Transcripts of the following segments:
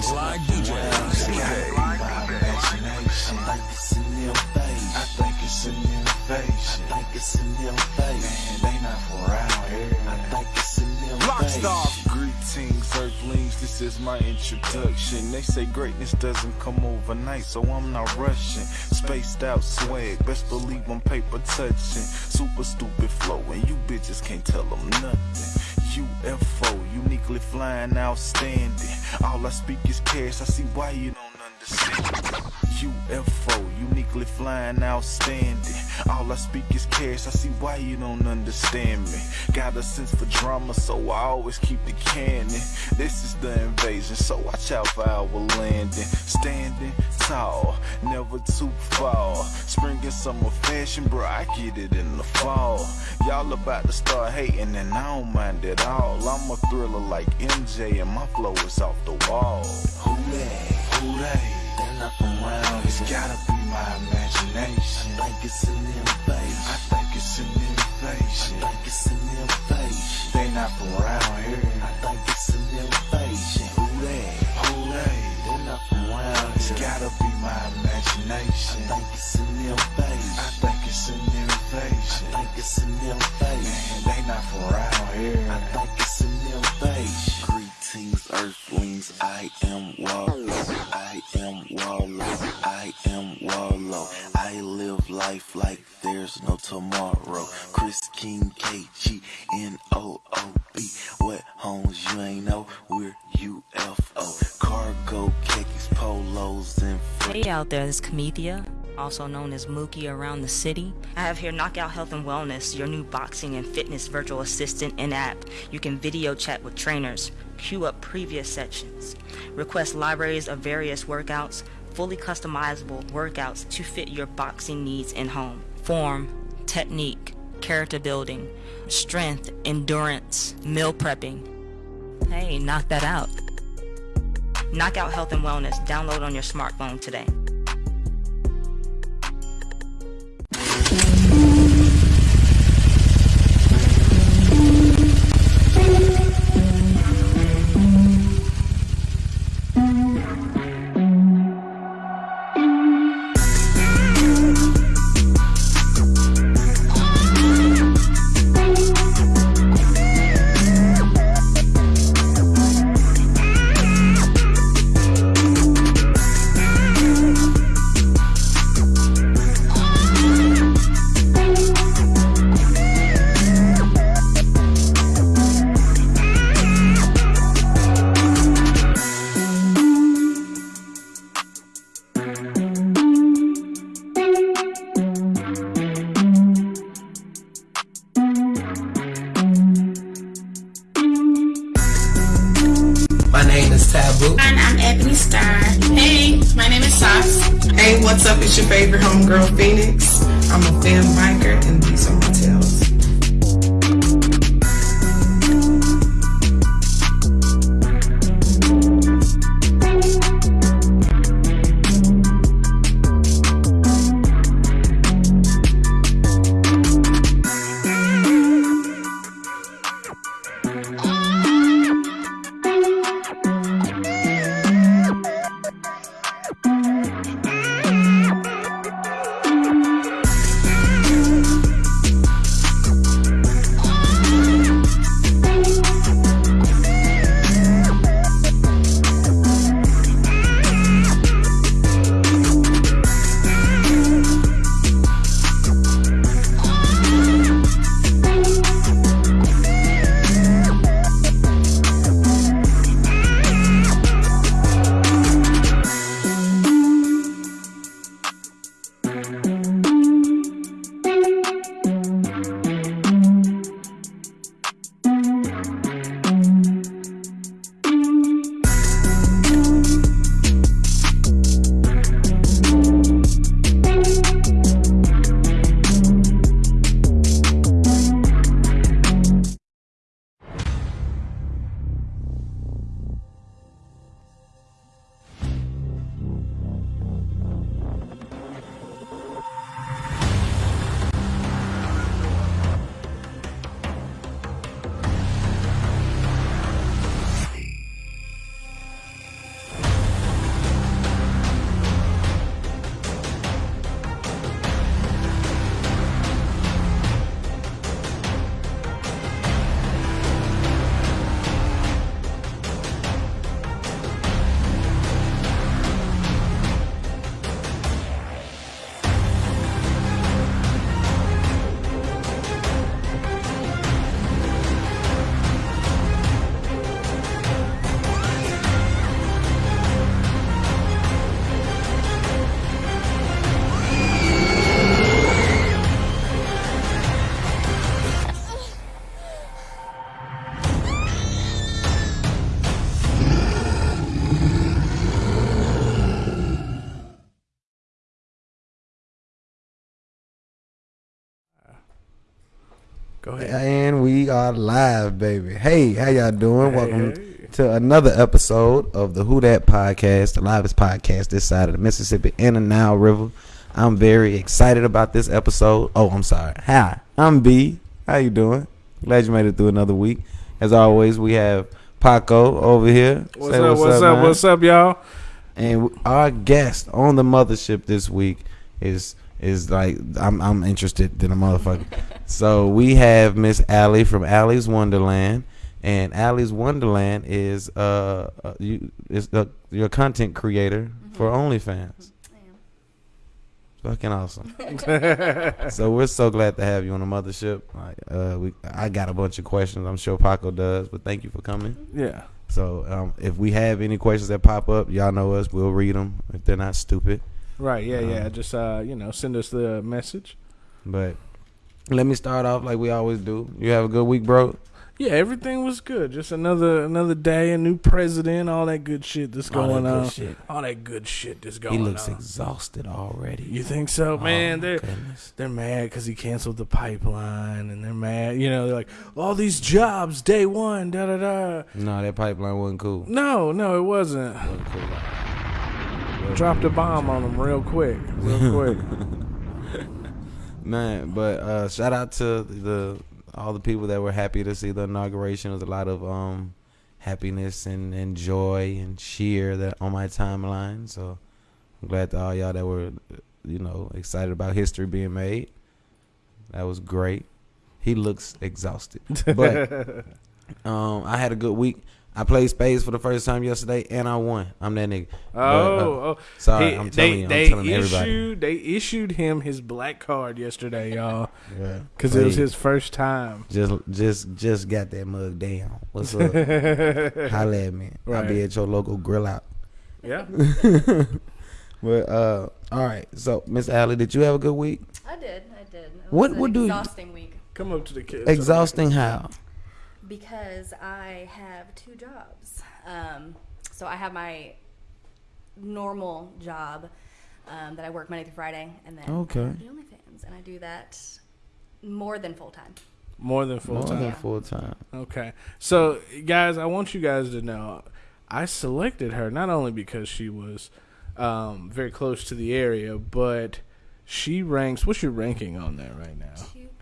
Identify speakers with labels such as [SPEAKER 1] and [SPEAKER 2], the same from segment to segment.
[SPEAKER 1] Vince Live DJ.
[SPEAKER 2] I think it's an invasion. I think it's invasion. I think it's here. I think it's.
[SPEAKER 3] Rockstar. Greetings, Earthlings. This is my introduction. They say greatness doesn't come overnight, so I'm not rushing. Spaced out swag, best believe I'm paper touching. Super stupid flow, and you bitches can't tell them nothing. UFO, uniquely flying, outstanding. All I speak is cash. I see why you don't. UFO, uniquely flying, outstanding. All I speak is cash. I see why you don't understand me. Got a sense for drama, so I always keep the cannon. This is the invasion, so watch out for our landing. Standing tall, never too far. Spring and summer fashion, bro, I get it in the fall. Y'all about to start hating, and I don't mind at all. I'm a thriller like MJ, and my flow is off the wall.
[SPEAKER 2] Who they? Who they? They're not around. It's gotta be my imagination. I think it's an invasion. I think it's an invasion. I think it's an invasion. They not around here. I think it's an invasion. Who they? Who they? They're not around. It's gotta be my imagination. I think it's an invasion. I think it's an invasion. I think it's an invasion. Man, they not around here. I think it's an invasion. Greetings, Earthlings. I am Wallow. I am Wallow. I live life like there's no tomorrow. Chris King, K G N O O B. What homes you ain't know? We're UFO. Cargo, polos, and
[SPEAKER 4] Hey out there, this is Kamethia, also known as Mookie around the city. I have here Knockout Health and Wellness, your new boxing and fitness virtual assistant and app. You can video chat with trainers, queue up previous sections, request libraries of various workouts, fully customizable workouts to fit your boxing needs in home. Form, technique, character building, strength, endurance, meal prepping. Hey, knock that out. Knockout Health and Wellness. Download on your smartphone today.
[SPEAKER 1] Go ahead.
[SPEAKER 5] And we are live, baby. Hey, how y'all doing?
[SPEAKER 1] Hey,
[SPEAKER 5] Welcome
[SPEAKER 1] hey.
[SPEAKER 5] to another episode of the Who That Podcast, the livest podcast this side of the Mississippi and the Nile River. I'm very excited about this episode. Oh, I'm sorry. Hi, I'm B. How you doing? Glad you made it through another week. As always, we have Paco over here.
[SPEAKER 1] What's
[SPEAKER 5] Say
[SPEAKER 1] up? What's up?
[SPEAKER 5] man.
[SPEAKER 1] What's up, y'all?
[SPEAKER 5] And our guest on the mothership this week is is like I'm I'm interested in a motherfucker. so we have Miss Allie from Allie's Wonderland, and Allie's Wonderland is uh, uh you is uh, your content creator for OnlyFans. Fucking awesome. so we're so glad to have you on the mothership. Like, uh, we I got a bunch of questions. I'm sure Paco does, but thank you for coming.
[SPEAKER 1] Yeah.
[SPEAKER 5] So um, if we have any questions that pop up, y'all know us. We'll read them if they're not stupid.
[SPEAKER 1] Right. Yeah. Yeah.
[SPEAKER 5] Um,
[SPEAKER 1] Just uh, you know, send us the message.
[SPEAKER 5] But let me start off like we always do. You have a good week, bro.
[SPEAKER 1] Yeah, everything was good. Just another another day, a new president, all that good shit that's
[SPEAKER 5] All that
[SPEAKER 1] going
[SPEAKER 5] good
[SPEAKER 1] on.
[SPEAKER 5] shit.
[SPEAKER 1] All that good shit that's going on.
[SPEAKER 5] He looks
[SPEAKER 1] on.
[SPEAKER 5] exhausted already.
[SPEAKER 1] you think so, man?
[SPEAKER 5] Oh, my
[SPEAKER 1] they're
[SPEAKER 5] goodness.
[SPEAKER 1] they're mad because he canceled the pipeline, and they're mad. You know, they're like, all these jobs, day one, da da da.
[SPEAKER 5] No, that pipeline wasn't cool.
[SPEAKER 1] No, no, it wasn't.
[SPEAKER 5] Wasn't cool.
[SPEAKER 1] Dropped a bomb on them real quick, real quick.
[SPEAKER 5] Man, but uh, shout out to the all the people that were happy to see the inauguration. There's a lot of um, happiness and, and joy and cheer that on my timeline. So I'm glad to all y'all that were, you know, excited about history being made. That was great. He looks exhausted, but um, I had a good week. I played spades for the first time yesterday, and I won. I'm that nigga.
[SPEAKER 1] Oh,
[SPEAKER 5] But, uh,
[SPEAKER 1] oh.
[SPEAKER 5] sorry,
[SPEAKER 1] He-
[SPEAKER 5] I'm telling
[SPEAKER 1] they,
[SPEAKER 5] you. I'm
[SPEAKER 1] they
[SPEAKER 5] telling
[SPEAKER 1] issued,
[SPEAKER 5] everybody.
[SPEAKER 1] They issued him his black card yesterday, y'all,
[SPEAKER 5] Yeah.
[SPEAKER 1] because it was his first time.
[SPEAKER 5] Just, just, just got that mug down. What's up? Holla at me. I'll
[SPEAKER 1] Right.
[SPEAKER 5] be at your local grill out.
[SPEAKER 1] Yeah.
[SPEAKER 5] But uh, all right. So, Miss Allie, did you have a good week?
[SPEAKER 6] I did. I did. It
[SPEAKER 5] What-
[SPEAKER 6] was an
[SPEAKER 5] what do you-
[SPEAKER 6] exhausting week
[SPEAKER 1] Come up to the kids.
[SPEAKER 5] Exhausting how?
[SPEAKER 6] Because I have two jobs. Um, so I have my normal job um, that I work Monday through Friday, and then
[SPEAKER 5] Okay.
[SPEAKER 6] I have the OnlyFans, and I do that more than full time.
[SPEAKER 1] More than full time.
[SPEAKER 5] More
[SPEAKER 1] time.
[SPEAKER 5] than full time.
[SPEAKER 1] Okay. So, guys, I want you guys to know I selected her not only because she was um, very close to the area, but she ranks. What's your ranking on that right now?
[SPEAKER 6] Two point three percent.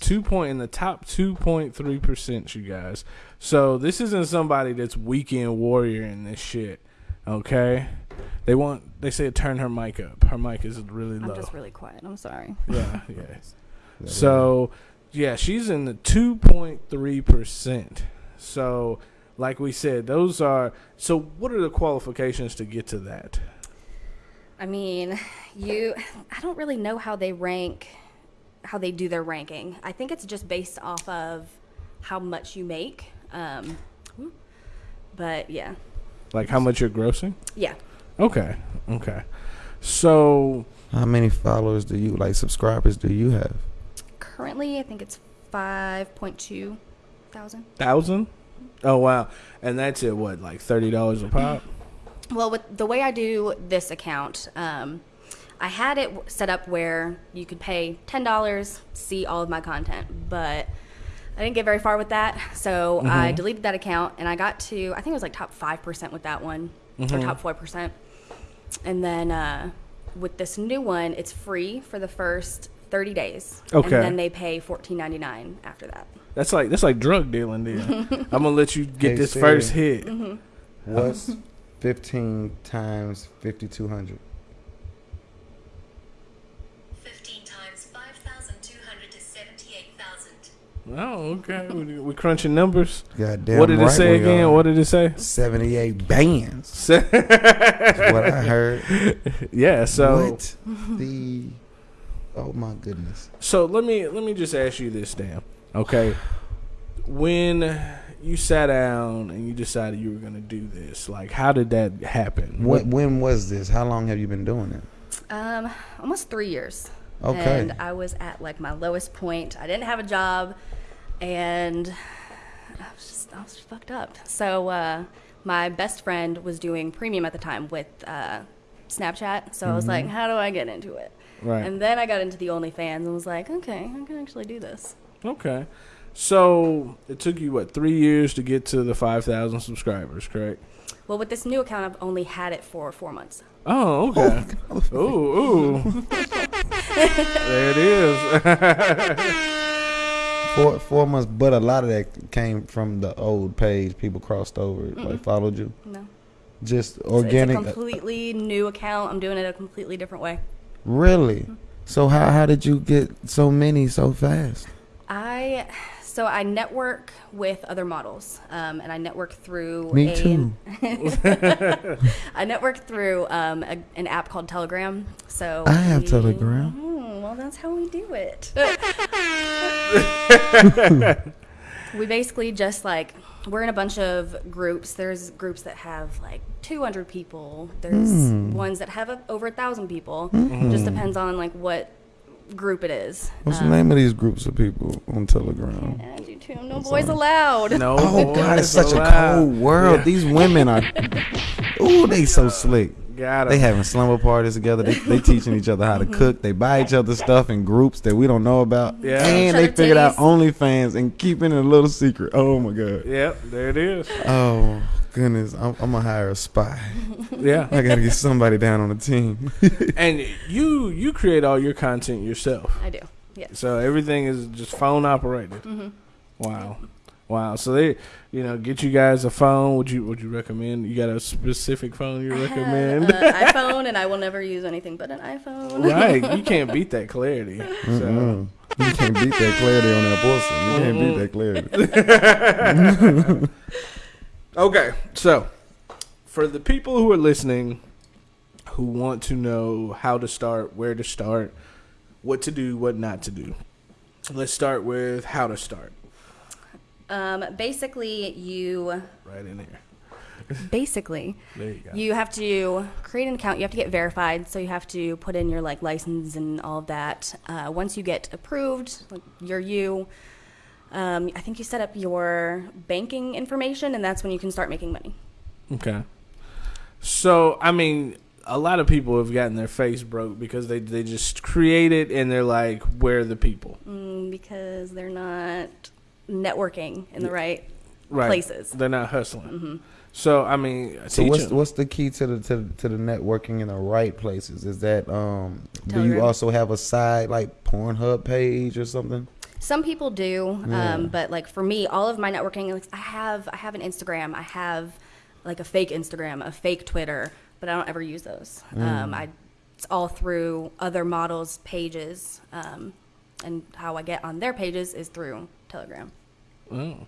[SPEAKER 1] Two point in the top two point three percent, you guys. So this isn't somebody that's weekend warrior in this shit. Okay. They want. They say turn her mic up. Her mic is really low.
[SPEAKER 6] I'm just really quiet. I'm sorry.
[SPEAKER 1] Yeah, yeah. So, yeah, she's in the 2.3%. So, like we said, those are. So, what are the qualifications to get to that?
[SPEAKER 6] I mean, you. I don't really know how they rank, how they do their ranking. I think it's just based off of how much you make. Um, but yeah,
[SPEAKER 1] Like, how much you're grossing?
[SPEAKER 6] yeah.
[SPEAKER 1] Okay, okay. So,
[SPEAKER 5] How many followers do you like? Subscribers do you have?
[SPEAKER 6] Currently, I think it's five point two thousand.
[SPEAKER 1] thousand? Oh, wow. And that's at what, like $30 a pop?
[SPEAKER 6] Well, with the way I do this account, um, I had it set up where you could pay $10, see all of my content, but I didn't get very far with that. So mm-hmm. I deleted that account and I got to, I think it was like top 5% with that one mm-hmm. or top 4%. And then uh, with this new one, it's free for the first 30 days.
[SPEAKER 1] Okay.
[SPEAKER 6] And then they pay $14.99 after that.
[SPEAKER 1] That's like that's like drug dealing. Then I'm gonna let you get
[SPEAKER 5] hey,
[SPEAKER 1] this
[SPEAKER 5] Siri,
[SPEAKER 1] first hit.
[SPEAKER 5] Mm-hmm. What's
[SPEAKER 7] 15 times 5200?
[SPEAKER 1] Oh, okay. we, we crunching numbers.
[SPEAKER 5] Goddamn.
[SPEAKER 1] what did it say again?
[SPEAKER 5] are.
[SPEAKER 1] What did it say?
[SPEAKER 5] Seventy eight bands. That's what I heard.
[SPEAKER 1] yeah. So
[SPEAKER 5] what the? Oh my goodness.
[SPEAKER 1] so let me let me just ask you this, Dan. Okay, when you sat down and you decided you were gonna do this, like how did that happen?
[SPEAKER 5] When, when was this? How long have you been doing it?
[SPEAKER 6] Um, almost three years.
[SPEAKER 5] Okay.
[SPEAKER 6] And I was at like my lowest point. I didn't have a job, and I was just I was fucked up. So uh, my best friend was doing premium at the time with uh, Snapchat. So I was like, how do I get into it?
[SPEAKER 1] Right.
[SPEAKER 6] And then I got into the OnlyFans and was like, okay, I can actually do this.
[SPEAKER 1] Okay. So it took you what three years to get to the five thousand subscribers, correct?
[SPEAKER 6] Well, with this new account, I've only had it for four months.
[SPEAKER 1] Oh, okay. Ooh, ooh. there it is.
[SPEAKER 5] Four four months, but a lot of that came from the old page. People crossed over, like followed you.
[SPEAKER 6] No.
[SPEAKER 5] Just organic. uh,
[SPEAKER 6] It's a completely new account. I'm doing it a completely different way.
[SPEAKER 5] really? So how how did you get so many so fast?
[SPEAKER 6] I so I network with other models, um, and I network through.
[SPEAKER 5] Me
[SPEAKER 6] a,
[SPEAKER 5] too.
[SPEAKER 6] I network through um, a, an app called Telegram. So
[SPEAKER 5] I have
[SPEAKER 6] we-
[SPEAKER 5] Telegram.
[SPEAKER 6] Hmm, well, that's how we do it. we basically just like we're in a bunch of groups. There's groups that have like 200 people. There's
[SPEAKER 5] Hmm.
[SPEAKER 6] ones that have a, over a thousand people.
[SPEAKER 5] Mm.
[SPEAKER 6] Just depends on like what group it is.
[SPEAKER 5] What's
[SPEAKER 6] Um,
[SPEAKER 5] the name of these groups of people on Telegram?
[SPEAKER 6] I do too. No boys allowed.
[SPEAKER 1] No.
[SPEAKER 5] Oh God, it's
[SPEAKER 1] boys
[SPEAKER 5] such a
[SPEAKER 1] allowed.
[SPEAKER 5] cold world. These women are. Ooh, they so slick.
[SPEAKER 1] Got
[SPEAKER 5] They having slumber parties together. They they teaching each other how to cook. They buy each other stuff in groups that we don't know about.
[SPEAKER 1] Yeah.
[SPEAKER 5] And they
[SPEAKER 6] their
[SPEAKER 5] figured out
[SPEAKER 6] titties.
[SPEAKER 5] OnlyFans and keeping it a little secret. Oh my God.
[SPEAKER 1] Yep, there it is.
[SPEAKER 5] Oh goodness, I'm, I'm gonna hire a spy.
[SPEAKER 1] Yeah.
[SPEAKER 5] I gotta get somebody down on the team.
[SPEAKER 1] and you you create all your content yourself.
[SPEAKER 6] I do. Yes.
[SPEAKER 1] So everything is just phone operated. Mm-hmm. Wow, wow. So they, you know, get you guys a phone. Would you would you recommend? You got a specific phone you
[SPEAKER 6] I have
[SPEAKER 1] recommend?
[SPEAKER 6] an iPhone, and I will never use anything but an iPhone.
[SPEAKER 1] right, you can't beat that clarity. So
[SPEAKER 5] Mm-mm. You can't beat that clarity on that pussy. You can't beat that clarity.
[SPEAKER 1] okay, so for the people who are listening, who want to know how to start, where to start, what to do, what not to do. Let's start with how to start.
[SPEAKER 6] Um, basically, you
[SPEAKER 1] Right in there.
[SPEAKER 6] basically
[SPEAKER 1] There you go.
[SPEAKER 6] you have to create an account. You have to get verified, so you have to put in your like license and all of that. Uh, once you get approved, like, you're you. Um, I think you set up your banking information, and that's when you can start making money.
[SPEAKER 1] Okay. So I mean, a lot of people have gotten their face broke because they they just create it and they're like, "Where are the people?"
[SPEAKER 6] Mm, because they're not networking in the right
[SPEAKER 1] Right.
[SPEAKER 6] places.
[SPEAKER 1] They're not hustling. So I mean,
[SPEAKER 5] So
[SPEAKER 1] teach
[SPEAKER 5] what's
[SPEAKER 1] 'em.
[SPEAKER 5] what's the key to the to, the- to the networking in the right places? Is that um do you also have a side like Pornhub page or something?
[SPEAKER 6] Some people do,
[SPEAKER 5] Yeah.
[SPEAKER 6] um, but like for me, all of my networking, like I have, I have an Instagram, I have like a fake Instagram, a fake Twitter, but I don't ever use those. Um, I, it's all through other models' pages, um, and how I get on their pages is through Telegram.
[SPEAKER 1] Oh.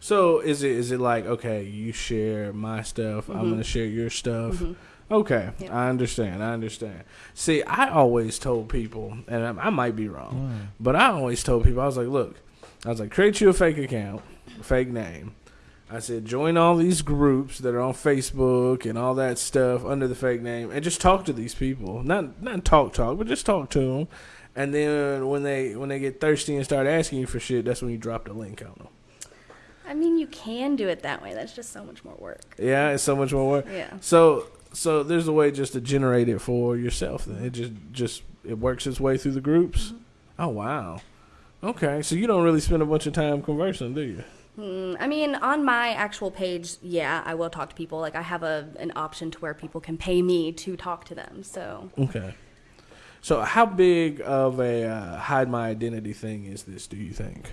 [SPEAKER 1] So is it is it like okay, you share my stuff, I'm gonna mm-hmm. share your stuff. Mm-hmm. Okay,
[SPEAKER 6] Yeah.
[SPEAKER 1] I understand. I understand. See, I always told people, and I, I might be wrong, but I always told people, I was like, look, I was like, create you a fake account, fake name. I said, join all these groups that are on Facebook and all that stuff under the fake name, and just talk to these people. Not not talk talk, but just talk to them. And then when they when they get thirsty and start asking you for shit, that's when you drop the link on them.
[SPEAKER 6] I mean, you can do it that way. That's just so much more work.
[SPEAKER 1] Yeah, it's so much more work.
[SPEAKER 6] Yeah.
[SPEAKER 1] So so there's a way just to generate it for yourself. Then it just just it works its way through the groups.
[SPEAKER 6] Mm-hmm.
[SPEAKER 1] Oh wow. Okay, so you don't really spend a bunch of time conversing, do you?
[SPEAKER 6] Mm, I mean, on my actual page, yeah, I will talk to people. Like I have a an option to where people can pay me to talk to them. So
[SPEAKER 1] Okay. So how big of a uh, hide my identity thing is this? Do you think?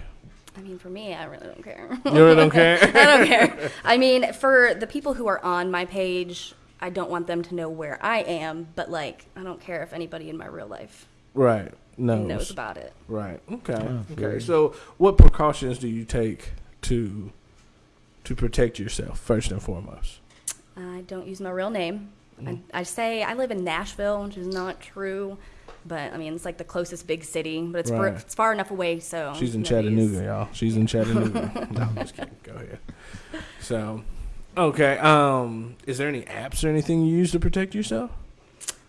[SPEAKER 6] I mean, for me, I really don't care.
[SPEAKER 1] You really don't care.
[SPEAKER 6] I don't care. I mean, for the people who are on my page, I don't want them to know where I am, but like, I don't care if anybody in my real life
[SPEAKER 1] right. No.
[SPEAKER 6] knows about it.
[SPEAKER 1] Right. Okay.
[SPEAKER 5] feel
[SPEAKER 1] okay.
[SPEAKER 5] you.
[SPEAKER 1] So what precautions do you take to to protect yourself first and foremost?
[SPEAKER 6] I don't use my real name.
[SPEAKER 1] Mm.
[SPEAKER 6] I, I say I live in Nashville, which is not true, but I mean, it's like the closest big city, but it's,
[SPEAKER 1] Right.
[SPEAKER 6] far, it's far enough away, so.
[SPEAKER 1] She's in Chattanooga, y'all. She's in Chattanooga. no, I'm just kidding. Go ahead. So, okay. Um, is there any apps or anything you use to protect yourself?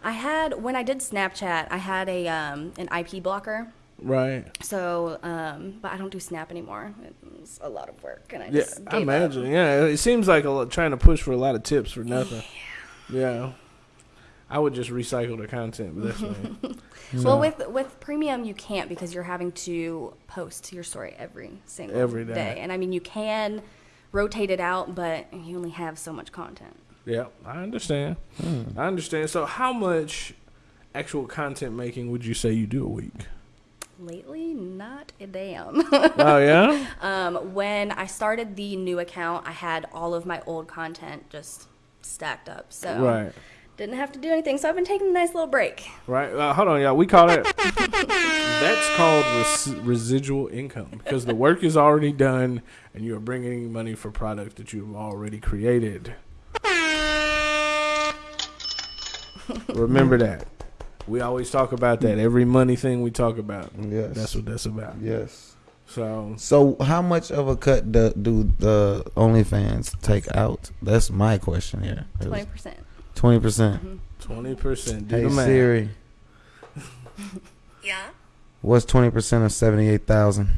[SPEAKER 6] I had, when I did Snapchat, I had a um, an IP blocker.
[SPEAKER 1] Right.
[SPEAKER 6] So, um, but I don't do Snap anymore. It's a lot of work, and I
[SPEAKER 1] Yeah,
[SPEAKER 6] just
[SPEAKER 1] I
[SPEAKER 6] gave up.
[SPEAKER 1] imagine. Yeah, it seems like a lot, trying to push for a lot of tips for nothing. Yeah. I would just recycle the content, but that's me.
[SPEAKER 6] Well, with with premium, you can't because you're having to post your story every single
[SPEAKER 1] Every day.
[SPEAKER 6] And I mean, you can rotate it out, but you only have so much content.
[SPEAKER 1] Yeah, I understand. I understand. So, how much actual content making would you say you do a week?
[SPEAKER 6] Lately, not a damn.
[SPEAKER 1] oh yeah.
[SPEAKER 6] um, when I started the new account, I had all of my old content just stacked up, so
[SPEAKER 1] Right.
[SPEAKER 6] Didn't have to do anything. So I've been taking a nice little break.
[SPEAKER 1] Right. Uh, hold on, y'all. We call it. that's called res- residual income because the work is already done, and you are bringing money for product that you've already created. Remember that. We always talk about that. Every money thing we talk about.
[SPEAKER 5] Yes.
[SPEAKER 1] That's what that's about.
[SPEAKER 5] Yes.
[SPEAKER 1] So
[SPEAKER 5] So, how much of a cut do, do the OnlyFans take out? That's my question here.
[SPEAKER 6] Twenty percent.
[SPEAKER 5] Twenty percent.
[SPEAKER 1] twenty percent. Do
[SPEAKER 5] Hey
[SPEAKER 1] the math.
[SPEAKER 5] Siri,
[SPEAKER 7] Yeah?
[SPEAKER 5] what's twenty percent of seventy-eight thousand?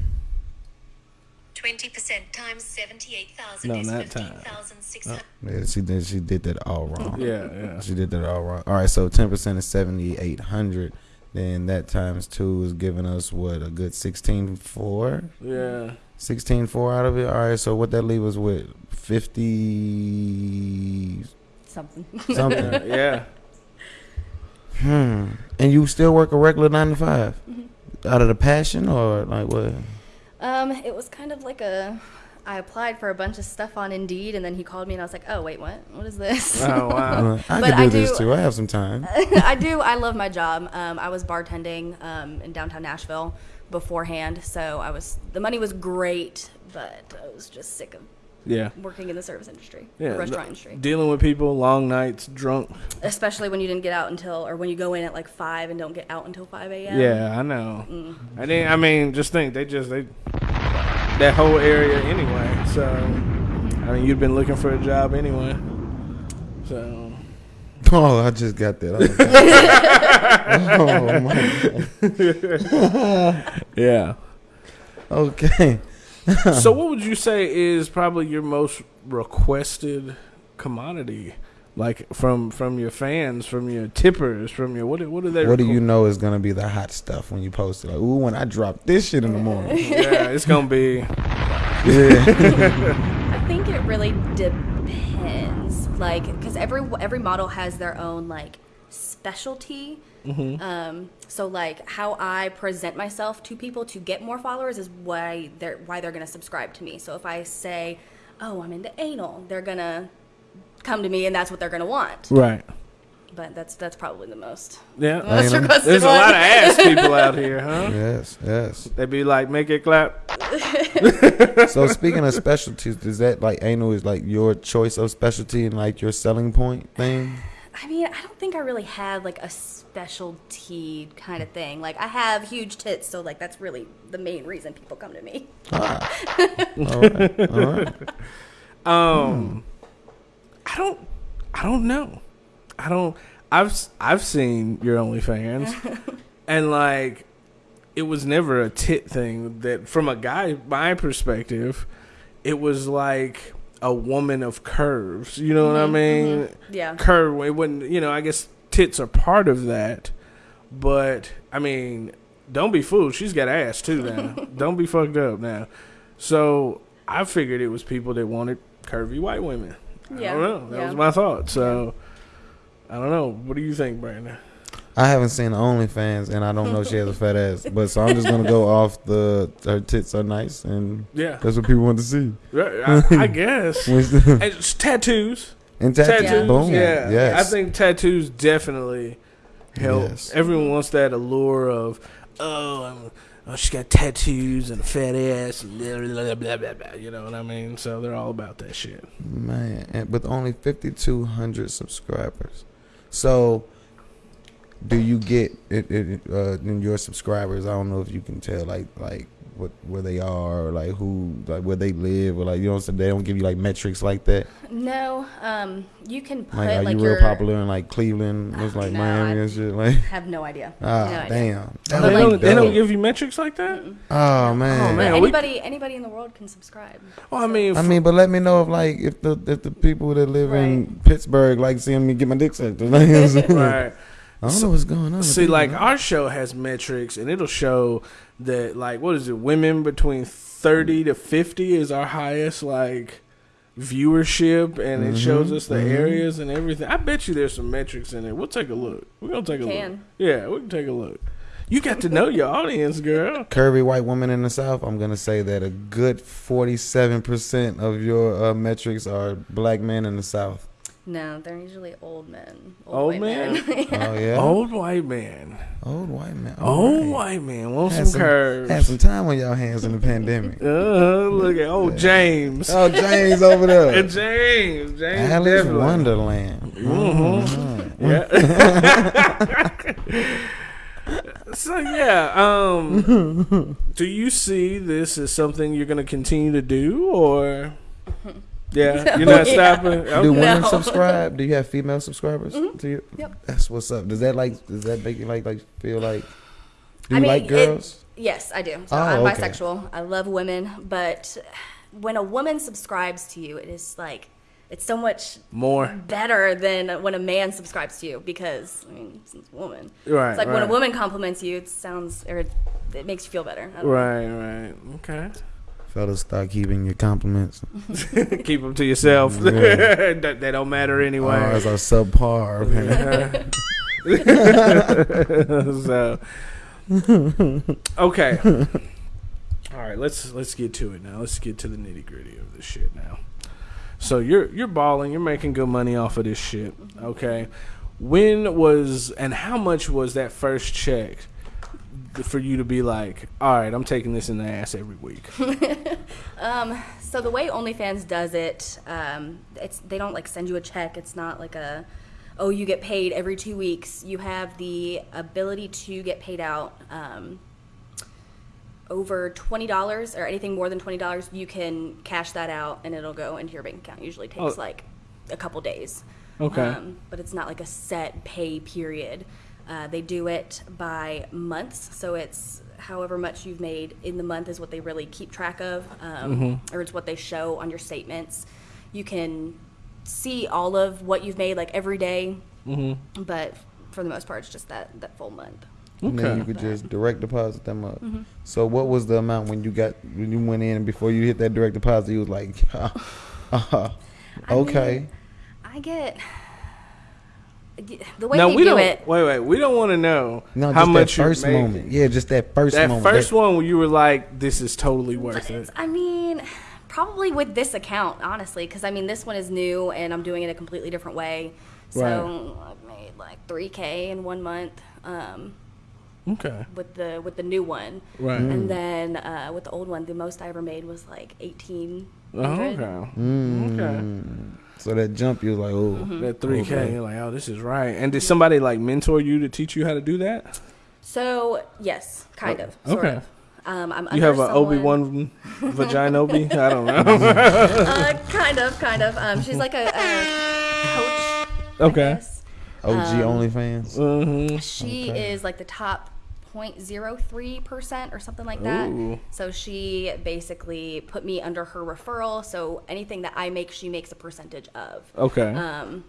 [SPEAKER 7] 20% times 78,000
[SPEAKER 1] No,
[SPEAKER 7] is
[SPEAKER 1] not time.
[SPEAKER 7] 15,600.
[SPEAKER 5] Yeah, she did. She did that all wrong.
[SPEAKER 1] Yeah, yeah.
[SPEAKER 5] She did that all wrong. All right, so ten percent is seventy-eight hundred. Then that times two is giving us what a good sixteen four.
[SPEAKER 1] Yeah.
[SPEAKER 5] 16 4 out of it. All right, so what that leave us with 50
[SPEAKER 6] Something.
[SPEAKER 5] something.
[SPEAKER 1] yeah.
[SPEAKER 5] hmm. And you still work a regular 9 to 5 out of the passion or like what?
[SPEAKER 6] Um, it was kind of like a. I applied for a bunch of stuff on Indeed, and then he called me, and I was like, "Oh wait, what? What is this?"
[SPEAKER 1] Oh wow.
[SPEAKER 5] I
[SPEAKER 6] But
[SPEAKER 5] could do
[SPEAKER 6] I
[SPEAKER 5] this
[SPEAKER 6] do-
[SPEAKER 5] too. I have some time.
[SPEAKER 6] I do. I love my job. Um, I was bartending um, in downtown Nashville beforehand, so I was the money was great, but I was just sick of
[SPEAKER 1] Yeah.
[SPEAKER 6] working in the service industry,
[SPEAKER 1] Yeah.
[SPEAKER 6] restaurant industry,
[SPEAKER 1] Dealing with people, long nights, drunk.
[SPEAKER 6] especially when you didn't get out until, or when you go in at like five and don't get out until five a.m.
[SPEAKER 1] Yeah, I know. Mm. I didn't. I mean, just think they just they that whole area anyway. So I mean, you'd been looking for a job anyway. So
[SPEAKER 5] Oh, I just got that. oh, my God.
[SPEAKER 1] yeah.
[SPEAKER 5] Okay.
[SPEAKER 1] so what would you say is probably your most requested commodity? Like from from your fans, from your tippers, from your what? do- What do they?
[SPEAKER 5] What do you know is going to be the hot stuff when you post it? Like, ooh, when I drop this shit in the morning.
[SPEAKER 1] Yeah, it's gonna be.
[SPEAKER 5] yeah.
[SPEAKER 6] I think it really depends, like, because every every model has their own like specialty. Um, so like how I present myself to people to get more followers is why they're why they're gonna subscribe to me. So if I say, "Oh, I'm into anal," they're gonna come to me, and that's what they're gonna want.
[SPEAKER 1] Right.
[SPEAKER 6] But that's that's probably the most.
[SPEAKER 1] Yeah.
[SPEAKER 6] Most requested
[SPEAKER 1] There's a lot of ass people out here, huh?
[SPEAKER 5] Yes, yes.
[SPEAKER 1] They be like, make it clap.
[SPEAKER 5] So speaking of specialties, is that like anal is like your choice of specialty and like your selling point thing?
[SPEAKER 6] I mean, I don't think I really have like a specialty kind of thing. Like I have huge tits, so like that's really the main reason people come to me.
[SPEAKER 5] All right, all right.
[SPEAKER 1] Um, I don't, I don't know. I don't. I've I've seen your OnlyFans, and like, it was never a tit thing. That from a guy, my perspective, it was like a woman of curves. You know what I mm-hmm, mm-hmm. mean?
[SPEAKER 6] Yeah.
[SPEAKER 1] Curve. It wouldn't. You know. I guess tits are part of that, but I mean, don't be fooled. She's got ass too now. don't be fucked up now. So I figured it was people that wanted curvy white women. I
[SPEAKER 6] Yeah,
[SPEAKER 1] don't know. That
[SPEAKER 6] yeah.
[SPEAKER 1] was my thought. So I don't know. What do you think, Brandon?
[SPEAKER 5] I haven't seen OnlyFans, and I don't know she has a fat ass, but so I'm just gonna go off the her tits are nice, and
[SPEAKER 1] Yeah,
[SPEAKER 5] that's what people want to see.
[SPEAKER 1] I, I guess.
[SPEAKER 5] and
[SPEAKER 1] And it's tattoos.
[SPEAKER 5] tattoos,
[SPEAKER 1] Tattoos.
[SPEAKER 5] boom,
[SPEAKER 1] Yeah.
[SPEAKER 5] yes.
[SPEAKER 1] I think tattoos definitely help.
[SPEAKER 5] Yes.
[SPEAKER 1] Everyone wants that allure of, oh, I'm, oh, she got tattoos and a fat ass and blah, blah, blah, blah, blah. You know what I mean? So they're all about that shit.
[SPEAKER 5] Man, and with only 5,200 subscribers. So, do you get it, it, uh, in your subscribers? I don't know if you can tell, like, like what where they are, or like who, like where they live, or like you know what I'm saying? They don't give you like metrics like that.
[SPEAKER 6] No, um, you can put
[SPEAKER 5] Like,
[SPEAKER 6] like,
[SPEAKER 5] are you
[SPEAKER 6] your.
[SPEAKER 5] real popular in like Cleveland, it's like
[SPEAKER 6] No,
[SPEAKER 5] Miami
[SPEAKER 6] I-
[SPEAKER 5] and shit? Like,
[SPEAKER 6] Have no idea.
[SPEAKER 5] ah,
[SPEAKER 6] no idea.
[SPEAKER 5] damn.
[SPEAKER 6] But
[SPEAKER 1] they, don't, they don't give you metrics like that.
[SPEAKER 5] Oh man.
[SPEAKER 1] Oh, man. we-
[SPEAKER 6] Anybody, anybody in the world can subscribe.
[SPEAKER 1] Well, I mean,
[SPEAKER 5] I mean, but let me know if like if the if the people that live in Pittsburgh like seeing me get my dick sucked. Like, you know what I'm saying?
[SPEAKER 1] right.
[SPEAKER 5] I don't know what's going on.
[SPEAKER 1] See, like
[SPEAKER 5] man.
[SPEAKER 1] our show has metrics, and it'll show that, like, what is it? Women between thirty to fifty is our highest, like, viewership, and it shows us the
[SPEAKER 5] mhm.
[SPEAKER 1] areas and everything. I bet you there's some metrics in it. We'll take a look. We're gonna take a look. Yeah, we can take a look. You got to know your audience, girl.
[SPEAKER 5] curvy white woman in the South, I'm gonna say that a good 47 percent of your uh, metrics are black men in the South.
[SPEAKER 6] No, they're usually old men.
[SPEAKER 1] Old
[SPEAKER 6] white
[SPEAKER 1] men?
[SPEAKER 6] men.
[SPEAKER 5] Oh yeah,
[SPEAKER 1] Old white man.
[SPEAKER 5] old white man.
[SPEAKER 1] Old
[SPEAKER 5] Alright.
[SPEAKER 1] white man. Want
[SPEAKER 5] Had
[SPEAKER 1] some
[SPEAKER 5] some,
[SPEAKER 1] curves.
[SPEAKER 5] had some time on y'all hands in the pandemic.
[SPEAKER 1] Uh, look at old James.
[SPEAKER 5] oh, James over there.
[SPEAKER 1] And James. James.
[SPEAKER 5] Allie's
[SPEAKER 1] definitely.
[SPEAKER 5] Wonderland.
[SPEAKER 1] Mm-hmm. Yeah. so yeah, um, do you see this as something you're going to continue to do, or yeah, you're not
[SPEAKER 6] Yeah.
[SPEAKER 1] stopping?
[SPEAKER 5] Do women
[SPEAKER 6] No.
[SPEAKER 5] subscribe? Do you have female subscribers mm-hmm. to you?
[SPEAKER 6] Yep.
[SPEAKER 5] That's what's up. Does that like? Does that make you like like feel like? Do
[SPEAKER 6] I
[SPEAKER 5] you
[SPEAKER 6] mean,
[SPEAKER 5] like
[SPEAKER 6] it-
[SPEAKER 5] girls?
[SPEAKER 6] yes, I do. So
[SPEAKER 5] Oh,
[SPEAKER 6] I'm
[SPEAKER 5] okay.
[SPEAKER 6] bisexual. I love women, but when a woman subscribes to you, it is like it's so much
[SPEAKER 1] More
[SPEAKER 6] better than when a man subscribes to you because I mean, it's a woman.
[SPEAKER 1] right.
[SPEAKER 6] It's like when a woman compliments you, it sounds or it makes you feel better. I don't know.
[SPEAKER 1] Right, right. Okay.
[SPEAKER 5] Fellas, start keeping your compliments.
[SPEAKER 1] Keep them to yourself.
[SPEAKER 5] Yeah.
[SPEAKER 1] that, don't matter
[SPEAKER 5] Ours
[SPEAKER 1] anyway.
[SPEAKER 5] are subpar.
[SPEAKER 1] so okay. All right, let's let's get to it now. Let's get to the nitty gritty of this shit now. So you're you're balling. You're making good money off of this shit. Okay. When was and how much was that first check for you to be like, all right, I'm taking this in the ass every week?
[SPEAKER 6] Um, so the way OnlyFans does it, um, it's they don't like send you a check. It's not like a, oh, you get paid every two weeks. You have the ability to get paid out um, over twenty dollars or anything more than twenty dollars. You can cash that out and it'll go into your bank account. Usually takes
[SPEAKER 1] Oh.
[SPEAKER 6] like a couple days.
[SPEAKER 1] Okay.
[SPEAKER 6] Um, but it's not like a set pay period. Uh, they do it by months, so it's however much you've made in the month is what they really keep track of, um, or it's what they show on your statements. You can see all of what you've made like every day, but for the most part, it's just that that full month.
[SPEAKER 5] And then you
[SPEAKER 1] Okay.
[SPEAKER 5] could just direct deposit them up.
[SPEAKER 6] Mm-hmm.
[SPEAKER 5] So what was the amount when you got when you went in before you hit that direct deposit? You was like, uh, okay.
[SPEAKER 6] I get the way
[SPEAKER 1] now
[SPEAKER 6] they
[SPEAKER 1] we
[SPEAKER 6] do
[SPEAKER 1] don't
[SPEAKER 6] it.
[SPEAKER 1] wait, wait. We don't want to know
[SPEAKER 5] No,
[SPEAKER 1] how
[SPEAKER 5] just
[SPEAKER 1] much
[SPEAKER 5] that
[SPEAKER 1] you're
[SPEAKER 5] 1st moment. Yeah, just that first
[SPEAKER 1] That
[SPEAKER 5] moment.
[SPEAKER 1] first
[SPEAKER 5] That-
[SPEAKER 1] one where you were like, "This is totally worth it."
[SPEAKER 6] I mean, probably with this account, honestly, because I mean, this one is new and I'm doing it a completely different way. So I've made like 3K in one month um,
[SPEAKER 1] Okay.
[SPEAKER 6] with the with the new one,
[SPEAKER 1] Right.
[SPEAKER 6] and then uh, with the old one, the most I ever made was like 18.
[SPEAKER 1] Oh, okay.
[SPEAKER 5] Mm.
[SPEAKER 1] Okay.
[SPEAKER 5] So that jump, you was like, oh,
[SPEAKER 6] Mm-hmm.
[SPEAKER 1] That three K,
[SPEAKER 5] Okay.
[SPEAKER 1] you're like, oh, this is right. And did somebody like mentor you to teach you how to do that?
[SPEAKER 6] So yes, kind
[SPEAKER 1] Oh,
[SPEAKER 6] of. Sort
[SPEAKER 1] okay.
[SPEAKER 6] Of. Um, I'm
[SPEAKER 1] You have
[SPEAKER 6] an
[SPEAKER 1] Obi Wan vagina Obi? I don't know.
[SPEAKER 6] Uh, kind of, kind of. Um, she's like a, a coach. I
[SPEAKER 1] Okay.
[SPEAKER 6] guess.
[SPEAKER 5] OG
[SPEAKER 6] Um,
[SPEAKER 5] OnlyFans.
[SPEAKER 1] hmm
[SPEAKER 6] She
[SPEAKER 5] Okay.
[SPEAKER 6] is like the top 0.03% or something like that.
[SPEAKER 1] Ooh.
[SPEAKER 6] So she basically put me under her referral. So anything that I make, she makes a percentage of.
[SPEAKER 1] Okay.
[SPEAKER 6] Um,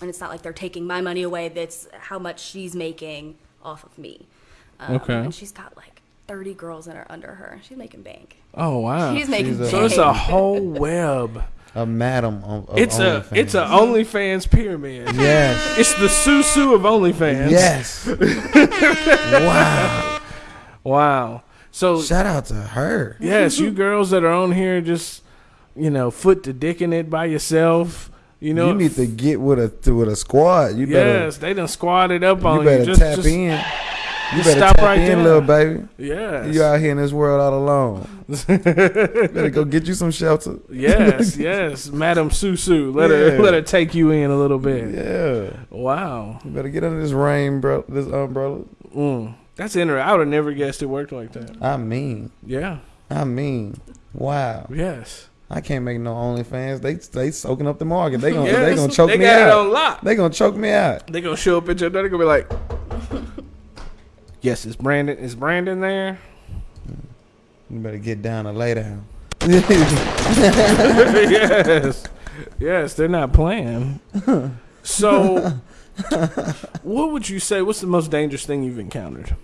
[SPEAKER 6] and it's not like they're taking my money away. That's how much she's making off of me. Um,
[SPEAKER 1] Okay.
[SPEAKER 6] And she's got like 30 girls that are under her. She's making bank.
[SPEAKER 1] oh wow.
[SPEAKER 6] She's making
[SPEAKER 5] She's a-
[SPEAKER 1] so it's a whole web.
[SPEAKER 5] A madam of,
[SPEAKER 1] It's a
[SPEAKER 5] OnlyFans.
[SPEAKER 1] it's a OnlyFans pyramid.
[SPEAKER 5] yes,
[SPEAKER 1] It's the Susu of OnlyFans.
[SPEAKER 5] yes. wow.
[SPEAKER 1] Wow. So
[SPEAKER 5] Shout out to her.
[SPEAKER 1] yes, you girls that are on here just you know foot to dick in it by yourself. You know.
[SPEAKER 5] you need to get with a with a squad. You better
[SPEAKER 1] Yes, they done squatted up on
[SPEAKER 5] you
[SPEAKER 1] you.
[SPEAKER 5] better
[SPEAKER 1] Just,
[SPEAKER 5] tap
[SPEAKER 1] just-
[SPEAKER 5] in. You better
[SPEAKER 1] stop right
[SPEAKER 5] in,
[SPEAKER 1] there.
[SPEAKER 5] little baby.
[SPEAKER 1] Yes.
[SPEAKER 5] You out here in this world all alone. better go get you some shelter.
[SPEAKER 1] yes, yes, Madam Susu. Let her let her take you in a little bit.
[SPEAKER 5] Yeah.
[SPEAKER 1] Wow.
[SPEAKER 5] You better get under this rain, bro. This umbrella.
[SPEAKER 1] Mm. That's interesting. I would have never guessed it worked like that.
[SPEAKER 5] I mean,
[SPEAKER 1] Yeah.
[SPEAKER 5] I mean, wow.
[SPEAKER 1] Yes.
[SPEAKER 5] I can't make no OnlyFans. They they soaking up the market. They gonna
[SPEAKER 1] Yes,
[SPEAKER 5] they gonna choke
[SPEAKER 1] they
[SPEAKER 5] me
[SPEAKER 1] got it
[SPEAKER 5] out.
[SPEAKER 1] on lock.
[SPEAKER 5] They gonna choke me out.
[SPEAKER 1] They gonna show up at your door. They gonna be like, "Yes, is Brandon? Is Brandon there?"
[SPEAKER 5] You better get down and lay down.
[SPEAKER 1] yes, yes, they're not playing. So, what would you say? What's the most dangerous thing you've encountered?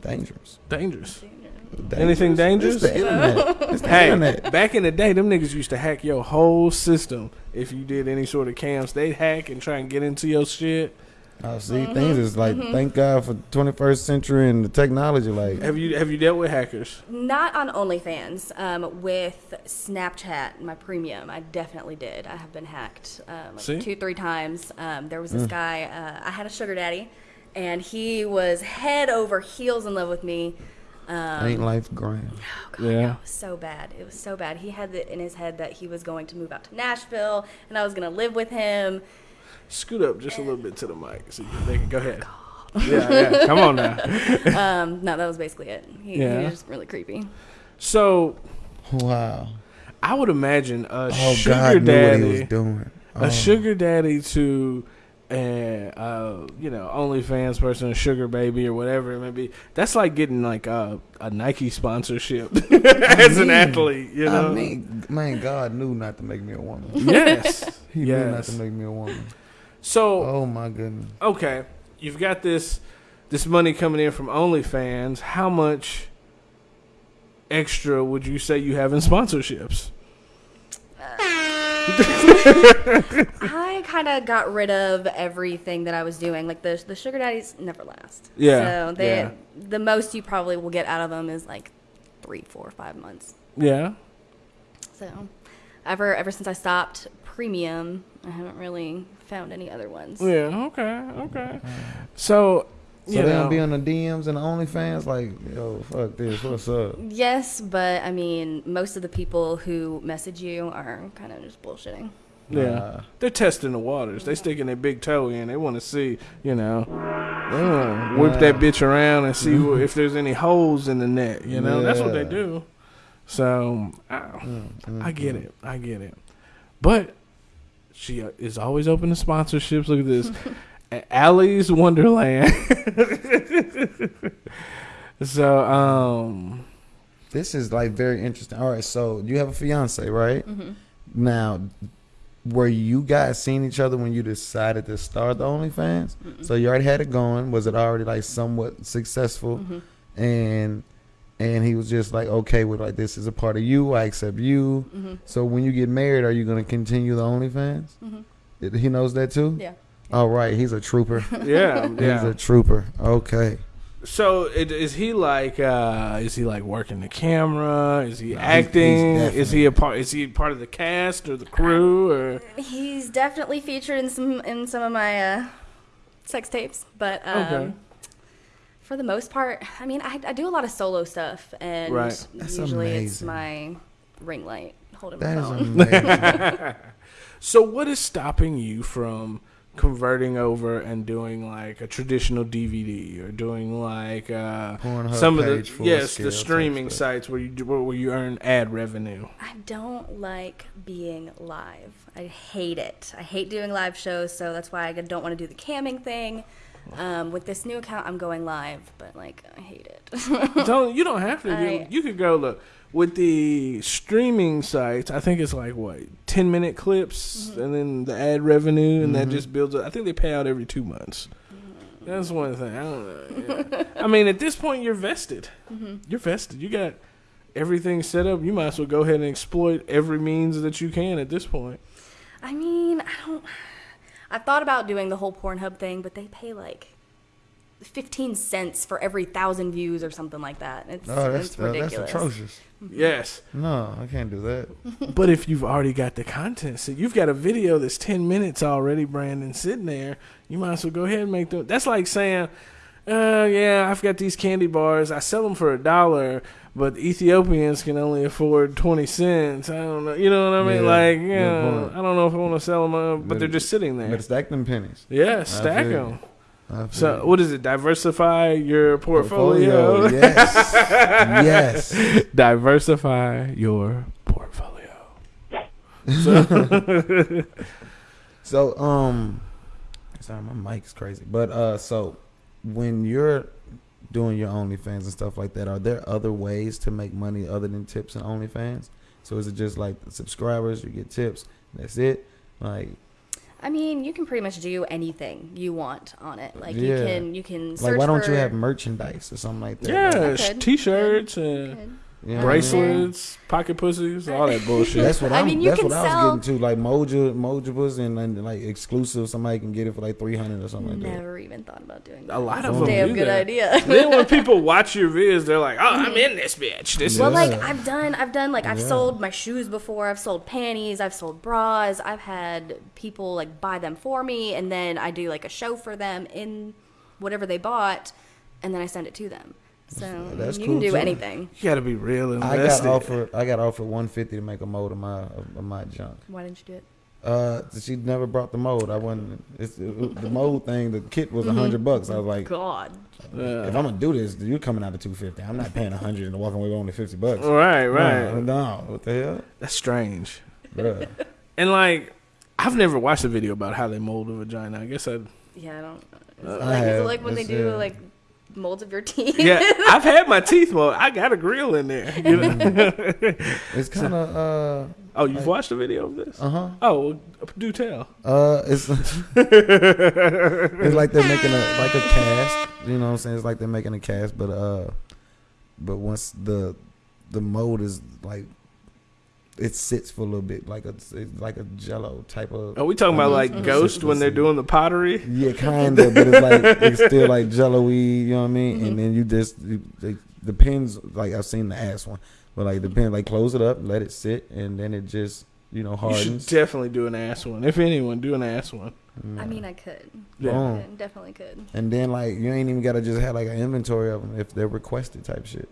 [SPEAKER 5] Dangerous.
[SPEAKER 1] Dangerous.
[SPEAKER 5] Dangerous?
[SPEAKER 1] Anything dangerous?
[SPEAKER 5] It's the internet. It's the
[SPEAKER 1] Hey,
[SPEAKER 5] internet.
[SPEAKER 1] back in the day, them niggas used to hack your whole system. If you did any sort of cams, they'd hack and try and get into your shit.
[SPEAKER 5] Oh, see, things is like, thank God for 21st century and the technology. Like,
[SPEAKER 1] Have you have you dealt with hackers?
[SPEAKER 6] Not on OnlyFans. Um, with Snapchat, my premium, I definitely did. I have been hacked um, like
[SPEAKER 1] See?
[SPEAKER 6] two, three times. Um, there was this guy. Uh, I had a sugar daddy, and he was head over heels in love with me. Um,
[SPEAKER 5] ain't life grand?
[SPEAKER 6] Oh God,
[SPEAKER 1] Yeah.
[SPEAKER 6] no, it was so bad. It was so bad. He had it in his head that he was going to move out to Nashville, and I was going to live with him.
[SPEAKER 1] Scoot up just a little bit to the mic so you can, they can go ahead. Yeah, yeah. Come on now.
[SPEAKER 6] Um, no, that was basically it. He, he
[SPEAKER 1] Yeah.
[SPEAKER 6] was just really creepy.
[SPEAKER 1] So
[SPEAKER 5] Wow.
[SPEAKER 1] I would imagine a
[SPEAKER 5] Oh,
[SPEAKER 1] sugar
[SPEAKER 5] God knew what he was
[SPEAKER 1] daddy,
[SPEAKER 5] doing.
[SPEAKER 1] a
[SPEAKER 5] Oh.
[SPEAKER 1] sugar daddy to, uh, uh, you know, OnlyFans person, a sugar baby or whatever it may be. That's like getting like a, a Nike sponsorship as an athlete. You know.
[SPEAKER 5] I mean, man, God knew not to make me a woman.
[SPEAKER 1] yes.
[SPEAKER 5] He knew not to make me a woman.
[SPEAKER 1] So
[SPEAKER 5] Oh my goodness.
[SPEAKER 1] okay, you've got this this money coming in from OnlyFans. How much extra would you say you have in sponsorships?
[SPEAKER 6] Uh, I kind of got rid of everything that I was doing. Like the the sugar daddies never last.
[SPEAKER 1] Yeah,
[SPEAKER 6] So they
[SPEAKER 1] yeah.
[SPEAKER 6] the most you probably will get out of them is like three, four, five months.
[SPEAKER 1] Yeah.
[SPEAKER 6] So ever ever since I stopped premium, I haven't really found any other ones.
[SPEAKER 1] Yeah. Okay. Okay. So,
[SPEAKER 5] So
[SPEAKER 1] you
[SPEAKER 5] they
[SPEAKER 1] know,
[SPEAKER 5] don't be on the DMs and the OnlyFans like, yo, fuck this, what's up?
[SPEAKER 6] Yes, but I mean, most of the people who message you are kind of just bullshitting.
[SPEAKER 1] yeah,
[SPEAKER 5] Nah.
[SPEAKER 1] they're testing the waters. They sticking their big toe in. They want to see, you know, they want to whip that bitch around and see wh- if there's any holes in the net. You know, that's what they do. So I,
[SPEAKER 5] Mm,
[SPEAKER 1] I get it. I get it. But she uh, is always open to sponsorships. Look at this. At Allie's Wonderland. so, um,
[SPEAKER 5] This is like very interesting. All right, so you have a fiance, right?
[SPEAKER 6] Mm-hmm.
[SPEAKER 5] Now, were you guys seeing each other when you decided to start the OnlyFans? So you already had it going. Was it already like somewhat successful?
[SPEAKER 6] Mm-hmm.
[SPEAKER 5] And and he was just like okay with like this is a part of you. I accept you.
[SPEAKER 6] Mm-hmm.
[SPEAKER 5] So when you get married, are you going to continue the OnlyFans?
[SPEAKER 6] Mhm.
[SPEAKER 5] He knows that too.
[SPEAKER 6] Yeah.
[SPEAKER 5] All right, he's a trooper.
[SPEAKER 1] yeah,
[SPEAKER 5] He's
[SPEAKER 1] yeah.
[SPEAKER 5] a trooper. Okay.
[SPEAKER 1] So it, is he like? uh Is he like working the camera? Is he
[SPEAKER 5] he's
[SPEAKER 1] acting? is he a part? Is he part of the cast or the crew? Or
[SPEAKER 6] He's definitely featured in some in some of my uh, sex tapes, but um,
[SPEAKER 1] Okay.
[SPEAKER 6] For the most part, I mean, I, I do a lot of solo stuff, and
[SPEAKER 1] Right.
[SPEAKER 5] That's
[SPEAKER 6] usually it's my ring light holding
[SPEAKER 5] That
[SPEAKER 6] my phone.
[SPEAKER 5] amazing.
[SPEAKER 1] so, what is stopping you from converting over and doing like a traditional DVD or doing like uh some of the yes the streaming
[SPEAKER 5] stuff.
[SPEAKER 1] sites where you do, where you earn ad revenue?
[SPEAKER 6] I don't like being live. I hate it. I hate doing live shows, so that's why I don't want to do the camming thing. Um, with this new account, I'm going live, but like I hate it.
[SPEAKER 1] don't you don't have to. You,
[SPEAKER 6] I-
[SPEAKER 1] you could go look with the streaming sites. I think it's like what ten minute clips,
[SPEAKER 6] Mm-hmm.
[SPEAKER 1] and then the ad revenue, and that just builds. up. I think they pay out every two months. That's one thing. I don't know. yeah. I mean, at this point, you're vested.
[SPEAKER 6] Mm-hmm.
[SPEAKER 1] You're vested. You got everything set up. You might as well go ahead and exploit every means that you can at this point.
[SPEAKER 6] I mean, I don't. I've thought about doing the whole Pornhub thing, but they pay like fifteen cents for every thousand views or something like that. It's,
[SPEAKER 5] Oh, that's
[SPEAKER 6] it's
[SPEAKER 5] uh, that's
[SPEAKER 6] ridiculous.
[SPEAKER 5] atrocious.
[SPEAKER 1] Yes.
[SPEAKER 5] No, I can't do that.
[SPEAKER 1] But if you've already got the content, so you've got a video that's ten minutes already, Brandon, sitting there. You might as well go ahead and make them. That's like saying, uh, "Yeah, I've got these candy bars. I sell them for a dollar, but Ethiopians can only afford twenty cents. I don't know. You know what I mean?
[SPEAKER 5] Yeah,
[SPEAKER 1] like, yeah,
[SPEAKER 5] point.
[SPEAKER 1] I don't know if I want to sell them, but they're just sitting there.
[SPEAKER 5] Better stack them pennies.
[SPEAKER 1] Yeah, stack them. So
[SPEAKER 5] you.
[SPEAKER 1] what is it? Diversify your portfolio.
[SPEAKER 5] Yes. yes.
[SPEAKER 1] Diversify your portfolio.
[SPEAKER 5] So um, sorry, my mic's crazy. But uh, so when you're doing your OnlyFans and stuff like that, are there other ways to make money other than tips and OnlyFans? So is it just like the subscribers, you get tips, that's it? Like
[SPEAKER 6] I mean, you can pretty much do anything you want on it. Like
[SPEAKER 5] Yeah.
[SPEAKER 6] you can you can search
[SPEAKER 5] like why don't
[SPEAKER 6] for,
[SPEAKER 5] you have merchandise or something like that?
[SPEAKER 1] Yeah,
[SPEAKER 6] I
[SPEAKER 1] sh-
[SPEAKER 6] could.
[SPEAKER 1] t-shirts and
[SPEAKER 6] Could.
[SPEAKER 5] You know what I mean?
[SPEAKER 1] bracelets, pocket pussies, all that bullshit.
[SPEAKER 5] That's what
[SPEAKER 6] I
[SPEAKER 5] I'm.
[SPEAKER 6] mean, you
[SPEAKER 5] that's
[SPEAKER 6] can
[SPEAKER 5] what I
[SPEAKER 6] sell-
[SPEAKER 5] was getting to. Like Moja, Mojibas, and, and like exclusive. Somebody can get it for like three hundred or something like that.
[SPEAKER 6] Never even thought about doing that.
[SPEAKER 1] a lot of them
[SPEAKER 6] Damn good
[SPEAKER 1] that.
[SPEAKER 6] idea.
[SPEAKER 1] then when people watch your videos, they're like, "Oh, I'm in this bitch." This
[SPEAKER 6] Well,
[SPEAKER 1] is
[SPEAKER 6] like I've done, I've done like I've
[SPEAKER 5] Yeah.
[SPEAKER 6] sold my shoes before. I've sold panties. I've sold bras. I've had people like buy them for me, and then I do like a show for them in whatever they bought, and then I send it to them. So
[SPEAKER 5] That's
[SPEAKER 6] you
[SPEAKER 5] cool,
[SPEAKER 6] can do
[SPEAKER 5] too.
[SPEAKER 6] anything.
[SPEAKER 1] you got to be real invested.
[SPEAKER 5] I got offered. I got offered one fifty to make a mold of my of my junk.
[SPEAKER 6] Why didn't you do it?
[SPEAKER 5] Uh, she never brought the mold. I wasn't. It's, it, the mold thing. The kit was a hundred bucks. I was like,
[SPEAKER 6] God.
[SPEAKER 1] Yeah.
[SPEAKER 5] if I'm gonna do this, you're coming out of two fifty. I'm not paying a hundred and walking away with only fifty bucks.
[SPEAKER 1] Right, right.
[SPEAKER 5] No, no, what the hell,
[SPEAKER 1] That's strange.
[SPEAKER 5] Bruh.
[SPEAKER 1] And like, I've never watched a video about how they mold a vagina. I guess I.
[SPEAKER 6] Yeah, I don't. Is
[SPEAKER 5] I
[SPEAKER 6] it like, is
[SPEAKER 5] have.
[SPEAKER 6] it like when they do
[SPEAKER 5] uh,
[SPEAKER 6] like molds of your teeth?
[SPEAKER 1] Yeah, I've had my teeth molded. I got a grill in there. You know?
[SPEAKER 5] It's kind of uh
[SPEAKER 1] oh, you've watched a video of this?
[SPEAKER 5] uh huh.
[SPEAKER 1] Oh, well, do tell.
[SPEAKER 5] Uh, it's it's like they're making a like a cast. You know what I'm saying? It's like they're making a cast, but uh, but once the the mold is like it sits for a little bit, like a it's like a Jello type of.
[SPEAKER 1] Are we talking about like. Ghost when they're doing the pottery?
[SPEAKER 5] Yeah, kind of, but it's like it's still like Jello-y. You know what I mean? And mm-hmm. then you just you, it depends. Like I've seen the ass one, but like depends. Like close it up, let it sit, and then it just you know
[SPEAKER 1] You should definitely do an ass one. If anyone, do an ass one.
[SPEAKER 6] I mean, I could.
[SPEAKER 1] Yeah.
[SPEAKER 5] Boom.
[SPEAKER 6] Could, Definitely could.
[SPEAKER 5] And then like you ain't even gotta just have like an inventory of them if they're requested type shit.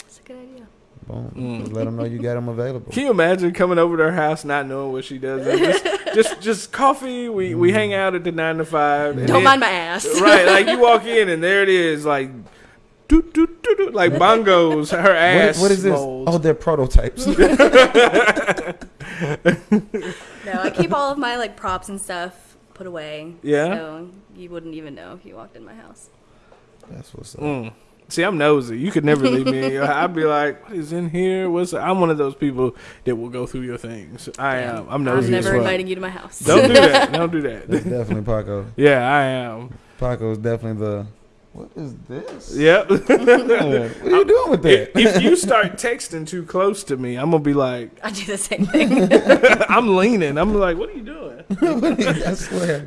[SPEAKER 6] It's a good idea.
[SPEAKER 5] Boom.
[SPEAKER 1] Mm.
[SPEAKER 5] Just let them know you got them available.
[SPEAKER 1] Can you imagine coming over to her house not knowing what she does? And just, just, just coffee. We we hang out at the nine to five.
[SPEAKER 6] Don't
[SPEAKER 1] then-
[SPEAKER 6] mind my ass.
[SPEAKER 1] right, like you walk in and there it is, like, doot, doot, doot, doot, like bongos. Her
[SPEAKER 5] What,
[SPEAKER 1] ass.
[SPEAKER 5] what is this?
[SPEAKER 1] molds.
[SPEAKER 5] Oh, they're prototypes.
[SPEAKER 6] No, I keep all of my like props and stuff put away.
[SPEAKER 1] Yeah?
[SPEAKER 6] So you wouldn't even know if you walked in my house.
[SPEAKER 5] That's what's up.
[SPEAKER 1] Mm. See, I'm nosy. You could never leave me. I'd be like, "What is in here? What's?" I'm one of those people that will go through your things. I am. I'm nosy.
[SPEAKER 6] I'm
[SPEAKER 1] as
[SPEAKER 6] never
[SPEAKER 1] fuck.
[SPEAKER 6] inviting you to my house.
[SPEAKER 1] Don't do that. Don't do
[SPEAKER 5] That's
[SPEAKER 1] that.
[SPEAKER 5] definitely Paco.
[SPEAKER 1] yeah, I am.
[SPEAKER 5] Paco's definitely the. What is this?
[SPEAKER 1] Yep.
[SPEAKER 5] What are you doing with that?
[SPEAKER 1] if you start texting too close to me, I'm gonna be like,
[SPEAKER 6] I do the same thing.
[SPEAKER 1] I'm leaning. I'm like, what are you doing?
[SPEAKER 5] I swear.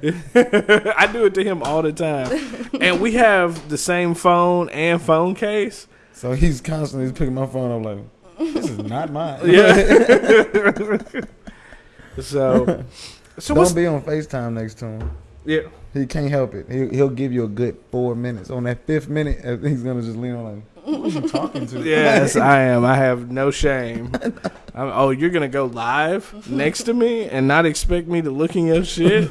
[SPEAKER 1] I do it to him all the time, and we have the same phone and phone case.
[SPEAKER 5] So he's constantly picking my phone up like, this is not mine.
[SPEAKER 1] Yeah. so, so what's
[SPEAKER 5] Don't be on FaceTime next to him.
[SPEAKER 1] yeah?
[SPEAKER 5] He can't help it. He, he'll give you a good four minutes. On that fifth minute, he's gonna just lean on like, "Who is he talking to?"
[SPEAKER 1] Yes, I am. I have no shame. I'm, oh, you're gonna go live next to me and not expect me to look in your shit?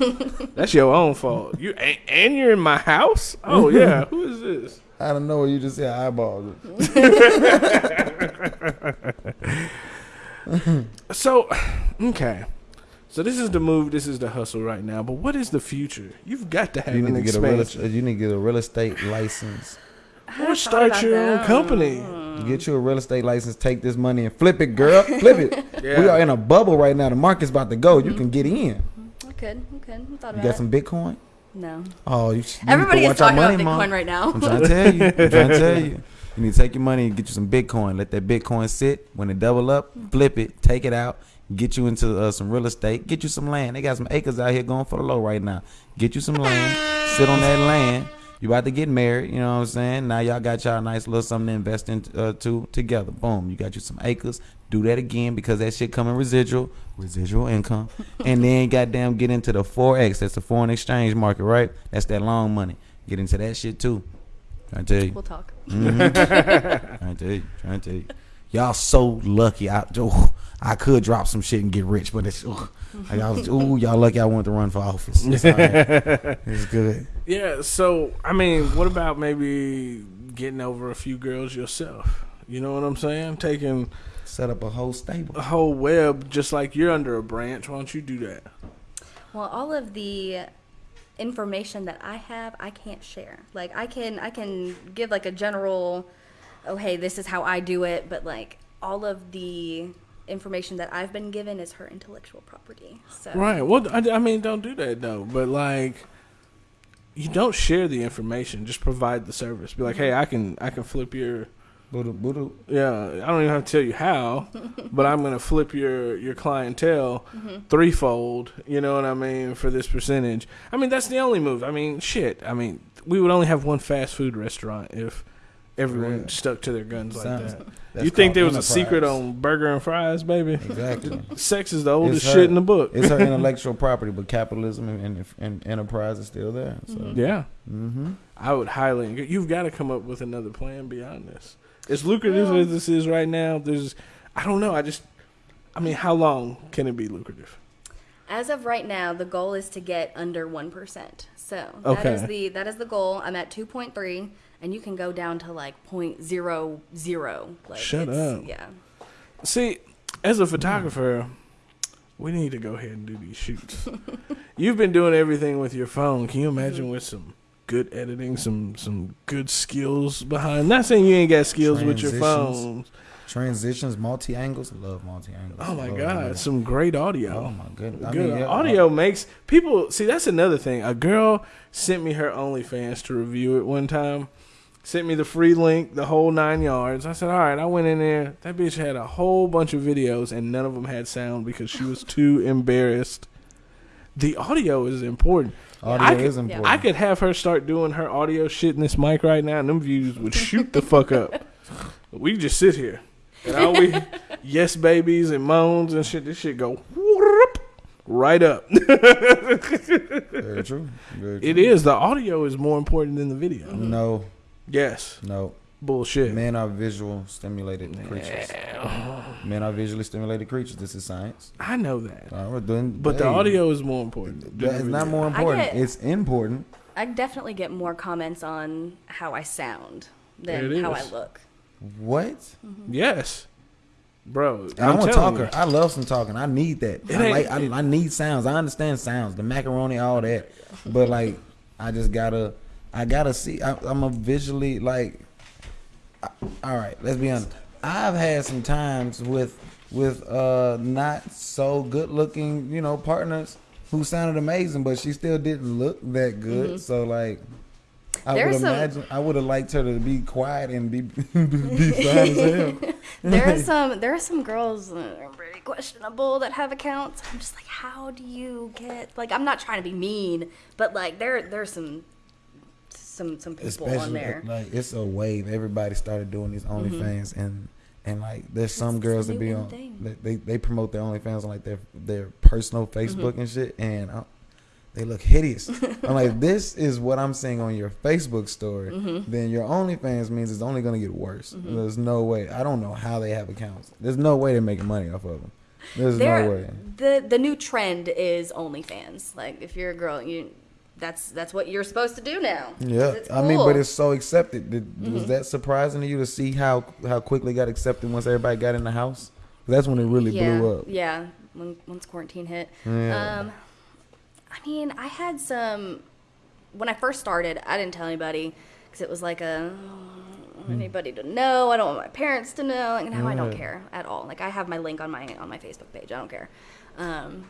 [SPEAKER 1] That's your own fault. You and, and you're in my house. Oh yeah, who is this?
[SPEAKER 5] I don't know. You just say eyeballs. it.
[SPEAKER 1] So, okay. So this is the move. This is the hustle right now. But what is the future? You've got to have
[SPEAKER 5] You
[SPEAKER 1] an
[SPEAKER 5] need to get a real.
[SPEAKER 1] expansion.
[SPEAKER 5] You need to get a real estate license.
[SPEAKER 1] or start your own company. Hmm.
[SPEAKER 5] Get you a real estate license. Take this money and flip it, girl. Flip it.
[SPEAKER 1] Yeah.
[SPEAKER 5] We are in a bubble right now. The market's about to go. You can get in. Mm-hmm. Mm-hmm.
[SPEAKER 6] I could. I could. I thought
[SPEAKER 5] You got
[SPEAKER 6] it.
[SPEAKER 5] some Bitcoin?
[SPEAKER 6] No.
[SPEAKER 5] Oh, you. sh- you
[SPEAKER 6] Everybody is
[SPEAKER 5] watch our
[SPEAKER 6] talking about Bitcoin
[SPEAKER 5] Mom.
[SPEAKER 6] right now.
[SPEAKER 5] I'm trying to tell you. I'm trying to tell you. You need to take your money and get you some Bitcoin. Let that Bitcoin sit. When it double up, mm. flip it, take it out, get you into uh, some real estate, get you some land. They got some acres out here going for the low right now. Get you some land, sit on that land. You about to get married, you know what I'm saying? Now y'all got y'all a nice little something to invest in uh, to together. Boom, you got you some acres. Do that again because that shit coming residual, residual income, and then goddamn get into the forex. That's the foreign exchange market, right? That's that long money. Get into that shit too. Trying to tell you.
[SPEAKER 6] We'll talk.
[SPEAKER 5] Mhm. trying to tell you. Trying to tell you. Y'all so lucky. I oh, I could drop some shit and get rich, but it's oh, y'all ooh y'all lucky I wanted to run for office. It's, all right. it's good.
[SPEAKER 1] Yeah, so I mean, what about maybe getting over a few girls yourself? You know what I'm saying? Taking
[SPEAKER 5] Set up a whole stable.
[SPEAKER 1] a whole web just like you're under a branch. Why don't you do that?
[SPEAKER 6] Well, all of the information that I have, I can't share. Like I can I can give like a general oh hey, this is how I do it, but like all of the information that I've been given is her intellectual property. So
[SPEAKER 1] Right. Well, I, I mean, don't do that though. But like, you don't share the information. Just provide the service. Be like, hey, I can I can flip your
[SPEAKER 5] Boodoo, boodoo.
[SPEAKER 1] yeah. I don't even have to tell you how, but I'm gonna flip your your clientele mm-hmm. threefold. You know what I mean for this percentage. I mean that's the only move. I mean shit. I mean we would only have one fast food restaurant if everyone
[SPEAKER 5] Yeah.
[SPEAKER 1] stuck to their guns like
[SPEAKER 5] Sounds-
[SPEAKER 1] that.
[SPEAKER 5] that's
[SPEAKER 1] You think there was a secret on burger and fries, baby?
[SPEAKER 5] Exactly.
[SPEAKER 1] Sex is the oldest
[SPEAKER 5] It's
[SPEAKER 1] shit in the book.
[SPEAKER 5] It's her intellectual property, but capitalism and, and, and enterprise is still there. So.
[SPEAKER 1] yeah.
[SPEAKER 5] Mm-hmm.
[SPEAKER 1] I would highly. You've got to come up with another plan beyond this. As lucrative
[SPEAKER 6] Well-
[SPEAKER 1] as this is right now, there's. I don't know. I just. I mean, how long can it be lucrative?
[SPEAKER 6] As of right now, the goal is to get under one percent. So that
[SPEAKER 1] Okay.
[SPEAKER 6] is the that is the goal. I'm at two point three, and you can go down to like point zero zero. Like
[SPEAKER 1] Shut
[SPEAKER 6] it's-
[SPEAKER 1] up.
[SPEAKER 6] Yeah.
[SPEAKER 1] See, as a photographer, we need to go ahead and do these shoots. You've been doing everything with your phone. Can you imagine mm-hmm. with some good editing, some some good skills behind? Not saying you ain't got skills with your
[SPEAKER 5] Transitions.
[SPEAKER 1] phone.
[SPEAKER 5] Transitions, multi angles. Love multi angles.
[SPEAKER 1] Oh my god, some great audio.
[SPEAKER 5] Oh my goodness. I
[SPEAKER 1] Good
[SPEAKER 5] mean, yeah,
[SPEAKER 1] audio makes people see. That's another thing. A girl sent me her OnlyFans to review it one time. Sent me the free link, the whole nine yards. I said, "All right." I went in there. That bitch had a whole bunch of videos, and none of them had sound because she was too embarrassed. The audio is important.
[SPEAKER 5] Audio
[SPEAKER 1] I could,
[SPEAKER 5] is important.
[SPEAKER 1] I could have her start doing her audio shit in this mic right now, and them views would shoot the fuck up. We just sit here, and all we yes babies and moans and shit. This shit go whoop, right up.
[SPEAKER 5] Very true. Very true.
[SPEAKER 1] It is the audio is more important than the video.
[SPEAKER 5] No,
[SPEAKER 1] Yes,
[SPEAKER 5] no.
[SPEAKER 1] bullshit.
[SPEAKER 5] Men are visual stimulated creatures. Men are visually stimulated creatures. This is science.
[SPEAKER 1] I know that,
[SPEAKER 5] Uh, we're doing,
[SPEAKER 1] but the audio is more important. It's
[SPEAKER 5] That not more important.
[SPEAKER 6] get-
[SPEAKER 5] it's important.
[SPEAKER 6] I definitely get more comments on how I sound than how I look.
[SPEAKER 5] What?
[SPEAKER 1] Yes, bro.
[SPEAKER 5] I'm, a talker.
[SPEAKER 1] you.
[SPEAKER 5] I love some talking. I need that. I, like, I, I need sounds. I understand sounds, the macaroni, all that. But like, I just gotta, I gotta see. I, I'm a visually like. I- all right, let's be honest. I've had some times with with uh not so good looking, you know, partners who sounded amazing, but she still didn't look that good. So like. I would
[SPEAKER 6] some-
[SPEAKER 5] imagine I would have liked her to be quiet and be be fine as hell.
[SPEAKER 6] There are some there are some girls that are pretty questionable that have accounts. I'm just like, how do you get like I'm not trying to be mean, but like there there's some some some people on there.
[SPEAKER 5] like it's a wave. Everybody started doing these OnlyFans, and and like there's some
[SPEAKER 6] It's
[SPEAKER 5] girls that be on
[SPEAKER 6] thing.
[SPEAKER 5] they, they promote their OnlyFans on like their their personal
[SPEAKER 6] Mm-hmm.
[SPEAKER 5] Facebook and shit, and uh, they look hideous. I'm like, this is what I'm seeing on your Facebook story.
[SPEAKER 6] Mm-hmm.
[SPEAKER 5] Then your OnlyFans means it's only gonna get worse. There's no way. I don't know how they have accounts. There's no way they're making money off of them. There's
[SPEAKER 6] There
[SPEAKER 5] no way.
[SPEAKER 6] the the new trend is OnlyFans. Like if you're a girl, you that's that's what you're supposed to do now.
[SPEAKER 5] Yeah,
[SPEAKER 6] it's
[SPEAKER 5] I mean, but it's so accepted. Did, Was that surprising to you to see how how quickly it got accepted once everybody got in the house? That's when it really
[SPEAKER 6] yeah,
[SPEAKER 5] blew up.
[SPEAKER 6] Yeah, when, once quarantine hit.
[SPEAKER 5] Yeah.
[SPEAKER 6] Um, I mean, I had some when I first started. I didn't tell anybody because it was like a I anybody to know. I don't want my parents to know. Like now, I don't care at all. Like I have my link on my on my Facebook page. I don't care. Um,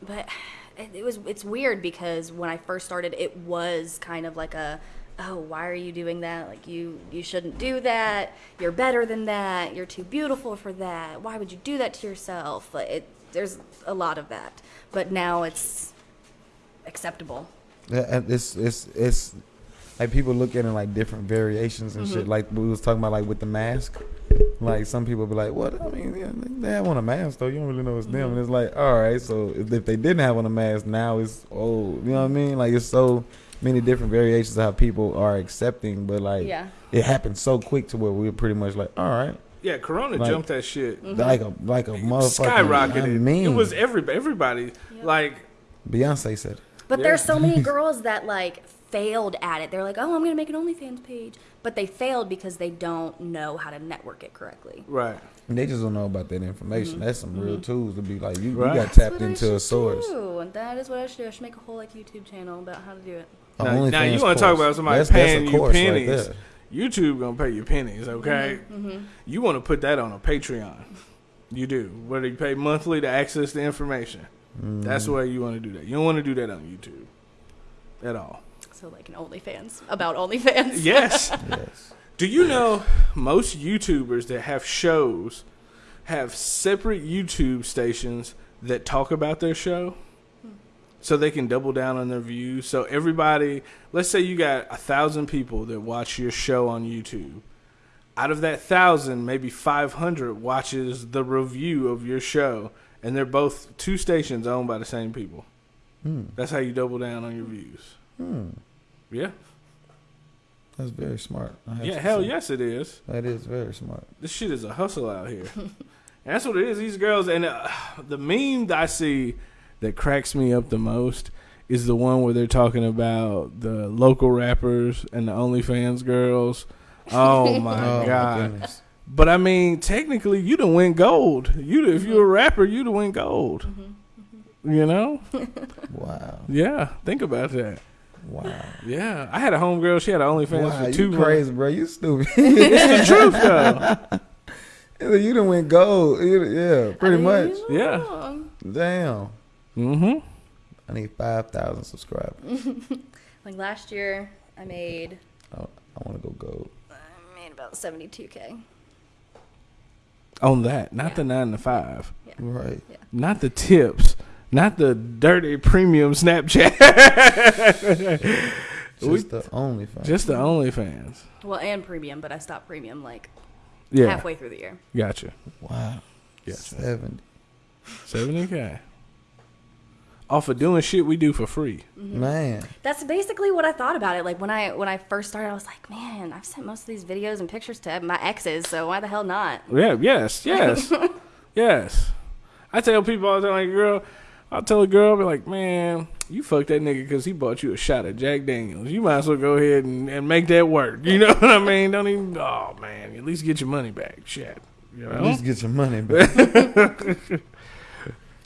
[SPEAKER 6] but it, was it's weird because when I first started, it was kind of like a oh why are you doing that? Like you you shouldn't do that. You're better than that. You're too beautiful for that. Why would you do that to yourself? Like it there's a lot of that. But now it's acceptable.
[SPEAKER 5] Yeah, and it's it's it's like people look at it like different variations and
[SPEAKER 6] Mm-hmm.
[SPEAKER 5] shit. Like we was talking about, like with the mask. Like some people be like, "What? I mean, yeah, they have on a mask though. You don't really know it's
[SPEAKER 6] Mm-hmm.
[SPEAKER 5] them." And it's like, all right, so if, if they didn't have on a mask, now it's oh, you know what I mean? Like it's so many different variations of how people are accepting, but like
[SPEAKER 6] Yeah.
[SPEAKER 5] it happened so quick to where we were pretty much like, all right,
[SPEAKER 1] Yeah, Corona
[SPEAKER 5] Like-
[SPEAKER 1] jumped that shit.
[SPEAKER 5] Like a like a motherfucker.
[SPEAKER 1] Skyrocketed.
[SPEAKER 5] I mean,
[SPEAKER 1] it was every everybody like
[SPEAKER 5] Beyonce said.
[SPEAKER 6] But
[SPEAKER 1] Yeah.
[SPEAKER 6] there's so many girls that like failed at it. They're like, oh, I'm gonna make an OnlyFans page, but they failed because they don't know how to network it correctly.
[SPEAKER 1] right.
[SPEAKER 5] And they just don't know about that information. That's some real tools to be like you,
[SPEAKER 1] Right.
[SPEAKER 5] you got tapped into a source.
[SPEAKER 6] do. And that is what I should do. I should make a whole like YouTube channel about how to do it.
[SPEAKER 5] A
[SPEAKER 1] Now, now
[SPEAKER 5] OnlyFans
[SPEAKER 1] you want to talk
[SPEAKER 5] course.
[SPEAKER 1] about somebody
[SPEAKER 5] That's- that's a
[SPEAKER 1] paying you
[SPEAKER 5] course right
[SPEAKER 1] pennies? YouTube gonna pay you pennies, okay?
[SPEAKER 6] Mm-hmm,
[SPEAKER 1] You want to put that on a Patreon? You do. Whether you pay monthly to access the information, that's the
[SPEAKER 5] Mm.
[SPEAKER 1] way you want to do that. You don't want to do that on YouTube at all.
[SPEAKER 6] So like an OnlyFans about OnlyFans.
[SPEAKER 1] Yes.
[SPEAKER 5] Yes.
[SPEAKER 1] Do you know most YouTubers that have shows have separate YouTube stations that talk about their show? So they can double down on their views. So everybody, let's say you got a thousand people that watch your show on YouTube. Out of that thousand, maybe 500 watches the review of your show, and they're both two stations owned by the same people.
[SPEAKER 5] Hmm.
[SPEAKER 1] That's how you double down on your views.
[SPEAKER 5] Hmm.
[SPEAKER 1] Yeah,
[SPEAKER 5] That's very smart.
[SPEAKER 1] Yeah, hell
[SPEAKER 5] say.
[SPEAKER 1] yes, it is.
[SPEAKER 5] That is very smart.
[SPEAKER 1] this shit is a hustle out here. that's what it is. These girls and uh, the meme that I see that cracks me up the most is the one where they're talking about the local rappers and the OnlyFans girls. Oh my
[SPEAKER 5] oh
[SPEAKER 1] god!
[SPEAKER 5] goodness.
[SPEAKER 1] but I mean, technically, you done win gold. You if you're a rapper, you done win gold. You know?
[SPEAKER 5] Wow.
[SPEAKER 1] Yeah. Think about that.
[SPEAKER 5] Wow.
[SPEAKER 1] Yeah, I had a homegirl. She had an OnlyFans
[SPEAKER 5] Wow,
[SPEAKER 1] for
[SPEAKER 5] you
[SPEAKER 1] two months.
[SPEAKER 5] crazy, bro. You stupid.
[SPEAKER 1] It's the truth, though.
[SPEAKER 5] you done win gold. Yeah, pretty much.
[SPEAKER 1] Yeah.
[SPEAKER 5] Damn.
[SPEAKER 1] Mm-hmm.
[SPEAKER 5] I need 5,000 subscribers.
[SPEAKER 6] Like last year, I made
[SPEAKER 5] Oh, I want to go gold.
[SPEAKER 6] I made about 72k.
[SPEAKER 1] On that, not the nine to five.
[SPEAKER 5] Right.
[SPEAKER 1] Not the tips. Not the dirty premium Snapchat.
[SPEAKER 5] Just
[SPEAKER 1] We-
[SPEAKER 5] the OnlyFans.
[SPEAKER 1] Just the OnlyFans.
[SPEAKER 6] Well, and premium, but I stopped premium like
[SPEAKER 1] Yeah.
[SPEAKER 6] halfway through the year.
[SPEAKER 1] Gotcha.
[SPEAKER 5] wow.
[SPEAKER 1] Gotcha.
[SPEAKER 5] 70.
[SPEAKER 1] 70K. Off of doing shit we do for free. Mm-hmm.
[SPEAKER 5] Man.
[SPEAKER 6] That's basically what I thought about it. Like when I when I first started, I was like, man, I've sent most of these videos and pictures to my exes, so why the hell not?
[SPEAKER 1] Yeah, yes, yes. yes. I tell people all the time, like, girl, I'll tell a girl, I'll be like, man, you fucked that nigga because he bought you a shot of Jack Daniels. You might as well go ahead and, and make that work. You know what I mean? Don't even, oh, man, at least get your money back. Shit. You
[SPEAKER 5] At least get your money back.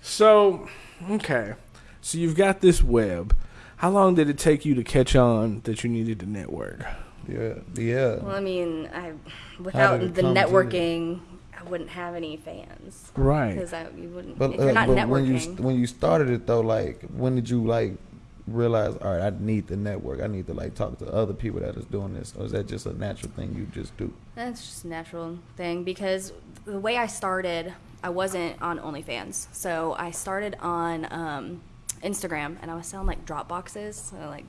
[SPEAKER 1] So, okay. So you've got this web. How long did it take you to catch on that you needed to network?
[SPEAKER 5] yeah. Yeah.
[SPEAKER 6] Well, I mean, I without the
[SPEAKER 5] come to
[SPEAKER 6] networking, I wouldn't have any fans
[SPEAKER 1] Right.
[SPEAKER 6] because I you wouldn't
[SPEAKER 5] But,
[SPEAKER 6] if you're
[SPEAKER 5] uh,
[SPEAKER 6] not
[SPEAKER 5] but
[SPEAKER 6] networking.
[SPEAKER 5] when you when you started it though, like when did you like realize? All right, I need the network. I need to like talk to other people that is doing this, or is that just a natural thing you just do?
[SPEAKER 6] That's just a natural thing because the way I started, I wasn't on OnlyFans. So I started on um, Instagram and I was selling like drop boxes. So like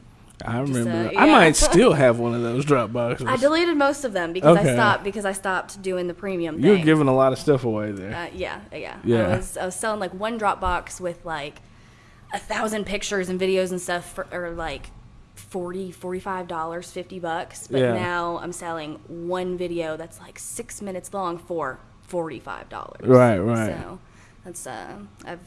[SPEAKER 1] I
[SPEAKER 6] Just,
[SPEAKER 1] remember.
[SPEAKER 6] uh,
[SPEAKER 1] I might still have one of those drop boxes.
[SPEAKER 6] I deleted most of them because
[SPEAKER 1] Okay.
[SPEAKER 6] I stopped because I stopped doing the premium
[SPEAKER 1] You're giving a lot of stuff away there.
[SPEAKER 6] uh, yeah, yeah.
[SPEAKER 1] Yeah.
[SPEAKER 6] I was I was selling like one drop box with like a thousand pictures and videos and stuff for or like 40 45 dollars 50 bucks but
[SPEAKER 1] Yeah.
[SPEAKER 6] now i'm selling one video that's like six minutes long for 45 dollars
[SPEAKER 1] Right, right.
[SPEAKER 6] so that's uh i've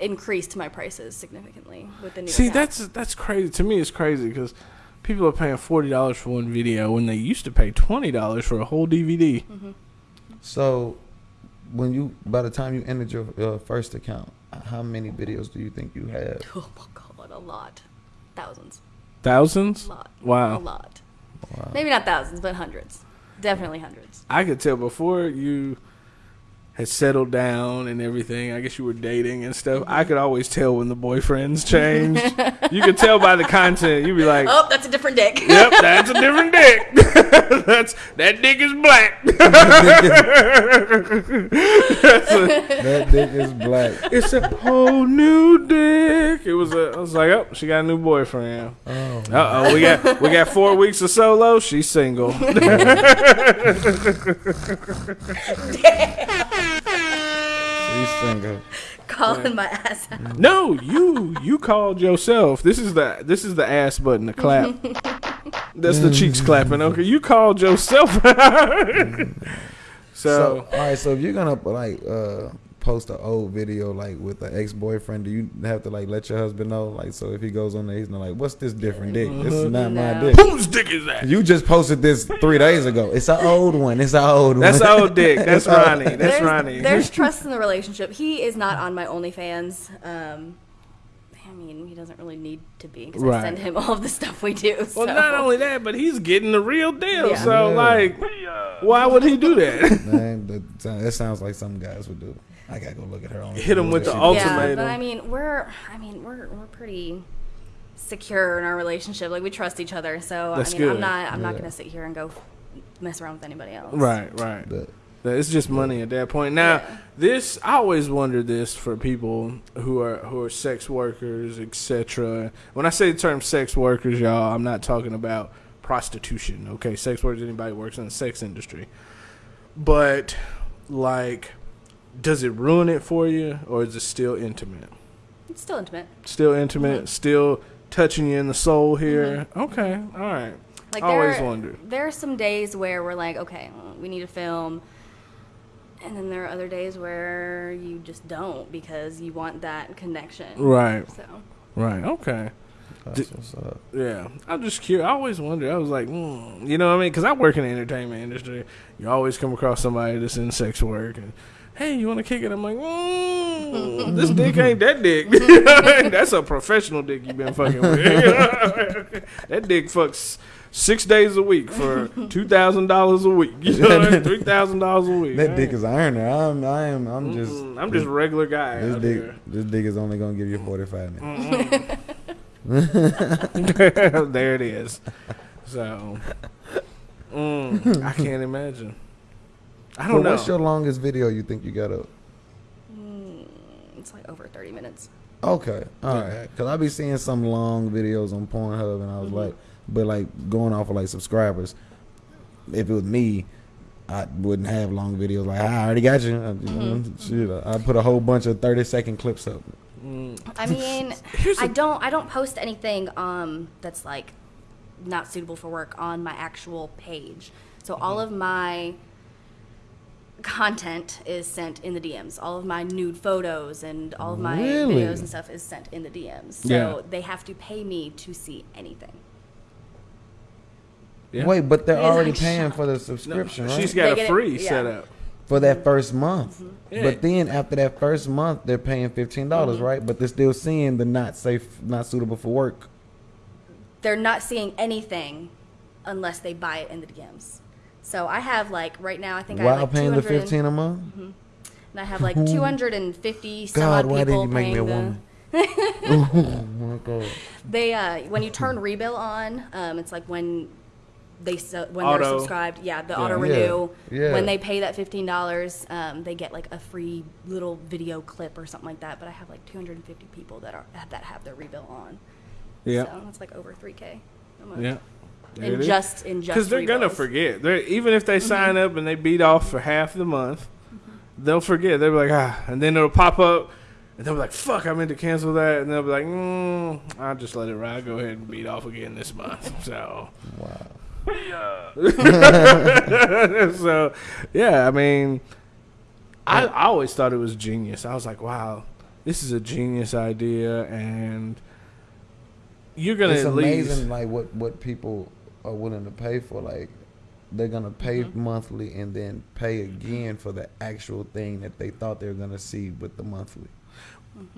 [SPEAKER 6] increased my prices significantly with the new
[SPEAKER 1] See,
[SPEAKER 6] account.
[SPEAKER 1] that's that's crazy. To me, it's crazy because people are paying forty dollars for one video when they used to pay twenty dollars for a whole DVD.
[SPEAKER 6] Mm-hmm.
[SPEAKER 5] So, when you by the time you entered your uh, first account, how many videos do you think you have?
[SPEAKER 6] oh my god a lot thousands
[SPEAKER 1] Thousands.
[SPEAKER 6] a lot
[SPEAKER 1] Wow.
[SPEAKER 6] a lot maybe not thousands but hundreds definitely hundreds
[SPEAKER 1] I could tell before you had settled down and everything. I guess you were dating and stuff. I could always tell when the boyfriends changed. you could tell by the content. You'd be like,
[SPEAKER 6] oh that's a different dick
[SPEAKER 1] "Yep, that's a different dick. that's that dick is black."
[SPEAKER 5] that dick is black.
[SPEAKER 1] it's a whole new dick. It was a. I was like, "Oh, she got a new boyfriend."
[SPEAKER 5] Oh,
[SPEAKER 1] Uh oh, we got we got four weeks of solo. She's single.
[SPEAKER 5] she's single.
[SPEAKER 6] calling my ass out
[SPEAKER 1] No, you you called yourself. This is the this is the ass button, the clap. That's the cheeks clapping. Okay, you called yourself. So,
[SPEAKER 5] all right, so if you're gonna like uh post an old video like with an ex boyfriend, do you have to like let your husband know? Like, so if he goes on there, he's not like, "What's this different dick? This is not my dick."
[SPEAKER 1] whose dick is that?
[SPEAKER 5] You just posted this three days ago. It's an old one. It's an old one.
[SPEAKER 1] That's old dick. That's Ronnie. That's
[SPEAKER 6] there's,
[SPEAKER 1] Ronnie.
[SPEAKER 6] There's trust in the relationship. He is not on my OnlyFans. Um, I mean, he doesn't really need to be because
[SPEAKER 1] Right.
[SPEAKER 6] I send him all of the stuff we do.
[SPEAKER 1] well, not only that, but he's getting the real deal.
[SPEAKER 6] Yeah.
[SPEAKER 1] So,
[SPEAKER 5] Yeah.
[SPEAKER 1] like, why would he do that?
[SPEAKER 5] Man, that, that sounds like some guys would do. I gotta go look at her on.
[SPEAKER 1] Hit him with the
[SPEAKER 5] Shit.
[SPEAKER 1] ultimatum.
[SPEAKER 6] Yeah, but I mean, we're I mean, we're we're pretty secure in our relationship. Like we trust each other. So
[SPEAKER 1] That's
[SPEAKER 6] I mean,
[SPEAKER 1] good.
[SPEAKER 6] I'm not I'm not gonna sit here and go mess around with anybody else.
[SPEAKER 1] right, right.
[SPEAKER 5] But
[SPEAKER 1] It's just money at that point. Now,
[SPEAKER 6] Yeah.
[SPEAKER 1] this I always wonder this for people who are who are sex workers, etc. When I say the term sex workers, y'all, I'm not talking about prostitution. Okay, sex workers anybody who works in the sex industry. But like does it ruin it for you or is it still intimate?
[SPEAKER 6] It's still intimate.
[SPEAKER 1] Still intimate,
[SPEAKER 6] Mm-hmm.
[SPEAKER 1] still touching you in the soul here. Okay, all right.
[SPEAKER 6] Like
[SPEAKER 1] I always
[SPEAKER 6] there,
[SPEAKER 1] wondered.
[SPEAKER 6] There are some days where we're like, okay, we need to film, and then there are other days where you just don't because you want that connection.
[SPEAKER 1] Right,
[SPEAKER 6] So
[SPEAKER 1] right. Okay.
[SPEAKER 5] that's what's up.
[SPEAKER 1] Yeah, I'm just curious. I always wonder. I was like, mm, you know what I mean? Because I work in the entertainment industry. You always come across somebody that's in sex work, and hey, you want to kick it? I'm like, mm, this dick ain't that dick. that's a professional dick you've been fucking with. that dick fucks six days a week for two thousand dollars a week. You know, three thousand dollars a week.
[SPEAKER 5] That dick is ironer. I'm. I am. I'm just.
[SPEAKER 1] Mm, I'm just regular guy.
[SPEAKER 5] This dick.
[SPEAKER 1] here.
[SPEAKER 5] This dick is only gonna give you 45
[SPEAKER 1] Mm.
[SPEAKER 5] minutes.
[SPEAKER 1] there it is. So, mm, I can't imagine. I don't know.
[SPEAKER 5] what's your longest video you think you got up?
[SPEAKER 6] it's like over 30 minutes.
[SPEAKER 5] Okay, all right. Cause I be seeing some long videos on Pornhub, and I
[SPEAKER 6] Mm-hmm.
[SPEAKER 5] was like, but like going off of like subscribers. If it was me, I wouldn't have long videos. Like I already got you. I, you
[SPEAKER 6] Mm-hmm.
[SPEAKER 5] shit, I put a whole bunch of thirty second clips up.
[SPEAKER 6] I mean, I don't I don't post anything um that's like not suitable for work on my actual page. So
[SPEAKER 1] Mm-hmm.
[SPEAKER 6] all of my content is sent in the DMs. All of my nude photos and all of my
[SPEAKER 5] Really?
[SPEAKER 6] videos and stuff is sent in the DMs. So
[SPEAKER 1] Yeah.
[SPEAKER 6] they have to pay me to see anything.
[SPEAKER 1] Yeah.
[SPEAKER 5] Wait, but they're already
[SPEAKER 6] like,
[SPEAKER 5] paying
[SPEAKER 6] "Shut
[SPEAKER 5] for the
[SPEAKER 1] No,
[SPEAKER 5] subscription, right?
[SPEAKER 1] she's
[SPEAKER 6] They
[SPEAKER 1] got
[SPEAKER 6] get
[SPEAKER 1] a
[SPEAKER 6] it-
[SPEAKER 1] free
[SPEAKER 6] yeah.
[SPEAKER 1] setup.
[SPEAKER 5] for that first month.
[SPEAKER 1] Yeah.
[SPEAKER 5] But then after that first month, they're paying fifteen dollars,
[SPEAKER 6] Mm-hmm.
[SPEAKER 5] right? But they're still seeing the not safe, not suitable for work.
[SPEAKER 6] They're not seeing anything unless they buy it in the DMs. So I have like right now I think I have
[SPEAKER 5] While
[SPEAKER 6] like
[SPEAKER 5] paying the
[SPEAKER 6] 200
[SPEAKER 5] fifteen a month.
[SPEAKER 6] and I have like 250 some
[SPEAKER 5] God,
[SPEAKER 6] odd
[SPEAKER 5] why didn't
[SPEAKER 6] people
[SPEAKER 5] you make me a
[SPEAKER 6] paying the
[SPEAKER 5] woman? oh my god!
[SPEAKER 6] They uh, when you turn rebill on, um, it's like when they su- when
[SPEAKER 1] Auto.
[SPEAKER 6] they're subscribed. Yeah, the
[SPEAKER 1] Yeah.
[SPEAKER 6] auto renew.
[SPEAKER 5] Yeah. Yeah.
[SPEAKER 6] When they pay that fifteen dollars, um, they get like a free little video clip or something like that. But I have like 250 people that are that have their rebill on.
[SPEAKER 1] Yeah.
[SPEAKER 6] So that's like over 3k. a month.
[SPEAKER 1] Yeah. There
[SPEAKER 6] In just in just
[SPEAKER 1] Because they're gonna forget. They're even if they sign
[SPEAKER 6] Mm-hmm.
[SPEAKER 1] up and they beat off for half the month, they'll forget. They'll be like, ah, and then it'll pop up, and they'll be like, fuck, I meant to cancel that, and they'll be like, mm, I'll just let it ride. Go ahead and beat off again this month. So,
[SPEAKER 5] Wow.
[SPEAKER 1] so yeah, I mean, I, I always thought it was genius. I was like, wow, this is a genius idea, and you're gonna
[SPEAKER 5] It's
[SPEAKER 1] at
[SPEAKER 5] amazing,
[SPEAKER 1] least
[SPEAKER 5] like what what people are willing to pay for. Like they're gonna pay
[SPEAKER 6] Mm-hmm.
[SPEAKER 5] monthly and then pay again for the actual thing that they thought they were gonna see with the monthly.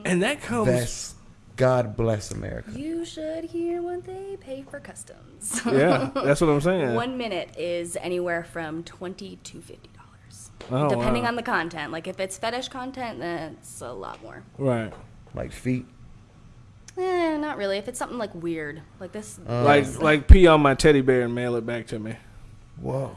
[SPEAKER 1] and that comes.
[SPEAKER 5] That's God bless America.
[SPEAKER 6] You should hear what they pay for customs.
[SPEAKER 1] yeah, that's what I'm saying.
[SPEAKER 6] One minute is anywhere from 20 to 50 dollars,
[SPEAKER 1] Oh,
[SPEAKER 6] depending
[SPEAKER 1] wow.
[SPEAKER 6] on the content. Like if it's fetish content, then it's a lot more.
[SPEAKER 1] right.
[SPEAKER 5] Like feet.
[SPEAKER 6] Eh, not really. If it's something like weird, like this.
[SPEAKER 5] Uh,
[SPEAKER 1] like like pee on my teddy bear and mail it back to me.
[SPEAKER 5] Whoa.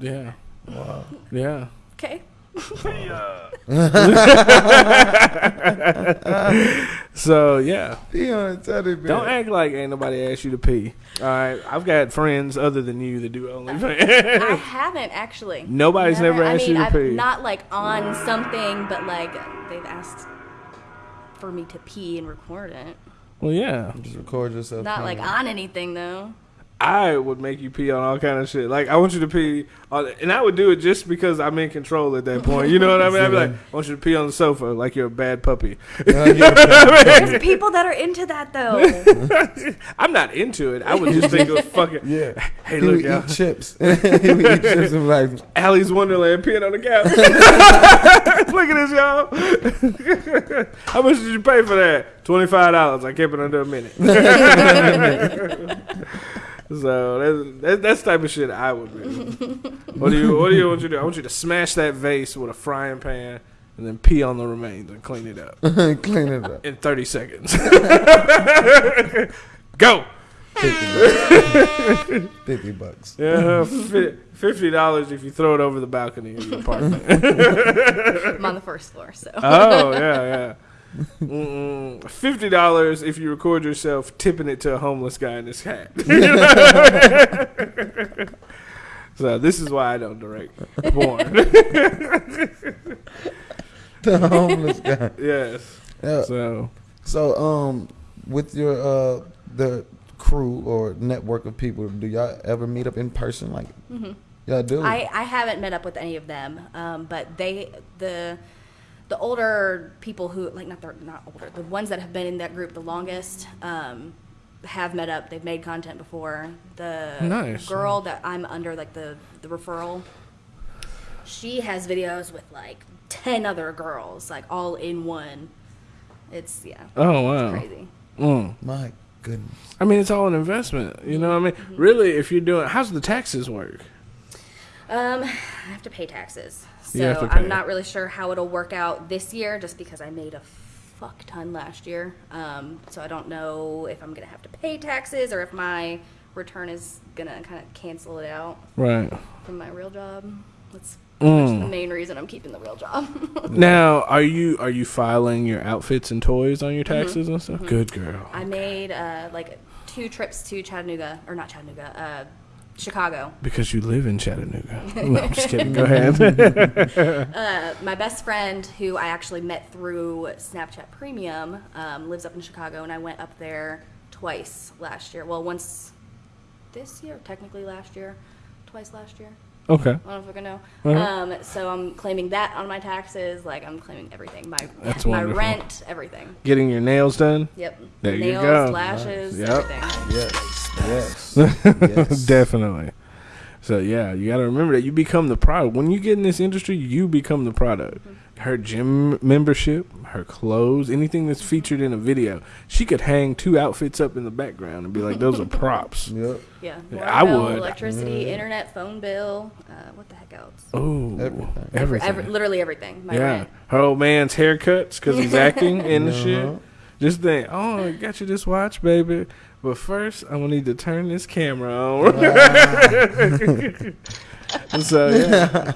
[SPEAKER 1] Yeah.
[SPEAKER 5] Wow.
[SPEAKER 1] Yeah.
[SPEAKER 6] okay.
[SPEAKER 1] So yeah,
[SPEAKER 5] Pee on a teddy bear.
[SPEAKER 1] don't act like ain't nobody asked you to pee. All right, I've got friends other than you that do
[SPEAKER 6] only
[SPEAKER 1] friends.
[SPEAKER 6] I haven't actually.
[SPEAKER 1] Nobody's never
[SPEAKER 6] I
[SPEAKER 1] asked
[SPEAKER 6] mean,
[SPEAKER 1] you to
[SPEAKER 6] I've
[SPEAKER 1] pee.
[SPEAKER 6] Not like on something, but like they've asked for me to pee and record it.
[SPEAKER 1] Well, yeah.
[SPEAKER 5] Just record yourself.
[SPEAKER 6] Not like on anything though.
[SPEAKER 1] I would make you pee on all kind of shit. Like I want you to pee on, and I would do it just because I'm in control at that point. You know what I mean? I'd be like, I want you to pee on the sofa like you're a bad puppy.
[SPEAKER 6] Uh, There's people that are into that though.
[SPEAKER 1] I'm not into it. I would just think it was fucking.
[SPEAKER 5] Yeah.
[SPEAKER 1] Hey,
[SPEAKER 5] he
[SPEAKER 1] look,
[SPEAKER 5] would
[SPEAKER 1] y'all.
[SPEAKER 5] eat chips. he would eat chips and like,
[SPEAKER 1] Alice Wonderland peeing on the couch. Look at this, y'all. How much did you pay for that? Twenty five dollars. I kept it under a minute. So that's, that's that's the type of shit I would do. What do you What do you want you to do? I want you to smash that vase with a frying pan and then pee on the remains and clean it up
[SPEAKER 5] clean it up.
[SPEAKER 1] in thirty seconds. Go.
[SPEAKER 5] 50 bucks.
[SPEAKER 1] Yeah, fifty dollars if you throw it over the balcony of your apartment.
[SPEAKER 6] I'm on the first floor, so.
[SPEAKER 1] Oh yeah, yeah. Mm-mm. Fifty dollars if you record yourself tipping it to a homeless guy in his hat. so this is why I don't direct porn.
[SPEAKER 5] The homeless guy.
[SPEAKER 1] yes.
[SPEAKER 5] Yeah.
[SPEAKER 1] So
[SPEAKER 5] So, um, with your uh the crew or network of people, do y'all ever meet up in person? Like, y'all do?
[SPEAKER 6] I, I haven't met up with any of them, um, but they the the older people who like not the not older the ones that have been in that group the longest um, have met up. They've made content before. The
[SPEAKER 1] Nice.
[SPEAKER 6] girl that I'm under like the the referral, she has videos with like ten other girls like all in one. It's yeah,
[SPEAKER 1] oh wow.
[SPEAKER 6] crazy.
[SPEAKER 1] Mm.
[SPEAKER 5] My goodness.
[SPEAKER 1] I mean, it's all an investment. You know what I mean? Really, if you're doing, how's the taxes work?
[SPEAKER 6] Um, I have to pay taxes,
[SPEAKER 1] You have
[SPEAKER 6] so. I'm not really sure how it'll work out this year, just because I made a fuck ton last year. Um, so I don't know if I'm gonna have to pay taxes or if my return is gonna kind of cancel it out
[SPEAKER 1] Right.
[SPEAKER 6] from my real job. That's
[SPEAKER 1] Mm.
[SPEAKER 6] the main reason I'm keeping the real job.
[SPEAKER 1] Now, are you are you filing your outfits and toys on your taxes and stuff? Good girl.
[SPEAKER 6] I made uh, like two trips to Chattanooga, or not Chattanooga, uh, Chicago.
[SPEAKER 1] Because you live in Chattanooga. no, I'm just kidding. Go ahead.
[SPEAKER 6] Uh, my best friend, who I actually met through Snapchat Premium, um, lives up in Chicago, and I went up there twice last year. Well, once this year, technically last year, twice last year.
[SPEAKER 1] Okay.
[SPEAKER 6] I don't know if we're gonna know.
[SPEAKER 1] Uh-huh.
[SPEAKER 6] Um, so I'm claiming that on my taxes. Like I'm claiming everything. My
[SPEAKER 1] That's
[SPEAKER 6] my
[SPEAKER 1] wonderful.
[SPEAKER 6] rent, everything.
[SPEAKER 1] Getting your nails done.
[SPEAKER 6] Yep.
[SPEAKER 1] There you
[SPEAKER 6] Nails,
[SPEAKER 1] go.
[SPEAKER 6] lashes,
[SPEAKER 1] Yep.
[SPEAKER 6] everything.
[SPEAKER 5] Yes. Yes. yes.
[SPEAKER 1] Definitely. So yeah, you got to remember that you become the product. When you get in this industry, you become the product. Her gym membership, her clothes, anything that's featured in a video, she could hang two outfits up in the background and be like, "Those are props."
[SPEAKER 5] Yep.
[SPEAKER 6] Yeah.
[SPEAKER 1] Yeah,
[SPEAKER 6] water
[SPEAKER 1] I
[SPEAKER 6] bill,
[SPEAKER 1] would.
[SPEAKER 6] Electricity, internet, phone bill. Uh, what the heck else?
[SPEAKER 1] Oh,
[SPEAKER 5] Everything.
[SPEAKER 1] Everything.
[SPEAKER 6] every, literally everything. My
[SPEAKER 1] yeah,
[SPEAKER 6] rent.
[SPEAKER 1] her old man's haircuts because he's acting in the shit.
[SPEAKER 5] Uh-huh.
[SPEAKER 1] Just think, oh, I got you this watch, baby. But first, I'm gonna need to turn this camera on. so yeah.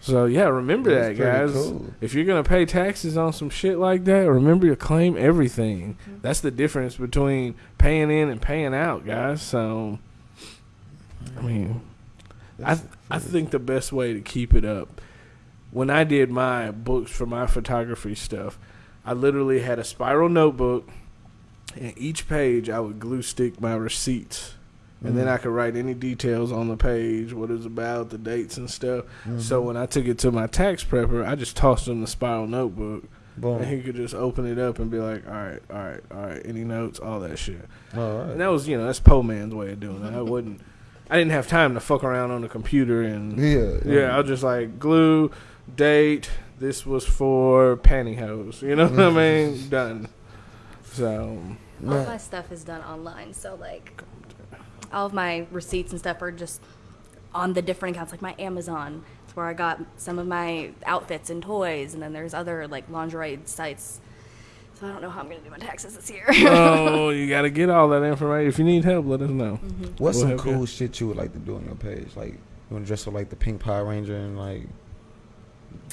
[SPEAKER 1] So yeah, remember that, guys.
[SPEAKER 5] cool.
[SPEAKER 1] If you're gonna pay taxes on some shit like that, remember to claim everything.
[SPEAKER 6] Mm-hmm.
[SPEAKER 1] That's the difference between paying in and paying out, guys. So, I mean, I th- I think the best way to keep it up. When I did my books for my photography stuff, I literally had a spiral notebook, and each page I would glue stick my receipts, and then I could write any details on the page, what it's about, the dates and stuff. So mm-hmm. when I took it to my tax prepper, I just tossed him the spiral notebook,
[SPEAKER 5] Boom.
[SPEAKER 1] and he could just open it up and be like, "All right, all right, all right, any notes, all that shit."
[SPEAKER 5] All right.
[SPEAKER 1] And that was, you know, that's po man's way of doing it. I wouldn't, I didn't have time to fuck around on the computer and
[SPEAKER 5] Yeah.
[SPEAKER 1] yeah, I'll just like glue, date. This was for pantyhose. You know what I mm-hmm. mean? Done. So
[SPEAKER 6] All my stuff is done online, so like all of my receipts and stuff are just on the different accounts, like my Amazon. It's where I got some of my outfits and toys, and then there's other like lingerie sites. So I don't know how I'm gonna do my taxes this year.
[SPEAKER 1] oh, you got to get all that information. If you need help, let us know.
[SPEAKER 5] What's
[SPEAKER 1] We'll
[SPEAKER 5] some
[SPEAKER 1] help you.
[SPEAKER 5] cool shit you would like to do on your page? Like, you want to dress up like the Pink Power Ranger and like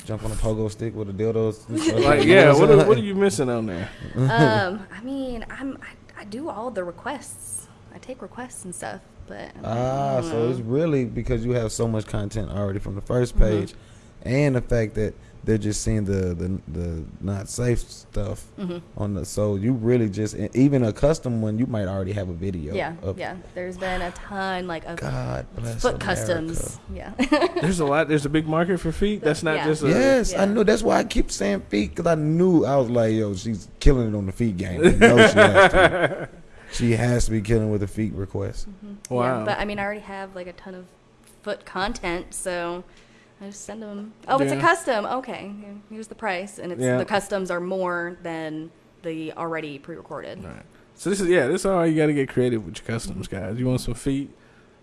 [SPEAKER 5] jump on a pogo stick with a dildos?
[SPEAKER 1] Like, yeah, what are, what are you missing on there?
[SPEAKER 6] um, I mean, I'm I, I do all the requests. I take requests and stuff, but
[SPEAKER 5] Ah, so
[SPEAKER 6] know.
[SPEAKER 5] it's really because you have so much content already from the 1st
[SPEAKER 6] Mm-hmm.
[SPEAKER 5] page, and the fact that they're just seeing the the, the not safe stuff
[SPEAKER 6] Mhm.
[SPEAKER 5] on the. So you really just even a custom one, you might already have a video.
[SPEAKER 6] Yeah,
[SPEAKER 5] of,
[SPEAKER 6] yeah. There's been a ton like of
[SPEAKER 5] God bless
[SPEAKER 6] foot
[SPEAKER 5] America.
[SPEAKER 6] customs. Yeah.
[SPEAKER 1] There's a lot. There's a big market for feet. That's not
[SPEAKER 6] Yeah.
[SPEAKER 1] just a.
[SPEAKER 5] Yes, I know. That's why I keep saying feet because I knew I was like, yo, she's killing it on the feet game. I know she has to. She has to be killing with a feet request. Mm-hmm.
[SPEAKER 1] Wow.
[SPEAKER 6] Yeah, but I mean, I already have like a ton of foot content, so I just send them. Oh, it's a custom. Okay, here's the price, and it's
[SPEAKER 1] Yeah.
[SPEAKER 6] the customs are more than the already pre-recorded.
[SPEAKER 1] Right. So this is yeah. This is all you got to get creative with your customs, guys. You want some feet.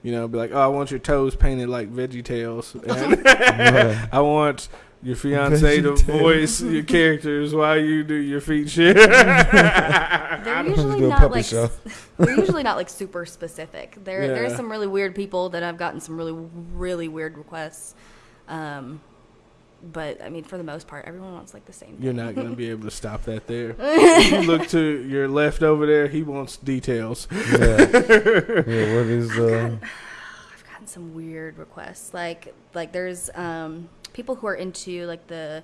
[SPEAKER 1] You know, be like, oh, I want your toes painted like Veggie Tales. And I want your fiance to voice your characters while you do your feet shit.
[SPEAKER 6] They're usually not like
[SPEAKER 5] show.
[SPEAKER 6] they're usually not like super specific. There there's
[SPEAKER 1] Yeah.
[SPEAKER 6] some really weird people that I've gotten some really really weird requests. Um, but I mean, for the most part, everyone wants like the same.
[SPEAKER 1] You're not gonna be able to stop that there. you look to your left over there, he wants details.
[SPEAKER 5] Yeah. yeah. What is uh?
[SPEAKER 6] I've gotten some weird requests. Like like there's um people who are into like the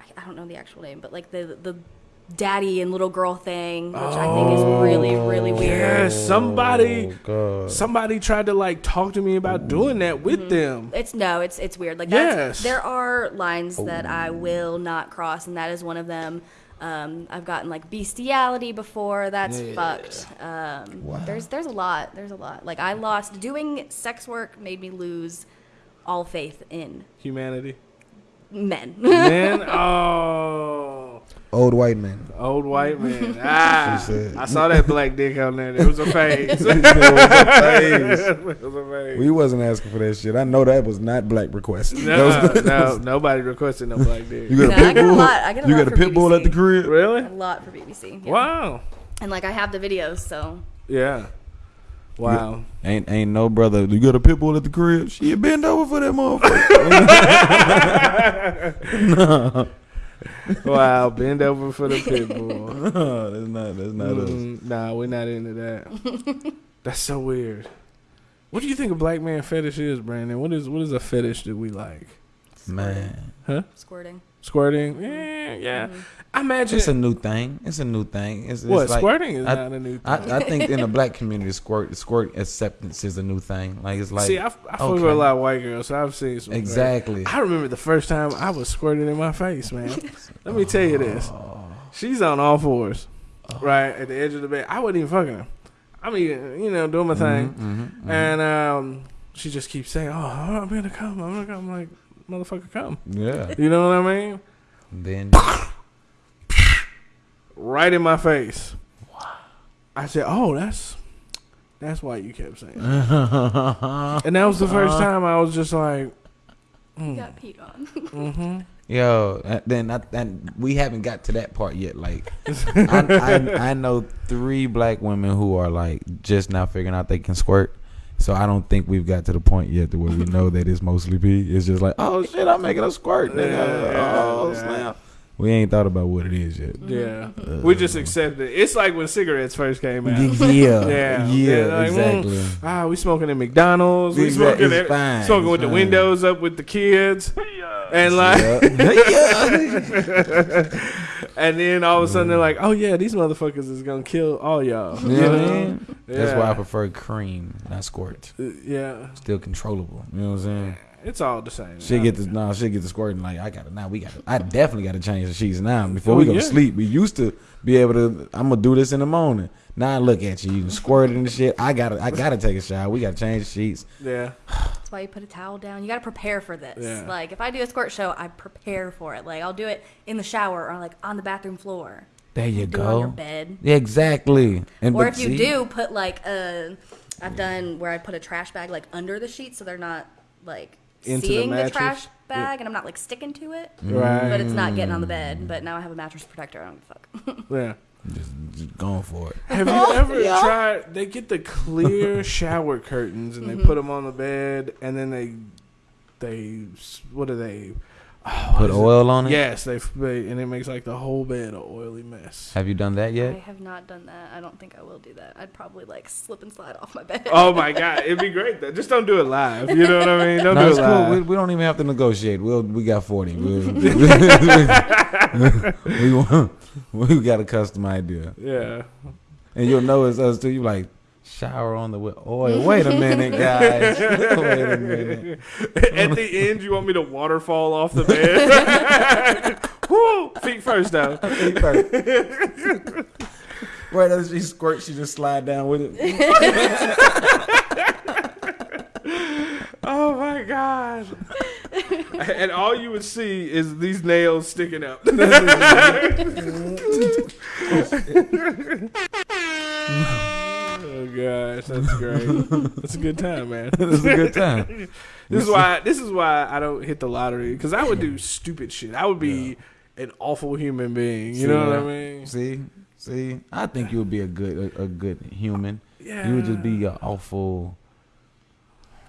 [SPEAKER 6] I, I don't know the actual name, but like the the daddy and little girl thing, which I think is really really weird.
[SPEAKER 1] Yes, somebody,
[SPEAKER 5] Oh,
[SPEAKER 1] somebody tried to like talk to me about doing that with them.
[SPEAKER 6] It's no, it's it's weird. Like
[SPEAKER 1] Yes.
[SPEAKER 6] there are lines that I will not cross, and that is one of them. Um, I've gotten like bestiality before. That's fucked. Um,
[SPEAKER 5] Wow.
[SPEAKER 6] There's there's a lot. There's a lot. Like I lost doing sex work made me lose all faith in
[SPEAKER 1] Humanity,
[SPEAKER 6] men.
[SPEAKER 1] men. Oh,
[SPEAKER 5] Old white man.
[SPEAKER 1] old white man. Ah,
[SPEAKER 5] said-
[SPEAKER 1] I saw that black dick on there. It was a phase.
[SPEAKER 5] It was a phase.
[SPEAKER 1] it was a phase.
[SPEAKER 5] We wasn't asking for that shit. I know that was not black request. That
[SPEAKER 1] No,
[SPEAKER 5] was-
[SPEAKER 1] no, nobody requested no black dick.
[SPEAKER 5] You got
[SPEAKER 6] No,
[SPEAKER 5] a
[SPEAKER 6] I
[SPEAKER 5] pit
[SPEAKER 6] get a
[SPEAKER 5] bull.
[SPEAKER 6] get
[SPEAKER 5] you got a
[SPEAKER 6] for
[SPEAKER 5] pit bull at the crib.
[SPEAKER 1] Really?
[SPEAKER 6] a lot for BBC. Yeah.
[SPEAKER 1] Wow.
[SPEAKER 6] And like I have the videos, so
[SPEAKER 1] Yeah. Wow.
[SPEAKER 5] Ain't ain't no brother. You got a pit bull at the crib. She bend over for that motherfucker. no,
[SPEAKER 1] Wow. Bend over for the pit bull.
[SPEAKER 5] no, that's not. That's not us.
[SPEAKER 1] Mm, nah, we're not into that. That's so weird. What do you think a black man fetish is, Brandon? What is what is a fetish that we like?
[SPEAKER 5] Man, Huh?
[SPEAKER 6] squirting.
[SPEAKER 1] Squirting? Yeah, yeah. I imagine
[SPEAKER 5] it's a new thing. It's a new thing. It's, it's
[SPEAKER 1] what
[SPEAKER 5] like,
[SPEAKER 1] squirting is
[SPEAKER 5] I-
[SPEAKER 1] not a new thing.
[SPEAKER 5] I, I think in the black community, squirt squirt acceptance is a new thing. Like it's like
[SPEAKER 1] See, I, I fuck with a lot of white girls, so I've seen some.
[SPEAKER 5] exactly.
[SPEAKER 1] I remember the first time I was squirted in my face, man. Let me tell you this.
[SPEAKER 5] Oh.
[SPEAKER 1] She's on all fours, right at the edge of the bed. I wasn't even fucking her. I'm even, you know, doing my thing,
[SPEAKER 5] Mhm, mhm, mhm.
[SPEAKER 1] and um, she just keeps saying, "Oh, I'm gonna come. I'm gonna come." I'm like, motherfucker, come.
[SPEAKER 5] yeah.
[SPEAKER 1] You know what I mean?
[SPEAKER 5] Then
[SPEAKER 1] Right in my face. I said, "Oh, that's that's why you kept saying." that." and that was the first time I was just like,
[SPEAKER 6] You got peed on.
[SPEAKER 1] mm-hmm.
[SPEAKER 5] Yo, then I, and we haven't got to that part yet. Like, I, I I know three black women who are like just now figuring out they can squirt. So I don't think we've got to the point yet to where we know that it's mostly pee. It's just like, oh shit, I'm making a squirt. Nigga.
[SPEAKER 1] Yeah,
[SPEAKER 5] oh
[SPEAKER 1] yeah.
[SPEAKER 5] snap. We ain't thought about what it is yet.
[SPEAKER 1] Yeah, we just accept it. It's like when cigarettes first came out.
[SPEAKER 5] Yeah,
[SPEAKER 1] Yeah,
[SPEAKER 5] yeah,
[SPEAKER 1] yeah, like,
[SPEAKER 5] exactly.
[SPEAKER 1] mm, Ah, we smoking at McDonald's. We
[SPEAKER 5] Exact-
[SPEAKER 1] smoking,
[SPEAKER 5] it's
[SPEAKER 1] at,
[SPEAKER 5] fine,
[SPEAKER 1] smoking
[SPEAKER 5] it's
[SPEAKER 1] with the windows up with the kids, and like,
[SPEAKER 5] yeah.
[SPEAKER 1] and then all of a sudden they're like, "Oh yeah, these motherfuckers is gonna kill all y'all."
[SPEAKER 5] You know what I mean? That's why I prefer cream, not squirt.
[SPEAKER 1] Uh, Yeah,
[SPEAKER 5] Still controllable. You know what I'm saying?
[SPEAKER 1] It's all the same.
[SPEAKER 5] She get the nah, she get the squirting like I got to now. We got to I definitely got to change the sheets now before we
[SPEAKER 1] Oh,
[SPEAKER 5] go
[SPEAKER 1] yeah.
[SPEAKER 5] to sleep. We used to be able to. I'm gonna do this in the morning. Now I look at you, you squirting and shit. I gotta, I gotta take a shower. We gotta change the sheets.
[SPEAKER 1] Yeah,
[SPEAKER 6] That's why you put a towel down. You got to prepare for this.
[SPEAKER 1] Yeah.
[SPEAKER 6] Like if I do a squirt show, I prepare for it. Like I'll do it in the shower or like on the bathroom floor.
[SPEAKER 5] There you
[SPEAKER 6] Do it on your
[SPEAKER 5] go.
[SPEAKER 6] bed.
[SPEAKER 5] Yeah, exactly. And
[SPEAKER 6] Or if you
[SPEAKER 5] see-
[SPEAKER 6] do, put like a. I've done where I put a trash bag like under the sheet so they're not like
[SPEAKER 1] Into
[SPEAKER 6] seeing the,
[SPEAKER 1] mattress?
[SPEAKER 6] trash bag and I'm not like sticking to it. Mm-hmm.
[SPEAKER 1] right.
[SPEAKER 6] But it's not getting on the bed. But now I have a mattress protector. I don't give a fuck.
[SPEAKER 1] yeah.
[SPEAKER 5] just, just going for it.
[SPEAKER 1] Have you ever tried? They get the clear shower curtains and they mm-hmm. put them on the bed, and then they, they, what do they,
[SPEAKER 5] Put oil on it.
[SPEAKER 1] Yes, they they- and it makes like the whole bed an oily mess.
[SPEAKER 5] Have you done that yet?
[SPEAKER 6] I have not done that. I don't think I will do that. I'd probably like slip and slide off my bed.
[SPEAKER 1] Oh my god, it'd be great though. Just don't do it live. You know what I mean? Don't
[SPEAKER 5] No,
[SPEAKER 1] do
[SPEAKER 5] it's
[SPEAKER 1] it
[SPEAKER 5] cool. We, we don't even have to negotiate. We'll we got forty. We'll, we want, we got a custom idea,
[SPEAKER 1] yeah.
[SPEAKER 5] and you'll know it's us too. You like shower on the wi- oil. Wait a minute, guys. Wait a minute.
[SPEAKER 1] At the end, you want me to waterfall off the bed? Woo! Feet first though.
[SPEAKER 5] Feet first. Right as she squirts, she just slide down with it.
[SPEAKER 1] Oh my god. and all you would see is these nails sticking up. Oh gosh, that's great. That's a good time, man.
[SPEAKER 5] It's a good time.
[SPEAKER 1] This is why this is why I don't hit the lottery because I would do stupid shit. I would be an awful human being. You know what I mean?
[SPEAKER 5] See, see, I think you would be a good a, a good human.
[SPEAKER 1] Yeah.
[SPEAKER 5] You would just be an awful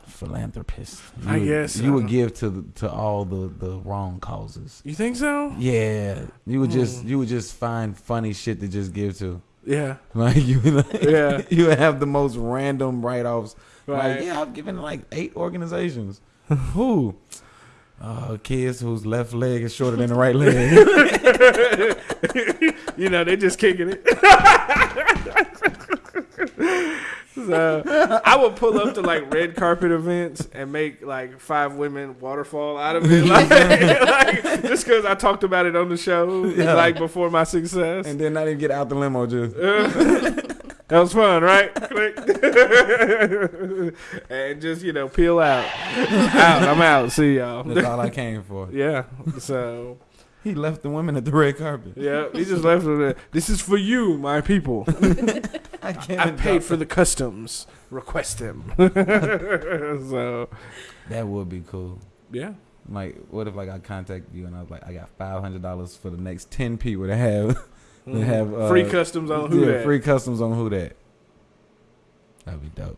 [SPEAKER 5] philanthropist. You
[SPEAKER 1] I
[SPEAKER 5] would,
[SPEAKER 1] guess
[SPEAKER 5] you would give to the, to all the, the wrong causes.
[SPEAKER 1] You think so?
[SPEAKER 5] Yeah, you would
[SPEAKER 1] Hmm.
[SPEAKER 5] just you would just find funny shit to just give to.
[SPEAKER 1] Yeah.
[SPEAKER 5] Like you, like,
[SPEAKER 1] Yeah.
[SPEAKER 5] you have the most random write offs.
[SPEAKER 1] Right.
[SPEAKER 5] Like yeah, I've given like eight organizations. Who? Uh, kids whose left leg is shorter than the right leg.
[SPEAKER 1] you know, they just kicking it. So I would pull up to like red carpet events and make like five women waterfall out of it, like, like, just because I talked about it on the show,
[SPEAKER 5] Yeah.
[SPEAKER 1] like before my success.
[SPEAKER 5] and then not even get out the limo, just
[SPEAKER 1] that was fun, right? Click. and just you know peel out, out. I'm out. See y'all.
[SPEAKER 5] that's all I came for.
[SPEAKER 1] yeah. So
[SPEAKER 5] He left the women at the red carpet.
[SPEAKER 1] yeah, he just left with it. This is for you, my people.
[SPEAKER 5] I can't.
[SPEAKER 1] I paid for the customs. Request them. so
[SPEAKER 5] That would be cool.
[SPEAKER 1] yeah,
[SPEAKER 5] Like, what if like I contact you and I was like, I got five hundred dollars for the next ten people to have to have uh,
[SPEAKER 1] free customs on who
[SPEAKER 5] yeah,
[SPEAKER 1] that.
[SPEAKER 5] free customs on who that. That'd be dope.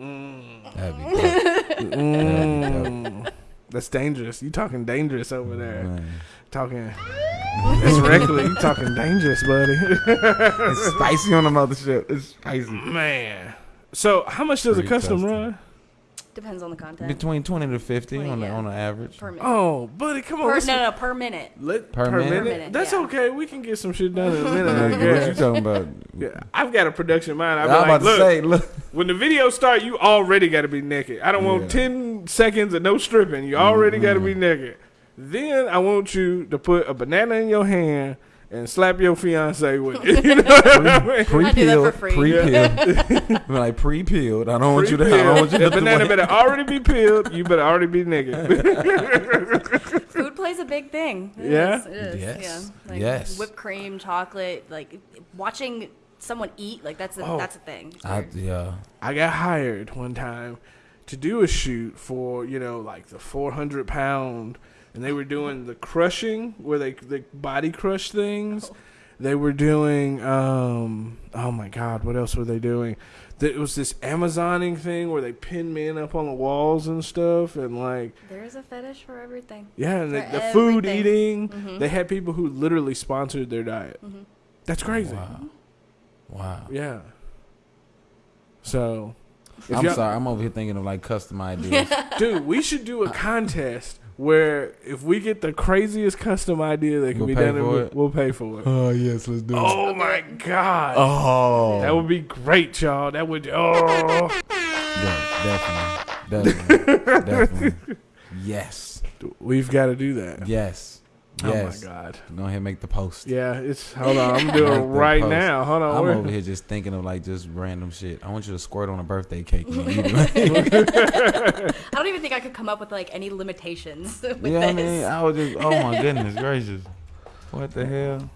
[SPEAKER 1] Mm.
[SPEAKER 5] That'd be dope.
[SPEAKER 1] Mm. That's dangerous. You talking dangerous over there.
[SPEAKER 5] Man.
[SPEAKER 1] Talking. It's reckless. You talking dangerous, buddy.
[SPEAKER 5] It's spicy on the mothership. It's spicy.
[SPEAKER 1] Man. So how much does a
[SPEAKER 5] Free
[SPEAKER 1] custom
[SPEAKER 5] custom.
[SPEAKER 1] run?
[SPEAKER 6] Depends on the content.
[SPEAKER 5] Between twenty to fifty
[SPEAKER 6] 20,
[SPEAKER 5] on the on the average.
[SPEAKER 6] per minute.
[SPEAKER 1] Oh, buddy, come on.
[SPEAKER 6] per, no, no, no, per minute.
[SPEAKER 1] Let,
[SPEAKER 5] Per
[SPEAKER 1] per,
[SPEAKER 5] minute?
[SPEAKER 1] minute?
[SPEAKER 6] Per minute,
[SPEAKER 1] That's
[SPEAKER 6] yeah.
[SPEAKER 1] okay. We can get some shit done in a minute. I
[SPEAKER 5] Like, what you
[SPEAKER 1] guess.
[SPEAKER 5] talking about?
[SPEAKER 1] Yeah, I've got a production mind.
[SPEAKER 5] I
[SPEAKER 1] I'll
[SPEAKER 5] was about
[SPEAKER 1] like,
[SPEAKER 5] to
[SPEAKER 1] look,
[SPEAKER 5] say, look.
[SPEAKER 1] when the video start, you already got to be naked. I don't want ten seconds of no stripping. You already got to be
[SPEAKER 5] Mm-hmm.
[SPEAKER 1] naked. Then I want you to put a banana in your hand and slap your fiance with it. You know I mean?
[SPEAKER 6] I
[SPEAKER 5] Pre-peeled,
[SPEAKER 6] for free.
[SPEAKER 5] pre-peeled, like pre-peeled. I don't want you to. I don't want you to
[SPEAKER 1] the
[SPEAKER 5] have to
[SPEAKER 1] banana
[SPEAKER 5] wait.
[SPEAKER 1] better already be peeled. You better already be naked.
[SPEAKER 6] Food plays a big thing. It
[SPEAKER 1] Yeah?
[SPEAKER 6] is, it is,
[SPEAKER 5] Yes.
[SPEAKER 6] Yeah. Like
[SPEAKER 5] Yes.
[SPEAKER 6] Whipped cream, chocolate, like watching someone eat, like that's a,
[SPEAKER 1] Oh.
[SPEAKER 6] that's a thing.
[SPEAKER 5] I, yeah.
[SPEAKER 1] I got hired one time to do a shoot for you know like the 400 pound, and they were doing the crushing where they they body crush things. They were doing um oh my god, what else were they doing? There was this Amazoning thing where they pin men up on the walls and stuff, and like
[SPEAKER 6] There's a fetish for everything.
[SPEAKER 1] yeah, and the, the food
[SPEAKER 6] everything.
[SPEAKER 1] eating.
[SPEAKER 6] Mhm.
[SPEAKER 1] They had people who literally sponsored their diet.
[SPEAKER 6] Mhm.
[SPEAKER 1] That's crazy.
[SPEAKER 5] Wow. Wow.
[SPEAKER 1] Yeah. So,
[SPEAKER 5] I'm sorry. I'm over here thinking of like custom ideas.
[SPEAKER 1] Dude, we should do a contest where if we get the craziest custom idea that can
[SPEAKER 5] We'll
[SPEAKER 1] be done, we'll,
[SPEAKER 5] it?
[SPEAKER 1] we'll pay for it.
[SPEAKER 5] oh yes, let's do it.
[SPEAKER 1] Oh my god.
[SPEAKER 5] Oh.
[SPEAKER 1] That would be great, y'all. That would oh
[SPEAKER 5] Yeah, definitely, definitely, definitely. Yes,
[SPEAKER 1] we've got to do that.
[SPEAKER 5] yes,
[SPEAKER 1] Oh my god.
[SPEAKER 5] Go ahead, and make the post.
[SPEAKER 1] Yeah, it's hold on. I'm doing it right
[SPEAKER 5] post.
[SPEAKER 1] now. Hold on.
[SPEAKER 5] I'm
[SPEAKER 1] where-
[SPEAKER 5] over here just thinking of like just random shit. I want you to squirt on a birthday cake. and eat it.
[SPEAKER 6] I don't even think I could come up with like any limitations with
[SPEAKER 5] you know what I mean? I was just, oh my goodness gracious, what the hell?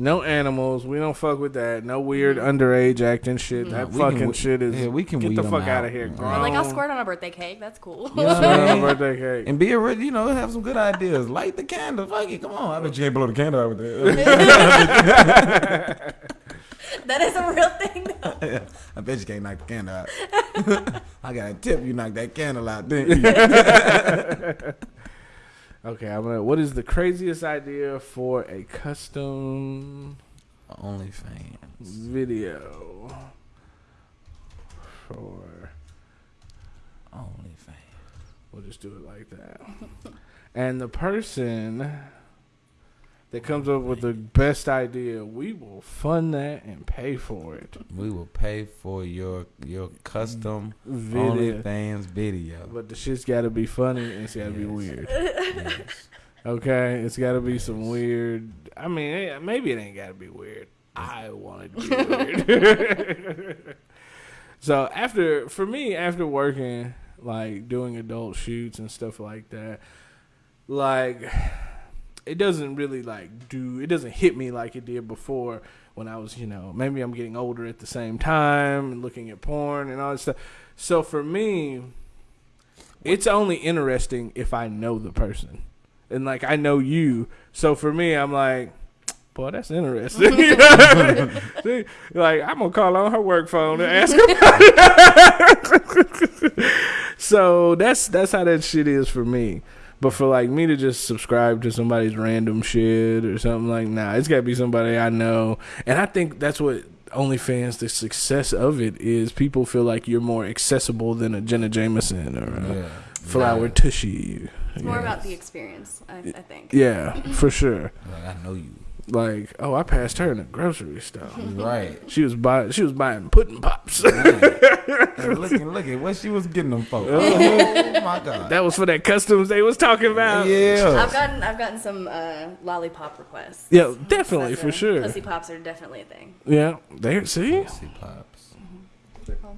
[SPEAKER 1] No animals. We don't fuck with that. No weird mm. underage acting shit. Mm. That
[SPEAKER 5] We can
[SPEAKER 1] fucking
[SPEAKER 5] we-
[SPEAKER 1] shit is.
[SPEAKER 5] yeah, we can
[SPEAKER 1] get
[SPEAKER 5] weed
[SPEAKER 1] the
[SPEAKER 5] 'em
[SPEAKER 1] fuck out
[SPEAKER 5] out.
[SPEAKER 1] of here.
[SPEAKER 5] Or
[SPEAKER 6] Or, like I'll squirt on a birthday cake. That's cool.
[SPEAKER 5] You know
[SPEAKER 1] Squirt on a birthday cake.
[SPEAKER 5] And be a real, you know, have some good ideas. Light the candle. Fuck it. Come on. I bet you can't blow the candle out with that.
[SPEAKER 6] that is a real thing. Though.
[SPEAKER 5] I bet you can't knock the candle out. I got a tip. You knock that candle out, didn't you?
[SPEAKER 1] Okay, I'm gonna. What is the craziest idea for a custom
[SPEAKER 5] OnlyFans.
[SPEAKER 1] video for?
[SPEAKER 5] OnlyFans.
[SPEAKER 1] We'll just do it like that. and the person that comes up with the best idea, we will fund that and pay for it.
[SPEAKER 5] We will pay for your your custom
[SPEAKER 1] Video.
[SPEAKER 5] OnlyFans video.
[SPEAKER 1] But the shit's got to be funny and it's got to be weird.
[SPEAKER 5] Yes.
[SPEAKER 1] Okay, it's got to be some weird. I mean, eh, maybe it ain't got to be weird. I want it to be weird. so after, for me, after working like doing adult shoots and stuff like that, like it doesn't really like do. It doesn't hit me like it did before when I was, you know, maybe I'm getting older at the same time and looking at porn and all that stuff. So for me, it's only interesting if I know the person. And like I know you. So for me, I'm like, boy, that's interesting. See, like I'm gonna call on her work phone and ask her. so that's that's how that shit is for me. But for like me to just subscribe to somebody's random shit or something like, nah, it's gotta be somebody I know. And I think that's what OnlyFans, the success of it is people feel like you're more accessible than a Jenna Jameson or a
[SPEAKER 5] Yeah.
[SPEAKER 1] Flower
[SPEAKER 5] Yeah.
[SPEAKER 1] Tucci.
[SPEAKER 6] It's more
[SPEAKER 1] Yeah.
[SPEAKER 6] about the experience, I, I think.
[SPEAKER 1] Yeah, for sure.
[SPEAKER 5] Like, I know you.
[SPEAKER 1] Like, oh, I passed her in a grocery store.
[SPEAKER 5] Right.
[SPEAKER 1] She was buying. She was buying pudding pops.
[SPEAKER 5] And look, and look at what she was getting them for. Oh my god.
[SPEAKER 1] that was for that customs they was talking about.
[SPEAKER 5] yeah.
[SPEAKER 6] I've gotten I've gotten some uh, lollipop requests.
[SPEAKER 1] Yeah, definitely for
[SPEAKER 6] a-
[SPEAKER 1] sure.
[SPEAKER 6] Pussy pops are definitely a thing.
[SPEAKER 1] Yeah, there. See,
[SPEAKER 5] Pussy pops.
[SPEAKER 6] They're called.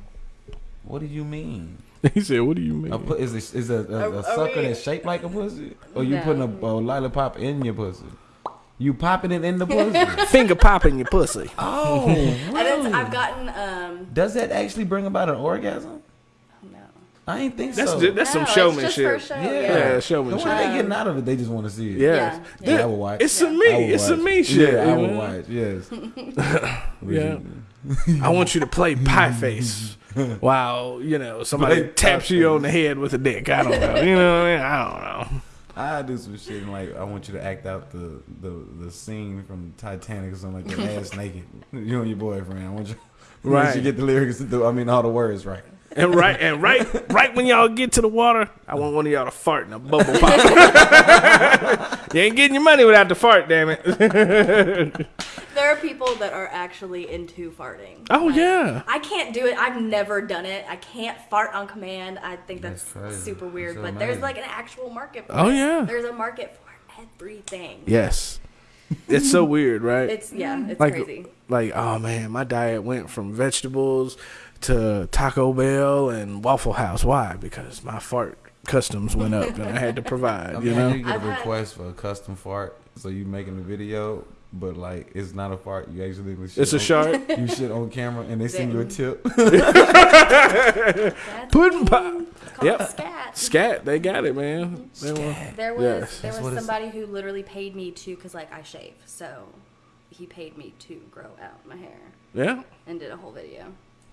[SPEAKER 5] What do you mean?
[SPEAKER 1] he said, "What do you mean?"
[SPEAKER 5] A pu- is it, is a, a, a sucker
[SPEAKER 6] we-
[SPEAKER 5] that's shaped like a pussy, or you
[SPEAKER 6] No.
[SPEAKER 5] putting a, a lollipop in your pussy? You popping it in the pussy?
[SPEAKER 1] Finger popping your pussy.
[SPEAKER 5] oh,
[SPEAKER 6] And it's,
[SPEAKER 5] really?
[SPEAKER 6] I've gotten um
[SPEAKER 5] Does that actually bring about an orgasm?
[SPEAKER 6] no.
[SPEAKER 5] I ain't think
[SPEAKER 1] That's
[SPEAKER 5] so.
[SPEAKER 1] ju- that's
[SPEAKER 6] No,
[SPEAKER 1] some
[SPEAKER 6] it's just for
[SPEAKER 1] showmanship.
[SPEAKER 6] show,
[SPEAKER 5] yeah,
[SPEAKER 6] yeah.
[SPEAKER 1] Yeah, showmanship.
[SPEAKER 5] what are they getting out of it? They just want to see it.
[SPEAKER 1] Yeah,
[SPEAKER 6] Yeah,
[SPEAKER 5] Yeah, I would watch.
[SPEAKER 1] it's some
[SPEAKER 5] I
[SPEAKER 1] me.
[SPEAKER 5] would
[SPEAKER 1] It's some me shit.
[SPEAKER 5] Yeah, I
[SPEAKER 1] you
[SPEAKER 5] would
[SPEAKER 1] know?
[SPEAKER 5] watch. Yes.
[SPEAKER 1] Yeah. I want you to play pie face while you know somebody
[SPEAKER 5] Play
[SPEAKER 1] taps you on the head with a dick. I don't know. You know what I mean? I don't know.
[SPEAKER 5] I do some shit and like I want you to act out the the, the scene from Titanic or something like that, ass naked. You and your boyfriend. I want you.
[SPEAKER 1] Right.
[SPEAKER 5] Right. You get the lyrics. The, I mean, all the words right.
[SPEAKER 1] And right and right right when y'all get to the water, I want one of y'all to fart in a bubble pop. you ain't getting your money without the fart, damn it.
[SPEAKER 6] There are people that are actually into farting.
[SPEAKER 1] Oh
[SPEAKER 6] Like,
[SPEAKER 1] yeah.
[SPEAKER 6] I can't do it. I've never done it. I can't fart on command. I think that's,
[SPEAKER 5] That's
[SPEAKER 6] super weird.
[SPEAKER 5] That's
[SPEAKER 6] but there's like an actual market for
[SPEAKER 1] Oh,
[SPEAKER 6] it.
[SPEAKER 1] yeah.
[SPEAKER 6] There's a market for everything.
[SPEAKER 1] Yes. It's so weird, right?
[SPEAKER 6] It's yeah, it's
[SPEAKER 1] like
[SPEAKER 6] crazy.
[SPEAKER 1] like oh man, my diet went from vegetables to Taco Bell and Waffle House. Why? Because my fart customs went up and I had to provide,
[SPEAKER 5] I
[SPEAKER 1] you know?
[SPEAKER 5] you get a
[SPEAKER 6] I've
[SPEAKER 5] request for a custom fart, so you making a video, but like it's not a fart. You actually shit
[SPEAKER 1] It's a
[SPEAKER 5] on-
[SPEAKER 1] shark.
[SPEAKER 5] You shit on camera, and they send you a tip.
[SPEAKER 6] That's
[SPEAKER 1] Pudding
[SPEAKER 6] the
[SPEAKER 1] pop.
[SPEAKER 6] It's
[SPEAKER 1] Yep.
[SPEAKER 6] scat.
[SPEAKER 1] Scat, they got it, man. They want-
[SPEAKER 6] There was
[SPEAKER 1] Yes.
[SPEAKER 6] there was somebody who literally paid me to because like I shave, so he paid me to grow out my hair
[SPEAKER 1] Yeah.
[SPEAKER 6] and did a whole video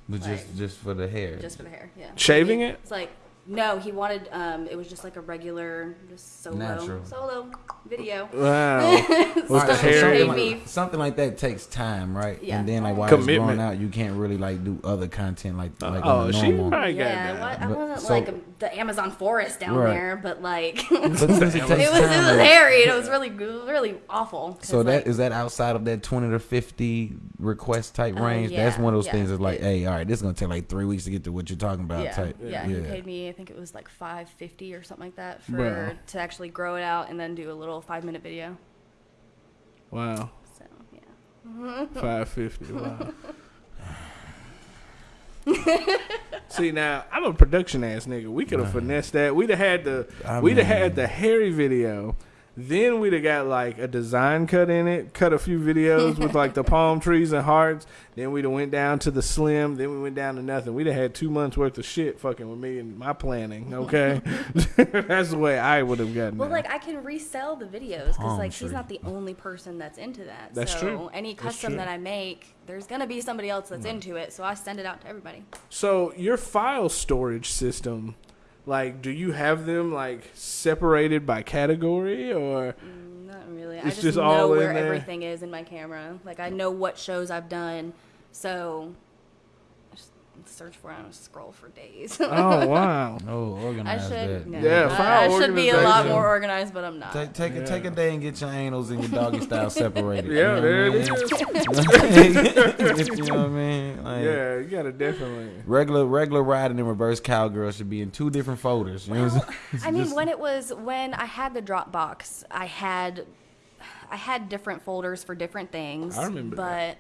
[SPEAKER 5] But just just for the hair.
[SPEAKER 6] just for the hair. Yeah,
[SPEAKER 1] Shaving
[SPEAKER 6] He-
[SPEAKER 1] it?
[SPEAKER 6] It's like no, he wanted um, it was just like a regular, just solo
[SPEAKER 5] Natural.
[SPEAKER 6] solo video.
[SPEAKER 1] Wow.
[SPEAKER 5] All
[SPEAKER 1] the
[SPEAKER 5] right, so something, like, something like that takes time, right?
[SPEAKER 6] Yeah.
[SPEAKER 5] And then like while
[SPEAKER 1] Commitment.
[SPEAKER 5] it's growing out, you can't really like do other content like like
[SPEAKER 1] oh,
[SPEAKER 5] on the
[SPEAKER 1] she
[SPEAKER 5] normal.
[SPEAKER 1] probably got
[SPEAKER 6] yeah,
[SPEAKER 1] that.
[SPEAKER 6] I
[SPEAKER 5] But-
[SPEAKER 6] wasn't
[SPEAKER 5] so-
[SPEAKER 6] like the Amazon forest down
[SPEAKER 5] Right.
[SPEAKER 6] there, but like it
[SPEAKER 5] since it
[SPEAKER 6] was it was
[SPEAKER 5] time,
[SPEAKER 6] hairy and it was really it was really awful.
[SPEAKER 5] So that
[SPEAKER 6] like,
[SPEAKER 5] is that outside of that twenty to fifty request type
[SPEAKER 6] Uh,
[SPEAKER 5] range? That's one of those
[SPEAKER 6] yeah.
[SPEAKER 5] things that's like,
[SPEAKER 6] It-
[SPEAKER 5] hey, all right, this is gonna take like three weeks to get to what you're talking about.
[SPEAKER 6] yeah,
[SPEAKER 5] type.
[SPEAKER 6] yeah, he paid me. I think it was like five fifty or something like that for
[SPEAKER 1] Bro.
[SPEAKER 6] to actually grow it out and then do a little five minute video.
[SPEAKER 1] Wow.
[SPEAKER 6] So yeah.
[SPEAKER 1] Five fifty. Wow. See now, I'm a production ass nigga. We could have finessed that. We'd have had the
[SPEAKER 5] I
[SPEAKER 1] we'd have had the hairy video. Then we'd have got like a design cut in it, cut a few videos with like the palm trees and hearts. Then we'd have went down to the slim. Then we went down to nothing. We'd have had two months worth of shit fucking with me and my planning. Okay, that's the way I would have gotten.
[SPEAKER 6] Well,
[SPEAKER 1] there.
[SPEAKER 6] like I can resell the videos because
[SPEAKER 5] Palm
[SPEAKER 6] like she's not the only person that's into that.
[SPEAKER 1] That's
[SPEAKER 6] so
[SPEAKER 1] true.
[SPEAKER 6] Any custom
[SPEAKER 1] true.
[SPEAKER 6] that I make, there's gonna be somebody else that's into it. So I send it out to everybody.
[SPEAKER 1] So your file storage system, Like, do you have them like separated by category or?
[SPEAKER 6] Mm, not really. I just,
[SPEAKER 1] just
[SPEAKER 6] know
[SPEAKER 1] all
[SPEAKER 6] where
[SPEAKER 1] there.
[SPEAKER 6] everything is in my camera. Like I know what shows I've done, so search for it and scroll for days.
[SPEAKER 1] Oh wow!
[SPEAKER 5] Oh,
[SPEAKER 6] I should.
[SPEAKER 5] that.
[SPEAKER 6] no.
[SPEAKER 1] Yeah,
[SPEAKER 6] I-
[SPEAKER 1] file
[SPEAKER 6] I, should be a lot more organized, but I'm not.
[SPEAKER 5] Take take a, take a day and get your anals and your doggy style separated.
[SPEAKER 1] Yeah,
[SPEAKER 5] you
[SPEAKER 1] there
[SPEAKER 5] know
[SPEAKER 1] it
[SPEAKER 5] what
[SPEAKER 1] is.
[SPEAKER 5] I you know what I mean? Like,
[SPEAKER 1] Yeah, you gotta definitely.
[SPEAKER 5] Regular regular riding and reverse cowgirl should be in two different folders. You know what I'm saying?
[SPEAKER 6] I mean, when it was when I had the Dropbox, I had I had different folders for different things.
[SPEAKER 1] I remember
[SPEAKER 6] but
[SPEAKER 1] that.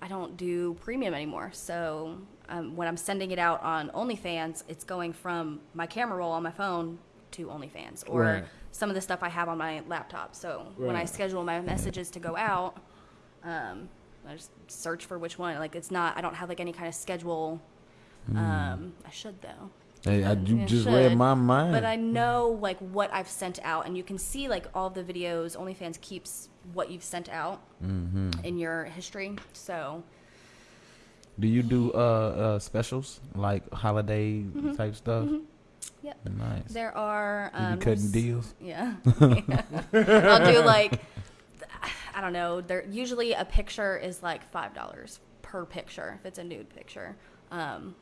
[SPEAKER 6] I don't do premium anymore. So um, when I'm sending it out on OnlyFans, it's going from my camera roll on my phone to OnlyFans or
[SPEAKER 1] Right.
[SPEAKER 6] some of the stuff I have on my laptop. So when I schedule my messages to go out, um, I just search for which one. Like it's not. I don't have like any kind of schedule. Um, I should though.
[SPEAKER 5] Hey, I, you
[SPEAKER 6] Yeah,
[SPEAKER 5] just
[SPEAKER 6] should.
[SPEAKER 5] read my mind.
[SPEAKER 6] But I know like what I've sent out, and you can see like all the videos. OnlyFans keeps what you've sent out
[SPEAKER 5] Mm-hmm.
[SPEAKER 6] in your history. So
[SPEAKER 5] Do you do uh, uh specials like holiday type stuff?
[SPEAKER 6] Yep.
[SPEAKER 5] Nice.
[SPEAKER 6] there are.
[SPEAKER 5] You
[SPEAKER 6] Um,
[SPEAKER 5] cutting deals.
[SPEAKER 6] Yeah. Yeah. I'll do like I don't know. There usually a picture is like five dollars per picture if it's a nude picture. Um,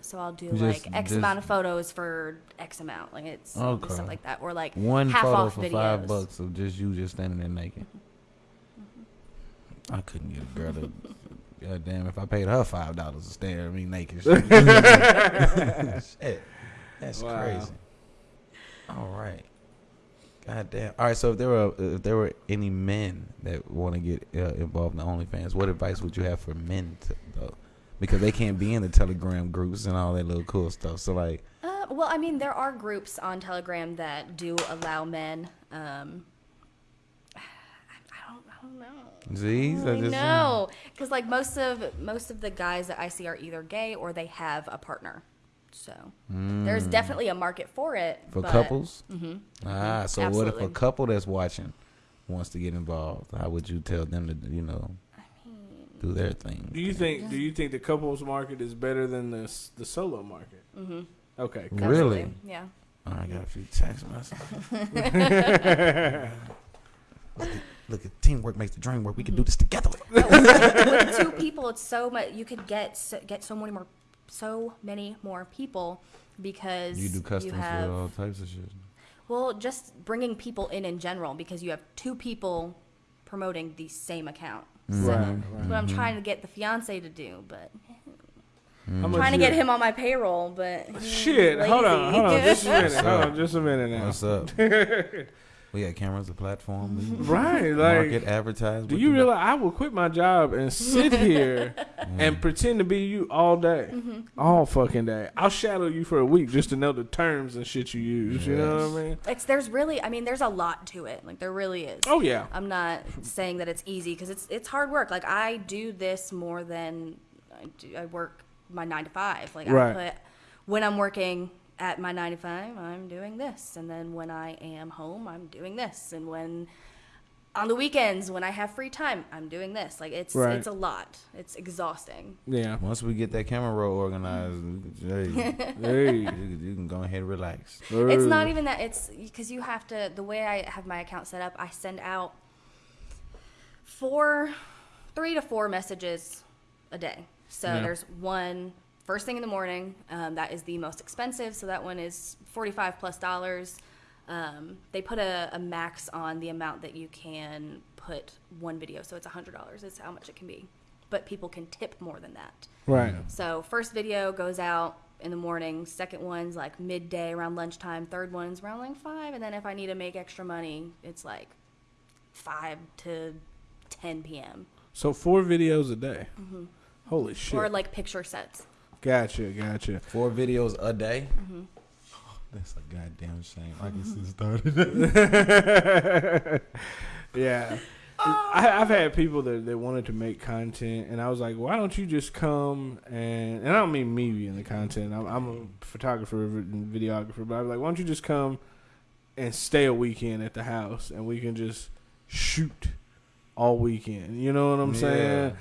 [SPEAKER 6] so I'll do
[SPEAKER 5] Just-
[SPEAKER 6] like X
[SPEAKER 5] just-
[SPEAKER 6] amount of photos for X amount. Like it's
[SPEAKER 5] Okay.
[SPEAKER 6] stuff like that, or like
[SPEAKER 5] One
[SPEAKER 6] half
[SPEAKER 5] photo
[SPEAKER 6] off
[SPEAKER 5] for
[SPEAKER 6] videos.
[SPEAKER 5] five bucks of just you just standing there naked. I couldn't get a girl to. God damn! If I paid her five dollars to stare at me naked, shit, that's
[SPEAKER 1] Wow.
[SPEAKER 5] crazy. All right. God damn. All right. So if there were if there were any men that want to get uh, involved in the OnlyFans, what advice would you have for men to, though? Because they can't be in the Telegram groups and all that little cool stuff. So like,
[SPEAKER 6] Uh, well, I mean, there are groups on Telegram that do allow men. Um, I don't, I know.
[SPEAKER 5] Z's,
[SPEAKER 6] I know, because like most of most of the guys that I see are either gay or they have a partner. So there's definitely a market for it
[SPEAKER 5] Mm. for
[SPEAKER 6] but-
[SPEAKER 5] couples. Ah, so what if a couple that's watching wants to get involved? How would you tell them to, you know, do their thing?
[SPEAKER 1] Do you think? Do you think the couples market is better than the the solo market? Mm-hmm. Okay. cool.
[SPEAKER 5] Really?
[SPEAKER 6] Yeah.
[SPEAKER 5] Oh, I got a few text messages. look, at, look at teamwork makes the dream work. We can do this mm-hmm. together.
[SPEAKER 6] With two people, it's so much. You could get so, get so many more, so many more people because
[SPEAKER 5] You do customs
[SPEAKER 6] have
[SPEAKER 5] for all types of shit.
[SPEAKER 6] Well, just bringing people in in general because you have two people promoting the same account. So
[SPEAKER 1] Right,
[SPEAKER 6] that's
[SPEAKER 1] right.
[SPEAKER 6] what I'm trying to mm-hmm. get the fiance to do, but mm-hmm.
[SPEAKER 1] How much
[SPEAKER 6] trying to get him on my payroll, but he's
[SPEAKER 1] Shit, hold on, hold on, just a minute, hold on, just a minute now.
[SPEAKER 5] What's up? we got cameras, a platform.
[SPEAKER 1] right?
[SPEAKER 5] Like market,
[SPEAKER 1] like,
[SPEAKER 5] advertise.
[SPEAKER 1] do you realize I will quit my job and sit here and pretend to be you all day, mm-hmm. all fucking day? I'll shadow you for a week just to know the terms and shit you use. You know what I mean?
[SPEAKER 6] It's there's really, I mean, there's a lot to it. Like there really is.
[SPEAKER 1] Oh yeah,
[SPEAKER 6] I'm not saying that it's easy because it's it's hard work. Like I do this more than I do. I work my nine to five. Like
[SPEAKER 1] Right.
[SPEAKER 6] I put when I'm working at my nine to five, I'm doing this, and then when I am home, I'm doing this, and when on the weekends when I have free time, I'm doing this. Like it's
[SPEAKER 1] Right.
[SPEAKER 6] it's a lot. It's exhausting.
[SPEAKER 1] yeah.
[SPEAKER 5] Once we get that camera roll organized, hey,
[SPEAKER 1] Hey,
[SPEAKER 5] you, can- you can go ahead and relax.
[SPEAKER 6] It's not even that. It's because you have to. The way I have my account set up, I send out four, three to four messages a day. So
[SPEAKER 1] Yeah.
[SPEAKER 6] there's one first thing in the morning. Um, that is the most expensive. So that one is forty-five plus dollars. Um, they put a, a max on the amount that you can put one video. So it's hundred dollars. Is how much it can be. But people can tip more than that.
[SPEAKER 1] right.
[SPEAKER 6] So first video goes out in the morning. Second one's like midday around lunchtime. Third one's around like five. And then if I need to make extra money, it's like five to 10 p.m.
[SPEAKER 1] So four videos a day. Holy shit!
[SPEAKER 6] Mm-hmm. Or like picture sets.
[SPEAKER 1] Gotcha, gotcha.
[SPEAKER 5] Four videos a day.
[SPEAKER 6] Mm-hmm.
[SPEAKER 5] that's a goddamn shame. I can see started.
[SPEAKER 1] Yeah. I, I've had people that, that wanted to make content, and I was like, "Why don't you just come and?" And I don't mean me being the content. I'm, I'm a photographer and videographer, but I was like, "Why don't you just come and stay a weekend at the house, and we can just shoot all weekend?" You know what I'm
[SPEAKER 5] Yeah.
[SPEAKER 1] saying?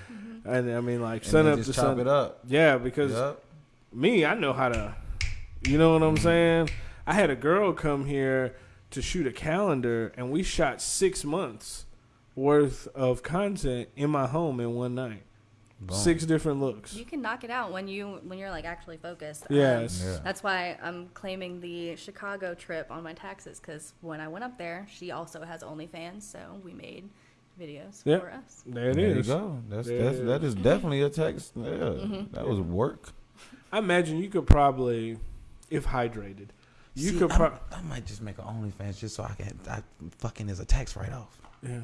[SPEAKER 1] And I mean, like,
[SPEAKER 5] And
[SPEAKER 1] sun up
[SPEAKER 5] just
[SPEAKER 1] to
[SPEAKER 5] chop
[SPEAKER 1] sun.
[SPEAKER 5] it up.
[SPEAKER 1] Yeah, because
[SPEAKER 5] Yup.
[SPEAKER 1] me, I know how to You know what I'm saying? I had a girl come here to shoot a calendar, and we shot six months worth of content in my home in one night. Six different looks.
[SPEAKER 6] You can knock it out when you when you're like actually focused.
[SPEAKER 1] Um, yes.
[SPEAKER 5] Yeah.
[SPEAKER 6] That's why I'm claiming the Chicago trip on my taxes because when I went up there, she also has OnlyFans, so we made videos
[SPEAKER 1] Yep.
[SPEAKER 6] for us.
[SPEAKER 1] There it
[SPEAKER 5] There you go. That's
[SPEAKER 1] There
[SPEAKER 5] that's
[SPEAKER 1] it
[SPEAKER 5] that
[SPEAKER 1] is.
[SPEAKER 5] is definitely a text. Yeah,
[SPEAKER 6] Mm-hmm.
[SPEAKER 5] that was work.
[SPEAKER 1] I imagine you could probably, if hydrated, you
[SPEAKER 5] See,
[SPEAKER 1] could.
[SPEAKER 5] I'm- I might just make an OnlyFans just so I can. I, fucking is a tax write off.
[SPEAKER 1] yeah.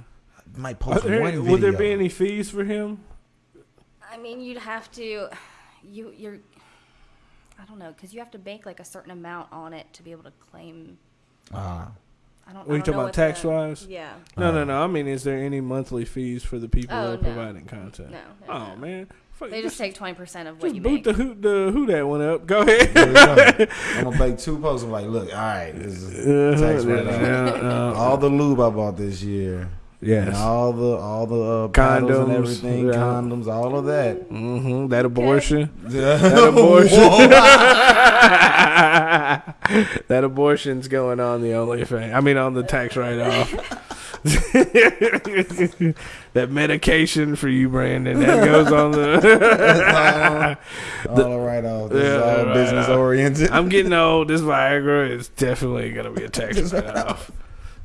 [SPEAKER 5] I might post
[SPEAKER 1] there-
[SPEAKER 5] one video.
[SPEAKER 1] would there be any fees for him?
[SPEAKER 6] I mean, you'd have to, you you're, I don't know, because you have to bank like a certain amount on it to be able to claim.
[SPEAKER 5] Ah,
[SPEAKER 6] I don't.
[SPEAKER 1] What are you talking about tax
[SPEAKER 6] the-
[SPEAKER 1] wise?
[SPEAKER 6] Yeah.
[SPEAKER 1] No, no,
[SPEAKER 5] Uh,
[SPEAKER 1] no. I mean, is there any monthly fees for the people
[SPEAKER 6] Oh,
[SPEAKER 1] that are
[SPEAKER 6] no.
[SPEAKER 1] providing content?
[SPEAKER 6] No. no,
[SPEAKER 1] Oh
[SPEAKER 6] no.
[SPEAKER 1] man, Fuck,
[SPEAKER 6] They just take twenty percent of what
[SPEAKER 1] just
[SPEAKER 6] you
[SPEAKER 1] boot
[SPEAKER 6] make.
[SPEAKER 1] the who the who that one up. Go ahead.
[SPEAKER 5] I'm gonna make two posts. I'm like, look, all right, this is
[SPEAKER 1] Uh-huh,
[SPEAKER 5] tax write
[SPEAKER 1] yeah, uh,
[SPEAKER 5] All the lube I bought this year. And all the all the uh, paddles and
[SPEAKER 1] Condoms,
[SPEAKER 5] everything,
[SPEAKER 1] yeah.
[SPEAKER 5] condoms, all of that.
[SPEAKER 1] Mm-hmm. That abortion.
[SPEAKER 5] that
[SPEAKER 1] That abortion. that abortion's going on the OnlyFans. I mean, on the tax write-off. that medication for you, Brandon. That goes on the.
[SPEAKER 5] all right off. This
[SPEAKER 1] Yeah,
[SPEAKER 5] is all
[SPEAKER 1] right
[SPEAKER 5] business
[SPEAKER 1] off.
[SPEAKER 5] oriented.
[SPEAKER 1] I'm getting old. This Viagra is definitely gonna be a tax write-off.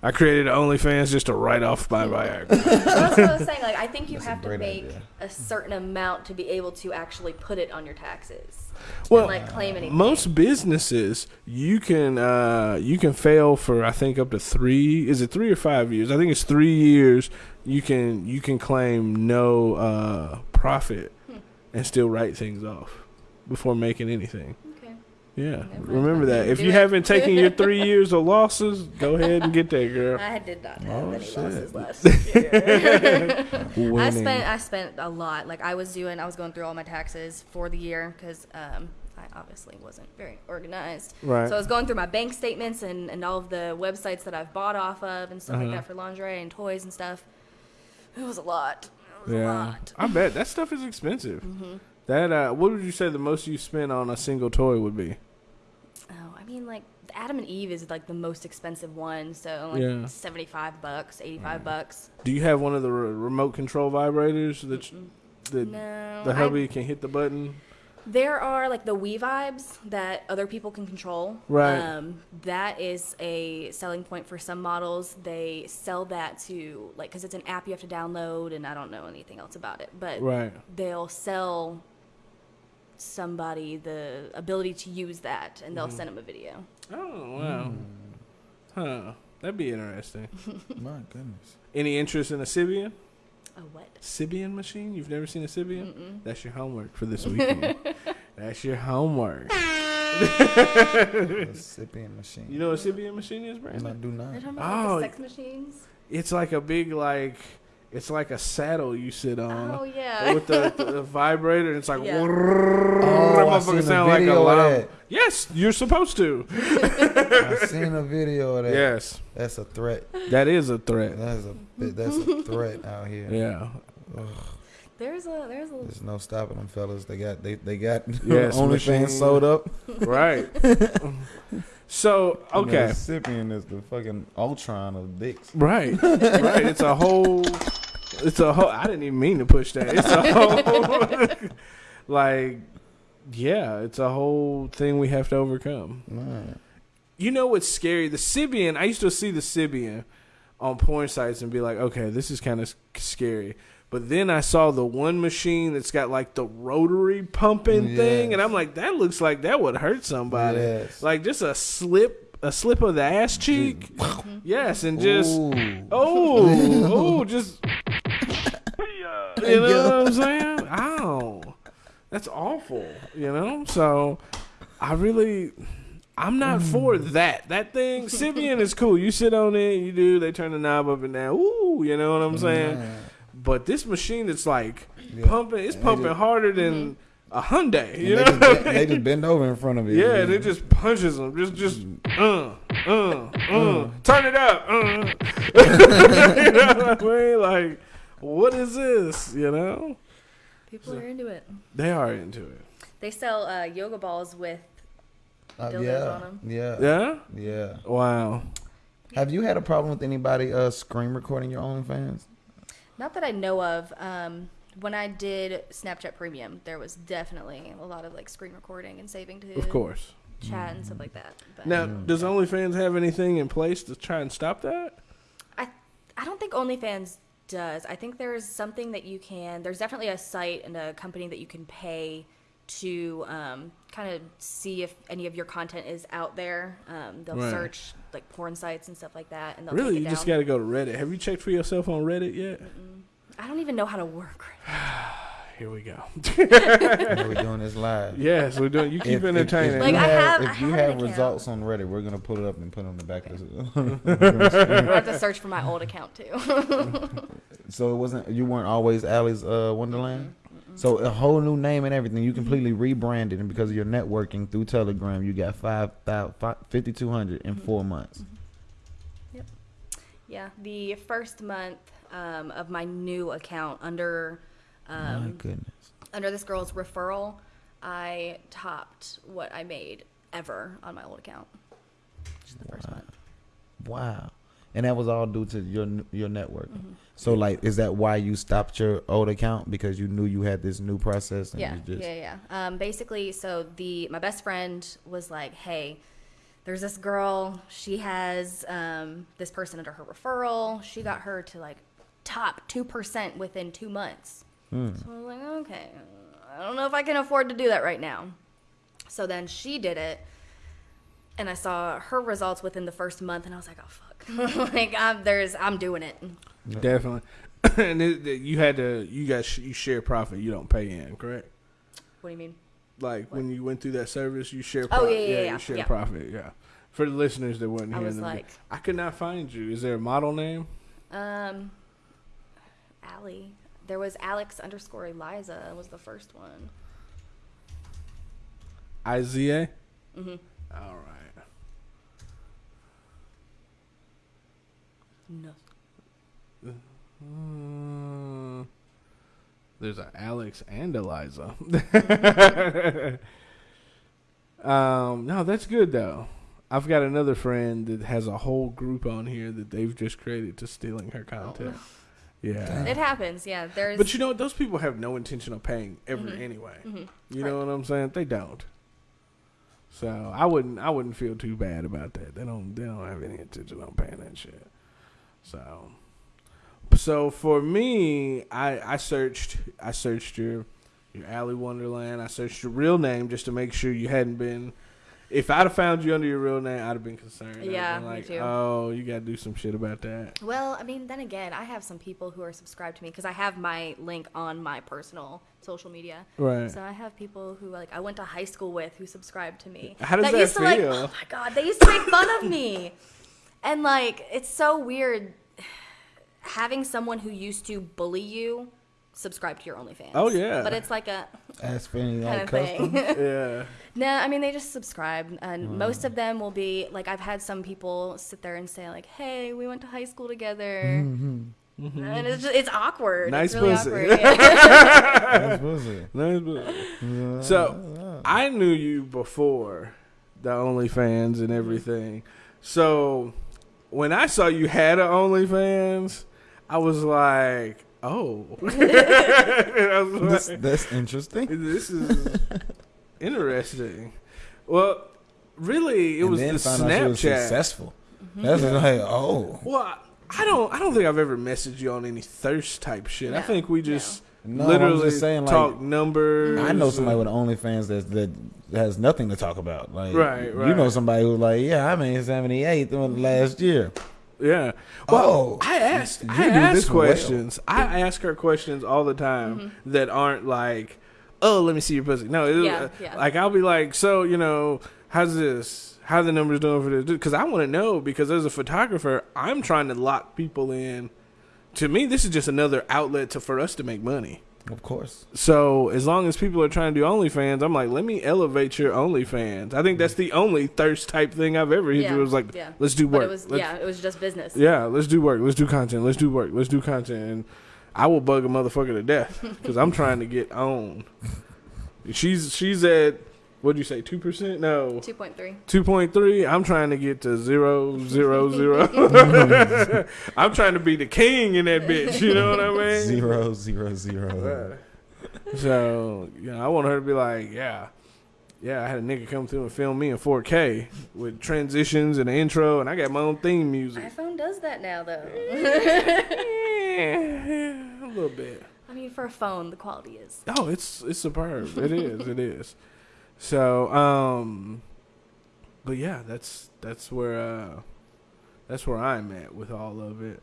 [SPEAKER 1] I created OnlyFans just to write off my Viagra.
[SPEAKER 6] That's what I was saying. Like, I think you
[SPEAKER 5] That's
[SPEAKER 6] have to make
[SPEAKER 5] idea.
[SPEAKER 6] a certain amount to be able to actually put it on your taxes.
[SPEAKER 1] Well,
[SPEAKER 6] and, like claim anything.
[SPEAKER 1] Most businesses, you can uh, you can fail for I think up to three. Is it three or five years? I think it's three years. You can you can claim no uh, profit
[SPEAKER 6] Hmm.
[SPEAKER 1] and still write things off before making anything.
[SPEAKER 6] Okay.
[SPEAKER 1] Yeah, remember that. If you
[SPEAKER 6] it.
[SPEAKER 1] haven't taken your three years of losses, go ahead and get that, girl.
[SPEAKER 6] I did not have
[SPEAKER 5] Oh,
[SPEAKER 6] any
[SPEAKER 5] shit.
[SPEAKER 6] losses last year. I spent I spent a lot. Like I was doing, I was going through all my taxes for the year because um, I obviously wasn't very organized.
[SPEAKER 1] Right.
[SPEAKER 6] So I was going through my bank statements and, and all of the websites that I've bought off of and stuff
[SPEAKER 1] Uh-huh.
[SPEAKER 6] like that for lingerie and toys and stuff. It was a lot. It was a
[SPEAKER 1] Yeah,
[SPEAKER 6] lot.
[SPEAKER 1] I bet that stuff is expensive.
[SPEAKER 6] Mm-hmm.
[SPEAKER 1] That uh, what would you say the most you spent on a single toy would be?
[SPEAKER 6] I mean, like Adam and Eve is like the most expensive one, so like
[SPEAKER 1] Yeah.
[SPEAKER 6] seventy-five bucks, eighty-five bucks.
[SPEAKER 1] Do you have one of the re- remote control vibrators that that
[SPEAKER 6] No,
[SPEAKER 1] the
[SPEAKER 6] I-
[SPEAKER 1] hubby can hit the button?
[SPEAKER 6] There are like the We Vibes that other people can control.
[SPEAKER 1] Right.
[SPEAKER 6] Um, that is a selling point for some models. They sell that to like because it's an app you have to download, and I don't know anything else about it, but
[SPEAKER 1] Right.
[SPEAKER 6] they'll sell somebody the ability to use that, and they'll
[SPEAKER 1] Mm-hmm.
[SPEAKER 6] send them a video.
[SPEAKER 1] Oh wow. Huh. That'd be interesting.
[SPEAKER 5] My goodness.
[SPEAKER 1] Any interest in a Sybian?
[SPEAKER 6] A what?
[SPEAKER 1] Sybian machine? You've never seen a Sybian? That's your homework for this weekend. That's your homework.
[SPEAKER 5] A Sybian machine.
[SPEAKER 1] You know what a Sybian machine is,
[SPEAKER 5] I
[SPEAKER 1] Brandon?
[SPEAKER 5] do
[SPEAKER 6] They're
[SPEAKER 5] not.
[SPEAKER 6] talking about like,
[SPEAKER 1] Oh.
[SPEAKER 6] the sex machines.
[SPEAKER 1] It's like a big like it's like a saddle you sit on.
[SPEAKER 6] Oh yeah.
[SPEAKER 1] With the, the vibrator, and it's like,
[SPEAKER 6] Yeah.
[SPEAKER 5] Oh, I seen a
[SPEAKER 1] sound like a
[SPEAKER 5] of that.
[SPEAKER 1] Yes, you're supposed to.
[SPEAKER 5] I've seen a video of that.
[SPEAKER 1] Yes,
[SPEAKER 5] That's a threat.
[SPEAKER 1] that is a threat.
[SPEAKER 5] That's a that's a threat out here.
[SPEAKER 1] Yeah.
[SPEAKER 6] there's a there's a
[SPEAKER 5] There's no stopping them fellas. They got they they got
[SPEAKER 1] Yes.
[SPEAKER 5] OnlyFans sold up.
[SPEAKER 1] Right. so okay.
[SPEAKER 5] Sybian is the fucking Ultron of dicks.
[SPEAKER 1] Right. Right. It's a whole. It's a whole. I didn't even mean to push that. It's a whole. like, yeah, it's a whole thing we have to overcome.
[SPEAKER 5] Man.
[SPEAKER 1] You know what's scary? The Sybian. I used to see the Sybian on porn sites and be like, okay, this is kind of scary. But then I saw the one machine that's got like the rotary pumping thing, and I'm like, that looks like that would hurt somebody.
[SPEAKER 5] Yes.
[SPEAKER 1] Like just a slip, a slip of the ass cheek. yes, and just
[SPEAKER 5] Ooh.
[SPEAKER 1] oh, oh, just you know what I'm saying? Ow, that's awful. You know, so I really. I'm not for that. That thing, Sybian is cool. You sit on it, you do. They turn the knob up and down. Ooh, you know what I'm saying?
[SPEAKER 5] Man.
[SPEAKER 1] But this machine, it's like
[SPEAKER 5] Yeah.
[SPEAKER 1] pumping. It's
[SPEAKER 5] They
[SPEAKER 1] pumping
[SPEAKER 5] just-
[SPEAKER 1] harder than a Hyundai.
[SPEAKER 5] And
[SPEAKER 1] You
[SPEAKER 5] they,
[SPEAKER 1] know?
[SPEAKER 5] just bend, they just bend over in front of it.
[SPEAKER 1] yeah, and it just punches them. Just, just, uh, uh, uh. Turn it up. Uh. you know what I mean? Like, what is this? You know?
[SPEAKER 6] people are into it.
[SPEAKER 1] They are into it.
[SPEAKER 6] They sell uh, yoga balls with
[SPEAKER 5] Uh,
[SPEAKER 6] dildos
[SPEAKER 5] yeah,
[SPEAKER 6] on 'em.
[SPEAKER 5] yeah,
[SPEAKER 1] Yeah.
[SPEAKER 5] yeah.
[SPEAKER 1] Wow.
[SPEAKER 5] Have you had a problem with anybody uh screen recording your OnlyFans?
[SPEAKER 6] Not that I know of. Um, when I did Snapchat Premium, there was definitely a lot of like screen recording and saving to
[SPEAKER 1] Of course.
[SPEAKER 6] chat and stuff like that. But
[SPEAKER 1] Now, does OnlyFans have anything in place to try and stop that?
[SPEAKER 6] I I don't think OnlyFans does. I think there's something that you can. There's definitely a site and a company that you can pay to um, kind of see if any of your content is out there. Um, they'll
[SPEAKER 1] Right.
[SPEAKER 6] search like porn sites and stuff like that, and they'll
[SPEAKER 1] Really,
[SPEAKER 6] it
[SPEAKER 1] you
[SPEAKER 6] down.
[SPEAKER 1] just got to go to Reddit. Have you checked for yourself on Reddit yet?
[SPEAKER 6] I don't even know how to work.
[SPEAKER 1] Here we go.
[SPEAKER 5] We're doing this live.
[SPEAKER 1] yes, we're doing. You keep
[SPEAKER 5] If- if-
[SPEAKER 1] entertaining.
[SPEAKER 5] If,
[SPEAKER 6] Like,
[SPEAKER 5] you
[SPEAKER 6] I
[SPEAKER 5] have,
[SPEAKER 6] have-
[SPEAKER 5] if you
[SPEAKER 6] have an
[SPEAKER 5] have
[SPEAKER 6] account.
[SPEAKER 5] results on Reddit, we're gonna put it up and put it on the back of the.
[SPEAKER 6] I have
[SPEAKER 5] the.
[SPEAKER 6] to search for my old account too.
[SPEAKER 5] so it wasn't. You weren't always Allie's uh, Wonderland. So a whole new name and everything. You completely rebranded, and because of your networking through Telegram, you got five thousand fifty two hundred in four months. Yep.
[SPEAKER 6] yeah, the first month um, of my new account under
[SPEAKER 5] My
[SPEAKER 6] um,
[SPEAKER 5] goodness.
[SPEAKER 6] under this girl's referral, I topped what I made ever on my old account. Just the first month.
[SPEAKER 5] Wow. And that was all due to your your network.
[SPEAKER 6] Mm-hmm.
[SPEAKER 5] So like, is that why you stopped your old account because you knew you had this new process? And
[SPEAKER 6] Yeah,
[SPEAKER 5] you just,
[SPEAKER 6] yeah, yeah. Um, basically, so the my best friend was like, "Hey, there's this girl. She has um, this person under her referral. She got her to like top two percent within two months."
[SPEAKER 5] Hmm.
[SPEAKER 6] So I was like, "Okay, I don't know if I can afford to do that right now." So then she did it, and I saw her results within the first month, and I was like, "Oh fuck!" like, I'm, there's, I'm doing it.
[SPEAKER 1] Definitely. and it, it- you had to. You got you share profit. You don't pay in, correct?
[SPEAKER 6] What do you mean?
[SPEAKER 1] Like when you went through that service, you share.
[SPEAKER 6] Oh,
[SPEAKER 1] Profit.
[SPEAKER 6] yeah, yeah, yeah,
[SPEAKER 1] You share
[SPEAKER 6] yeah.
[SPEAKER 1] profit. Yeah. For the listeners that weren't here,
[SPEAKER 6] I
[SPEAKER 1] here,
[SPEAKER 6] was
[SPEAKER 1] in the,
[SPEAKER 6] like-
[SPEAKER 1] I could not find you. Is there a model name?
[SPEAKER 6] Um, Allie. There was Alex underscore Eliza was the first one.
[SPEAKER 1] Isaiah.
[SPEAKER 6] Mm-hmm.
[SPEAKER 1] All right.
[SPEAKER 6] No.
[SPEAKER 1] Mm, there's a Alex and Eliza. um, no, that's good though. I've got another friend that has a whole group on here that they've just created to stealing her content. Yeah.
[SPEAKER 6] It happens, yeah. There's
[SPEAKER 1] But you know what? Those people have no intention of paying ever
[SPEAKER 6] Mhm.
[SPEAKER 1] anyway.
[SPEAKER 6] Mhm.
[SPEAKER 1] You know what I'm saying? They don't. So I wouldn't I wouldn't feel too bad about that. They don't they don't have any intention on paying that shit. So so for me, I I searched I searched your your Alley Wonderland. I searched your real name just to make sure you hadn't been if I'd have found you under your real name, I'd have been concerned.
[SPEAKER 6] Yeah,
[SPEAKER 1] been
[SPEAKER 6] me
[SPEAKER 1] like,
[SPEAKER 6] too.
[SPEAKER 1] Oh, you gotta do some shit about that.
[SPEAKER 6] Well, I mean, then again, I have some people who are subscribed to me because I have my link on my personal social media.
[SPEAKER 1] Right.
[SPEAKER 6] So I have people who like I went to high school with who subscribed to me.
[SPEAKER 1] How does that
[SPEAKER 6] used to like,
[SPEAKER 1] feel?
[SPEAKER 6] oh my god, they used to make fun of me, and like it's so weird having someone who used to bully you subscribe to your OnlyFans.
[SPEAKER 1] Oh, yeah.
[SPEAKER 6] But it's like a
[SPEAKER 5] Ask for any
[SPEAKER 6] kind
[SPEAKER 5] like
[SPEAKER 6] of thing.
[SPEAKER 1] yeah.
[SPEAKER 6] No, I mean they just subscribe, and
[SPEAKER 5] Mm.
[SPEAKER 6] most of them will be like I've had some people sit there and say like, "Hey, we went to high school together," and it's just, it's awkward.
[SPEAKER 1] Nice
[SPEAKER 6] it's really
[SPEAKER 1] pussy.
[SPEAKER 6] awkward. Yeah.
[SPEAKER 5] That's pussy.
[SPEAKER 1] Nice, but- so I knew you before the OnlyFans and everything. So when I saw you had an OnlyFans, I was like, "Oh, I
[SPEAKER 5] This, that's interesting.
[SPEAKER 1] this is interesting." Well, really, it
[SPEAKER 5] and
[SPEAKER 1] was
[SPEAKER 5] then
[SPEAKER 1] the
[SPEAKER 5] found out she was
[SPEAKER 1] Snapchat.
[SPEAKER 5] successful. Mm-hmm. That's like, oh.
[SPEAKER 1] Well, I don't. I don't think I've ever messaged you on any thirst type shit. I think we just
[SPEAKER 5] No, I'm
[SPEAKER 1] literally
[SPEAKER 5] just saying, like,
[SPEAKER 1] talk numbers.
[SPEAKER 5] I know somebody
[SPEAKER 1] and-
[SPEAKER 5] with OnlyFans that that has nothing to talk about. Like,
[SPEAKER 1] Right,
[SPEAKER 5] You know somebody who's like, yeah, I made seventy eight last year.
[SPEAKER 1] Yeah. Well,
[SPEAKER 5] Oh,
[SPEAKER 1] I asked.
[SPEAKER 5] you
[SPEAKER 1] I
[SPEAKER 5] do
[SPEAKER 1] ask
[SPEAKER 5] this well.
[SPEAKER 1] questions. I ask her questions all the time
[SPEAKER 6] Mm-hmm.
[SPEAKER 1] that aren't like, "Oh, let me see your pussy." No, it,
[SPEAKER 6] Yeah, yeah.
[SPEAKER 1] like I'll be like, "So, you know, how's this? How the numbers doing for this?" Because I want to know. Because as a photographer, I'm trying to lock people in. To me, this is just another outlet to for us to make money.
[SPEAKER 5] Of course.
[SPEAKER 1] So as long as people are trying to do OnlyFans, I'm like, let me elevate your OnlyFans. I think that's the only thirst type thing I've ever hit
[SPEAKER 6] Yeah.
[SPEAKER 1] It was like,
[SPEAKER 6] yeah.
[SPEAKER 1] let's do
[SPEAKER 6] But
[SPEAKER 1] work.
[SPEAKER 6] it was
[SPEAKER 1] Let's-
[SPEAKER 6] yeah, it was just business.
[SPEAKER 1] yeah, let's do work. Let's do content. Let's do work. Let's do content. And I will bug a motherfucker to death because I'm trying to get on. She's she's at What'd you say? Two percent? No.
[SPEAKER 6] Two point three.
[SPEAKER 1] Two point three. I'm trying to get to zero zero zero. I'm trying to be the king in that bitch. You know what I mean?
[SPEAKER 5] Zero, zero, zero.
[SPEAKER 1] So you know, I want her to be like, yeah, yeah. I had a nigga come through and film me in 4K with transitions and an intro, and I got my own theme music.
[SPEAKER 6] iPhone does that now, though.
[SPEAKER 1] Yeah, yeah, a little bit.
[SPEAKER 6] I mean, for a phone, the quality is.
[SPEAKER 1] Oh, it's it's superb. It is. It is. So, um, but yeah, that's that's where uh, that's where I'm at with all of it.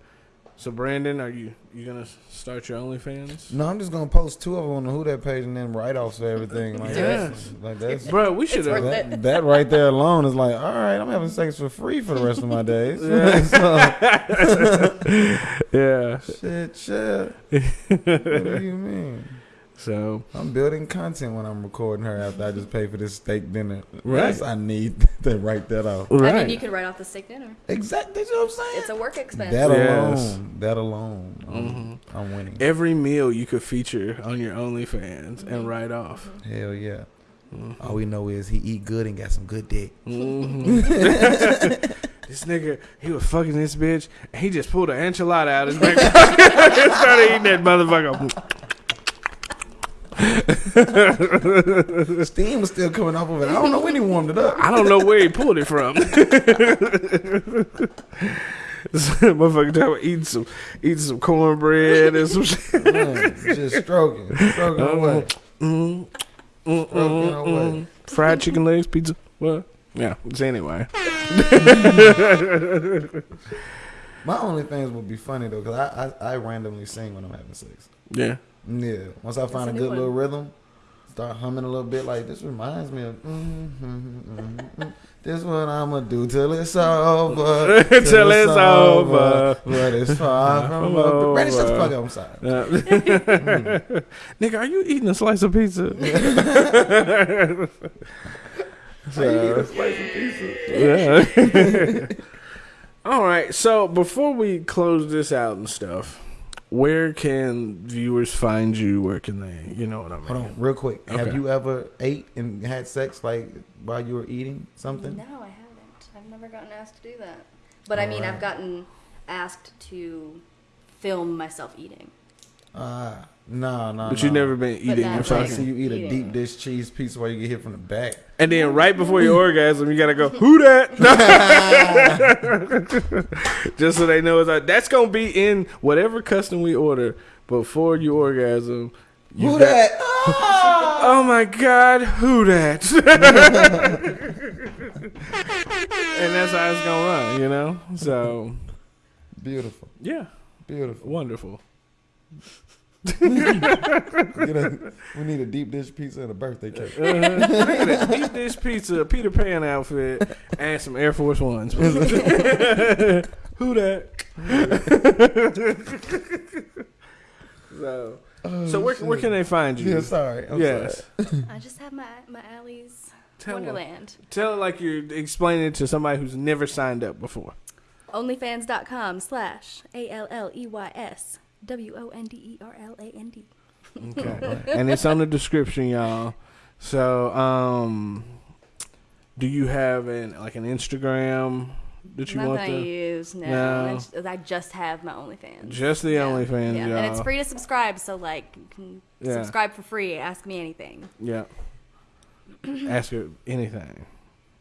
[SPEAKER 1] So, Brandon, are you you gonna start your OnlyFans?
[SPEAKER 5] No, I'm just gonna post two of them on the Who That page and then write offs for everything. Like
[SPEAKER 1] Yes.
[SPEAKER 5] that's, like that's
[SPEAKER 1] Bro, we should have.
[SPEAKER 5] that, that right there alone is like, all right, I'm having sex for free for the rest of my days.
[SPEAKER 1] Yeah.
[SPEAKER 5] shit, shit. what do you mean?
[SPEAKER 1] So,
[SPEAKER 5] I'm building content when I'm recording her after I just pay for this steak dinner.
[SPEAKER 1] Right.
[SPEAKER 5] Yes, I need to write that off.
[SPEAKER 1] right.
[SPEAKER 6] I mean, you could write off the steak dinner.
[SPEAKER 5] Exactly, that's what I'm saying.
[SPEAKER 6] It's a work expense.
[SPEAKER 5] that
[SPEAKER 1] Yes.
[SPEAKER 5] alone, that alone, um, I'm winning.
[SPEAKER 1] Every meal you could feature on your OnlyFans and write off.
[SPEAKER 5] Hell yeah. All we know is he eat good and got some good dick.
[SPEAKER 1] Mm-hmm. this nigga, he was fucking this bitch, and he just pulled an enchilada out of his back pocket and started eating that motherfucker.
[SPEAKER 5] Steam was still coming off of it. I don't know when he warmed it up.
[SPEAKER 1] I don't know where he pulled it from. Motherfucker talking about eating some, eating some cornbread and some shit.
[SPEAKER 5] Just stroking, stroking away,
[SPEAKER 1] Mm, mm,
[SPEAKER 5] stroking
[SPEAKER 1] mm,
[SPEAKER 5] away.
[SPEAKER 1] mm. Fried chicken legs, pizza. What? Yeah. So anyway,
[SPEAKER 5] My OnlyFans would be funny though, cause I, I I randomly sing when I'm having sex.
[SPEAKER 1] yeah.
[SPEAKER 5] Yeah, once I find
[SPEAKER 6] a
[SPEAKER 5] a good little rhythm, start humming a little bit. Like this reminds me of. mm mm mm mm This what I'ma do till it's over.
[SPEAKER 1] Till it's over.
[SPEAKER 5] But it's far from over. Randy, shut the fuck up. I'm sorry.
[SPEAKER 1] Uh, Nigga, are you eating a slice of pizza? So- yeah. All right. So before we close this out and stuff, where can viewers find you? Where can they? You know what I mean?
[SPEAKER 5] Hold on, real quick.
[SPEAKER 1] Okay.
[SPEAKER 5] Have you ever ate and had sex like while you were eating something?
[SPEAKER 6] No, I haven't. I've never gotten asked to do that. But I mean,
[SPEAKER 5] Alright.
[SPEAKER 6] I've gotten asked to film myself eating.
[SPEAKER 5] No, no.
[SPEAKER 1] But
[SPEAKER 5] no.
[SPEAKER 1] you've never been eating
[SPEAKER 6] not
[SPEAKER 1] and
[SPEAKER 5] So I see
[SPEAKER 1] fucking.
[SPEAKER 5] you eat a
[SPEAKER 6] Eating.
[SPEAKER 5] deep dish cheese pizza while you get hit from the back.
[SPEAKER 1] And then right before your orgasm, you gotta go, who that? Just so they know it's like, that's gonna be in whatever custom we order before you orgasm. You
[SPEAKER 5] Who
[SPEAKER 1] got-
[SPEAKER 5] that? Ah!
[SPEAKER 1] Oh my God, who that? and that's how it's gonna run, you know. So
[SPEAKER 5] Beautiful,
[SPEAKER 1] yeah,
[SPEAKER 5] beautiful.
[SPEAKER 1] wonderful.
[SPEAKER 5] Get a- we need a deep dish pizza and a birthday cake.
[SPEAKER 1] Uh-huh. Deep dish pizza, a Peter Pan outfit, and some Air Force Ones. who that? so, so where, where can they find you?
[SPEAKER 5] Yeah, sorry. I'm
[SPEAKER 1] yes.
[SPEAKER 5] sorry.
[SPEAKER 6] I just have my my Alley's
[SPEAKER 1] Tell 'em.
[SPEAKER 6] Wonderland.
[SPEAKER 1] Tell it like you're explaining it to somebody who's never signed up before.
[SPEAKER 6] Onlyfans.com slash A L L E Y S W O N D E R L A N D.
[SPEAKER 1] Okay. and it's on the description, y'all. So, um, do you have an like an Instagram that you
[SPEAKER 6] Not
[SPEAKER 1] want
[SPEAKER 6] that I
[SPEAKER 1] to?
[SPEAKER 6] use, no.
[SPEAKER 1] No.
[SPEAKER 6] It's- I just have my OnlyFans.
[SPEAKER 1] Just the
[SPEAKER 6] yeah.
[SPEAKER 1] OnlyFans,
[SPEAKER 6] yeah.
[SPEAKER 1] y'all.
[SPEAKER 6] And it's free to subscribe, so like you can
[SPEAKER 1] Yeah.
[SPEAKER 6] subscribe for free. Ask me anything.
[SPEAKER 1] Yeah. Ask her anything.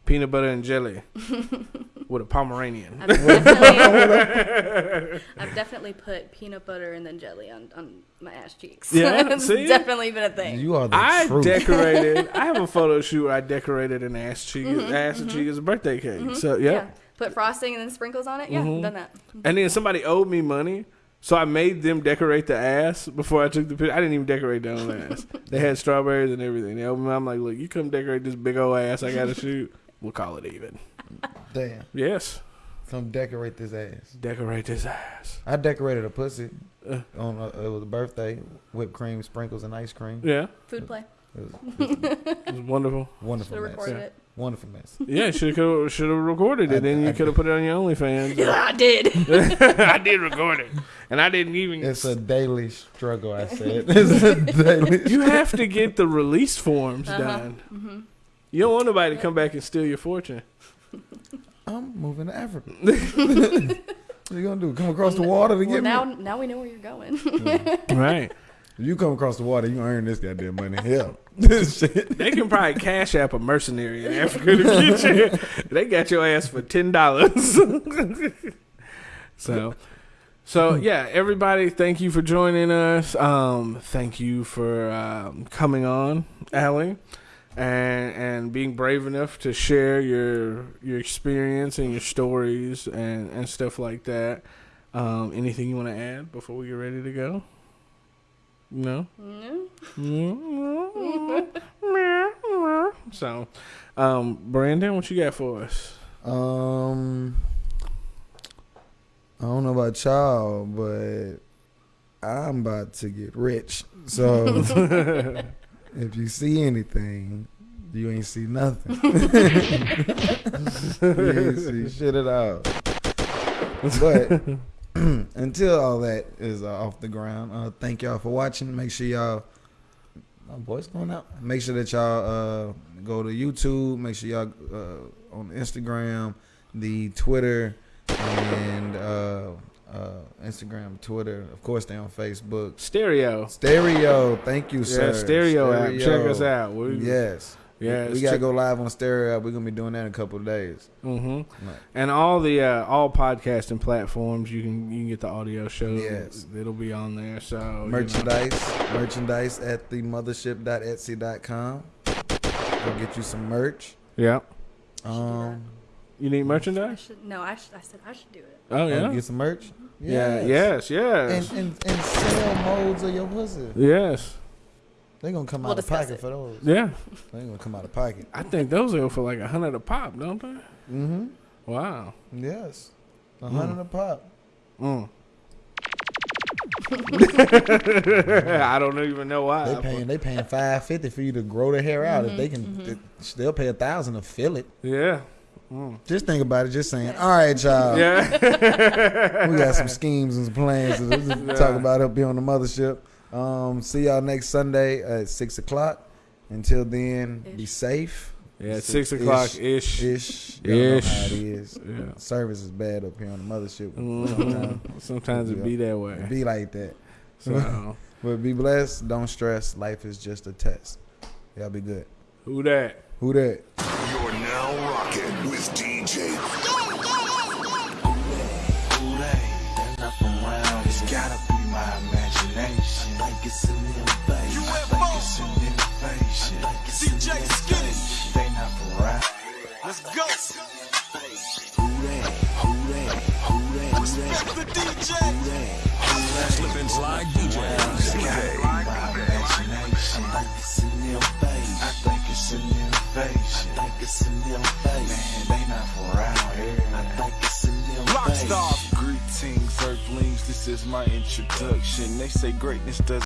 [SPEAKER 1] Peanut butter and jelly with a Pomeranian.
[SPEAKER 6] I've definitely, I've definitely put peanut butter and then jelly on, on my ass cheeks.
[SPEAKER 1] Yeah,
[SPEAKER 6] it's
[SPEAKER 1] see?
[SPEAKER 6] definitely been a thing.
[SPEAKER 5] You are the
[SPEAKER 1] I
[SPEAKER 5] truth.
[SPEAKER 1] decorated. I have a photo shoot. Where I decorated an ass cheek, mm-hmm, ass mm-hmm. and cheek as a birthday cake. Mm-hmm. So yeah.
[SPEAKER 6] Yeah. Put frosting and then sprinkles on it. Yeah,
[SPEAKER 1] Mhm.
[SPEAKER 6] done that.
[SPEAKER 1] And then somebody owed me money, so I made them decorate the ass before I took the picture. I didn't even decorate their own ass. They had strawberries and everything. They owed me. I'm like, look, you come decorate this big old ass. I got to shoot. We'll call it even.
[SPEAKER 5] Damn.
[SPEAKER 1] Yes,
[SPEAKER 5] Come decorate this ass.
[SPEAKER 1] decorate this ass.
[SPEAKER 5] I decorated a pussy
[SPEAKER 1] Uh.
[SPEAKER 5] on a, it was a birthday, whipped cream, sprinkles, and ice cream.
[SPEAKER 1] Yeah,
[SPEAKER 6] Food play.
[SPEAKER 5] It was
[SPEAKER 1] it was wonderful.
[SPEAKER 5] wonderful
[SPEAKER 6] Should have
[SPEAKER 5] mess.
[SPEAKER 6] recorded
[SPEAKER 1] Yeah.
[SPEAKER 6] it.
[SPEAKER 5] Wonderful mess.
[SPEAKER 1] Yeah, should have should have recorded it.
[SPEAKER 5] I-
[SPEAKER 1] then
[SPEAKER 5] I-
[SPEAKER 1] you could have put it on your OnlyFans.
[SPEAKER 6] Yeah, I did.
[SPEAKER 1] I did record it, and I didn't even.
[SPEAKER 5] It's a daily struggle. I said it's a daily.
[SPEAKER 1] you have to get the release forms
[SPEAKER 6] Uh-huh.
[SPEAKER 1] done.
[SPEAKER 6] hmm
[SPEAKER 1] You don't want nobody to come back and steal your fortune.
[SPEAKER 5] I'm moving to Africa. what are you gonna do? Come across the water to
[SPEAKER 6] Well,
[SPEAKER 5] get
[SPEAKER 6] now,
[SPEAKER 5] me?
[SPEAKER 6] now we know where you're going.
[SPEAKER 1] Right.
[SPEAKER 5] If you come across the water, you earn this goddamn money. Hell, this shit.
[SPEAKER 1] They can probably cash app a mercenary in Africa to get you. They got your ass for ten dollars. so, so yeah, everybody, thank you for joining us. Um, thank you for um, coming on, Allie, and and being brave enough to share your your experience and your stories and and stuff like that. Um, anything you want to add before we get ready to go? No. No. So, um, Brandon, what you got for us?
[SPEAKER 5] Um, I don't know about y'all, but I'm about to get rich. So if you see anything, you ain't see nothing. you ain't see shit at all. But until all that is uh, off the ground, uh, thank y'all for watching. Make sure y'all. My voice going out. Make sure that y'all uh, go to YouTube. Make sure y'all uh, on Instagram, the Twitter, and uh, Instagram, Twitter. Of course, they on Facebook.
[SPEAKER 1] Stereo.
[SPEAKER 5] Stereo. Thank you,
[SPEAKER 1] Yeah,
[SPEAKER 5] sir.
[SPEAKER 1] stereo, app. Check us out. We,
[SPEAKER 5] Yes.
[SPEAKER 1] Yeah,
[SPEAKER 5] we
[SPEAKER 1] it's
[SPEAKER 5] gotta go live on stereo. We're gonna be doing that in a couple of days.
[SPEAKER 1] hmm
[SPEAKER 5] Right.
[SPEAKER 1] And all the uh, all podcasting platforms, you can you can get the audio show.
[SPEAKER 5] Yes.
[SPEAKER 1] it'll be on there. So you know.
[SPEAKER 5] merchandise merchandise at the mothership.etsy.com go get you some merch
[SPEAKER 1] Yeah.
[SPEAKER 5] um
[SPEAKER 1] You need
[SPEAKER 6] I
[SPEAKER 1] merchandise?
[SPEAKER 6] should, no, I, should, I said I should do it.
[SPEAKER 1] Oh
[SPEAKER 5] yeah.
[SPEAKER 1] yeah.
[SPEAKER 5] get some merch
[SPEAKER 1] Yeah. Yes. Yes.
[SPEAKER 5] and, and and sell molds of your pussy
[SPEAKER 1] yes.
[SPEAKER 5] they gonna come
[SPEAKER 6] We'll
[SPEAKER 5] out of pocket
[SPEAKER 6] it.
[SPEAKER 5] for those
[SPEAKER 1] Yeah.
[SPEAKER 5] they gonna come out of pocket
[SPEAKER 1] I think those go for like a hundred a pop, don't they?
[SPEAKER 5] mm-hmm
[SPEAKER 1] Wow.
[SPEAKER 5] yes a hundred a pop
[SPEAKER 1] Mm. I don't even know why.
[SPEAKER 5] they paying they paying 550 for you to grow the hair out if they can they, they'll pay a thousand to fill it
[SPEAKER 1] Yeah.
[SPEAKER 5] Just think about it just saying all right y'all
[SPEAKER 1] Yeah.
[SPEAKER 5] we got some schemes and some plans to, to talk about up here on the mothership. Um, see y'all next Sunday at six o'clock. Until then, be safe.
[SPEAKER 1] yeah. Six o'clock ish.
[SPEAKER 5] Ish. Y'all know
[SPEAKER 1] Ish.
[SPEAKER 5] how it is.
[SPEAKER 1] Yeah.
[SPEAKER 5] Service is bad up here on the mothership.
[SPEAKER 1] Mhm.
[SPEAKER 5] Sometimes
[SPEAKER 1] Sometimes it be that
[SPEAKER 5] it
[SPEAKER 1] way.
[SPEAKER 5] be like that.
[SPEAKER 1] So
[SPEAKER 5] But be blessed. Don't stress. Life is just a test. Y'all be good.
[SPEAKER 1] who that?
[SPEAKER 5] Who that?
[SPEAKER 8] You're now rocking with DJ
[SPEAKER 2] Who they? They're not from around. It's gotta be my imagination. I think it's an invasion. I think it's an invasion. I think it's an invasion. They not from around.
[SPEAKER 3] Let's go.
[SPEAKER 2] Who they? Who they? Who they? Who they?
[SPEAKER 3] The DJ.
[SPEAKER 2] Who they?
[SPEAKER 8] Slip and Slide DJ.
[SPEAKER 2] It's gotta be my I think it's an invasion. I think it's an. I think it's an invasion. Man, they not around here. I think it's an invasion.
[SPEAKER 3] Greetings, Earthlings. This is my introduction. They say greatness does